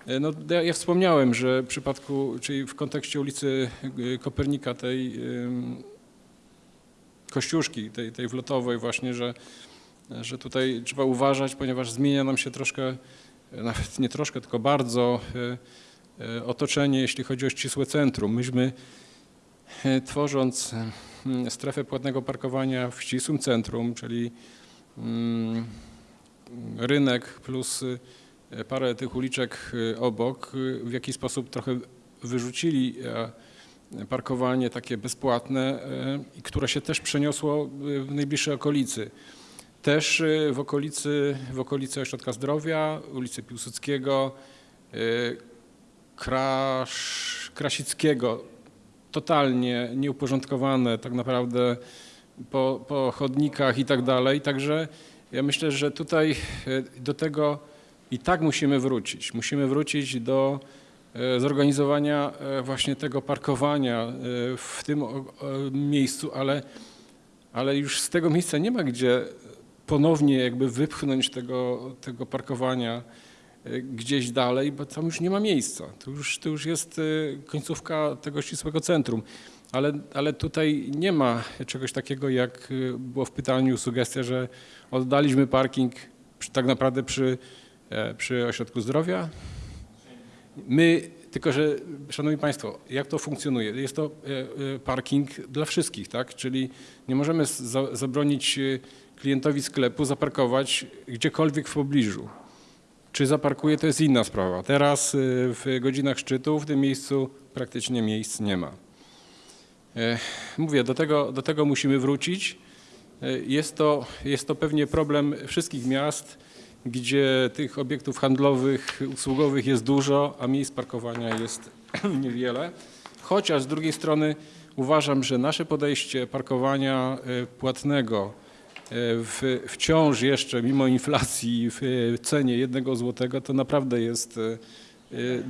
E, No, ja, wspomniałem, że w przypadku, czyli w kontekście ulicy Kopernika, tej Kościuszki, tej, tej wlotowej właśnie, że, że tutaj trzeba uważać, ponieważ zmienia nam się troszkę, e, nawet nie troszkę, tylko bardzo y, y, otoczenie, jeśli chodzi o ścisłe centrum. Myśmy tworząc strefę płatnego parkowania w ścisłym centrum, czyli mm, rynek plus parę tych uliczek obok w jakiś sposób trochę wyrzucili e, parkowanie takie bezpłatne, e, które się też przeniosło e, w najbliższej okolicy. Też e, w okolicy, w okolicy Ośrodka Zdrowia, ulicy Piłsudskiego, e, Krasz, Krasickiego, totalnie nieuporządkowane tak naprawdę po, po chodnikach i tak dalej. Także ja myślę, że tutaj e, do tego i tak musimy wrócić. Musimy wrócić do zorganizowania właśnie tego parkowania w tym miejscu, ale, ale już z tego miejsca nie ma gdzie ponownie jakby wypchnąć tego, tego parkowania e, gdzieś dalej, bo tam już nie ma miejsca. To już, to już jest e, końcówka tego ścisłego centrum. Ale, ale tutaj nie ma czegoś takiego, jak e, było w pytaniu sugestia, że oddaliśmy parking przy, tak naprawdę przy, przy ośrodku zdrowia. My, tylko że, Szanowni Państwo, jak to funkcjonuje? Jest to parking dla wszystkich, tak? Czyli nie możemy zabronić klientowi sklepu zaparkować gdziekolwiek w pobliżu. Czy zaparkuje, to jest inna sprawa. Teraz e, w godzinach szczytu w tym miejscu praktycznie miejsc nie ma. E, Mówię, do tego, do tego musimy wrócić. E, Jest to, jest to pewnie problem wszystkich miast, gdzie tych obiektów handlowych, usługowych jest dużo, a miejsc parkowania jest [CLEARS THROAT] niewiele. Chociaż z drugiej strony uważam, że nasze podejście parkowania e, płatnego w, wciąż jeszcze mimo inflacji w e, cenie jednego złotego to naprawdę jest e, e,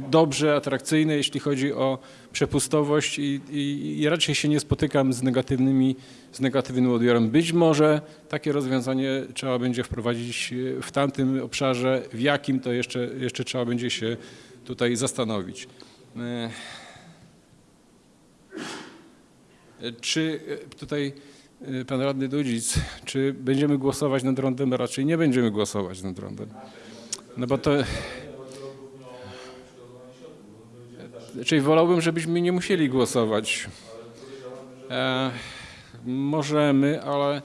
dobrze, atrakcyjne, jeśli chodzi o przepustowość i, i, i raczej się nie spotykam z negatywnymi, z negatywnym odbiorem. Być może takie rozwiązanie trzeba będzie wprowadzić e, w tamtym obszarze, w jakim to jeszcze, jeszcze trzeba będzie się tutaj zastanowić. E, Czy e, tutaj e, pan radny Dudzic, czy będziemy głosować nad rondem? Raczej nie będziemy głosować nad rondem. No bo to... Czyli wolałbym, żebyśmy nie musieli głosować. E, możemy, ale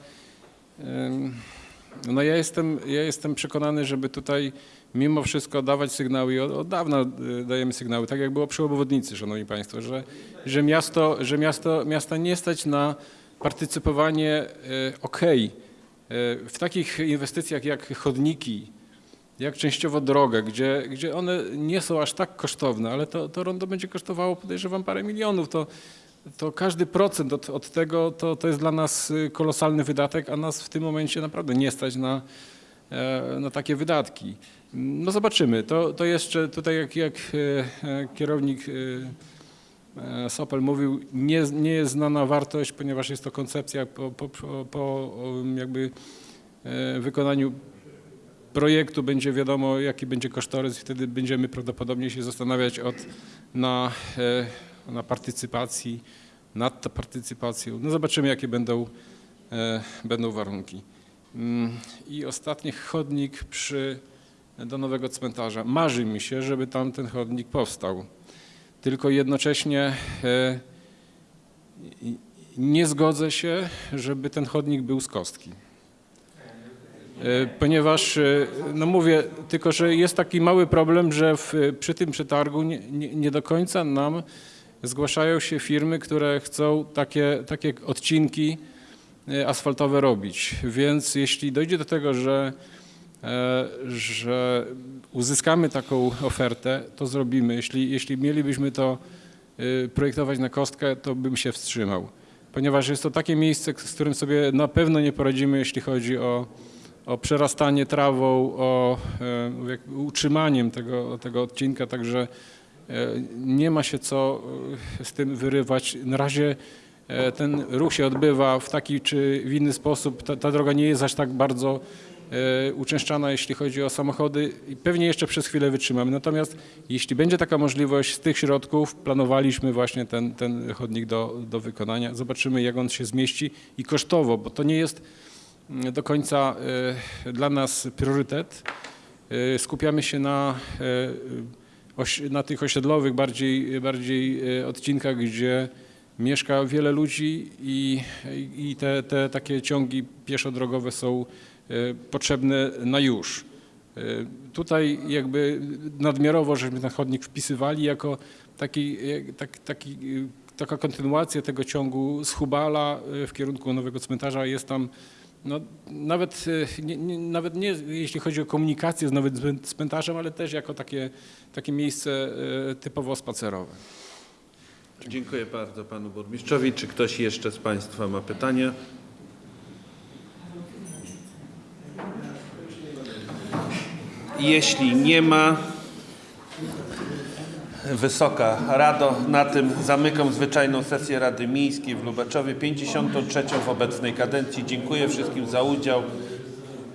no ja jestem, ja jestem przekonany, żeby tutaj mimo wszystko dawać sygnały i od, od dawna y, dajemy sygnały, tak jak było przy obwodnicy, szanowni państwo, że, że miasto, że miasto, miasta nie stać na partycypowanie y, okej y, w takich inwestycjach jak chodniki, jak częściowo drogę, gdzie, gdzie one nie są aż tak kosztowne, ale to, to rondo będzie kosztowało, podejrzewam, parę milionów, to, to każdy procent od, od tego to, to jest dla nas y, kolosalny wydatek, a nas w tym momencie naprawdę nie stać na, e, na takie wydatki. No zobaczymy. To, to jeszcze tutaj jak, jak e, e, kierownik e, e, Sopel mówił, nie, nie jest znana wartość, ponieważ jest to koncepcja po, po, po, um, jakby e, wykonaniu projektu będzie wiadomo, jaki będzie kosztorys i wtedy będziemy prawdopodobnie się zastanawiać od, na, e, na partycypacji, nad partycypacją. No zobaczymy, jakie będą, e, będą warunki. Mm, I ostatni chodnik przy, do nowego cmentarza. Marzy mi się, żeby tam ten chodnik powstał. Tylko jednocześnie e, nie zgodzę się, żeby ten chodnik był z kostki. E, Ponieważ, e, no mówię, tylko że jest taki mały problem, że w, przy tym przetargu nie, nie, nie do końca nam zgłaszają się firmy, które chcą takie, takie odcinki asfaltowe robić. Więc jeśli dojdzie do tego, że, że uzyskamy taką ofertę, to zrobimy. Jeśli, jeśli mielibyśmy to e, projektować na kostkę, to bym się wstrzymał. Ponieważ jest to takie miejsce, z którym sobie na pewno nie poradzimy, jeśli chodzi o, o przerastanie trawą, o e, utrzymaniem tego, tego odcinka, także e, nie ma się co e, z tym wyrywać. Na razie e, ten ruch się odbywa w taki czy w inny sposób. Ta, ta droga nie jest aż tak bardzo e, uczęszczana, jeśli chodzi o samochody i pewnie jeszcze przez chwilę wytrzymamy. Natomiast jeśli będzie taka możliwość z tych środków, planowaliśmy właśnie ten, ten chodnik do, do wykonania. Zobaczymy, jak on się zmieści i kosztowo, bo to nie jest mm, do końca e, dla nas priorytet. E, Skupiamy się na, e, na tych osiedlowych bardziej, bardziej e, odcinkach, gdzie mieszka wiele ludzi i, i te, te takie ciągi pieszo-drogowe są e, potrzebne na już. E, Tutaj jakby nadmiarowo, żeśmy ten chodnik wpisywali jako taki, tak, taki e, taka kontynuacja tego ciągu z Hubala y, w kierunku nowego cmentarza. Jest tam no, nawet, y, nie, nie, nawet nie jeśli chodzi o komunikację z nowym cmen- cmentarzem, ale też jako takie, takie miejsce y, typowo spacerowe. Dziękuję bardzo panu burmistrzowi. Czy ktoś jeszcze z państwa ma pytania? Jeśli nie ma, Wysoka Rado, na tym zamykam zwyczajną sesję Rady Miejskiej w Lubaczowie, 53. w obecnej kadencji. Dziękuję wszystkim za udział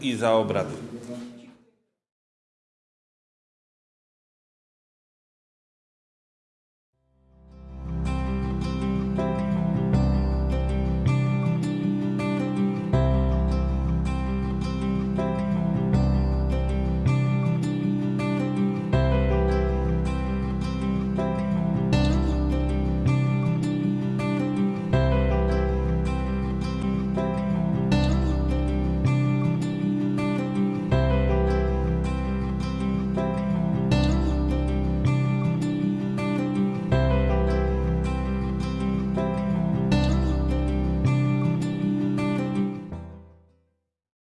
i za obrady.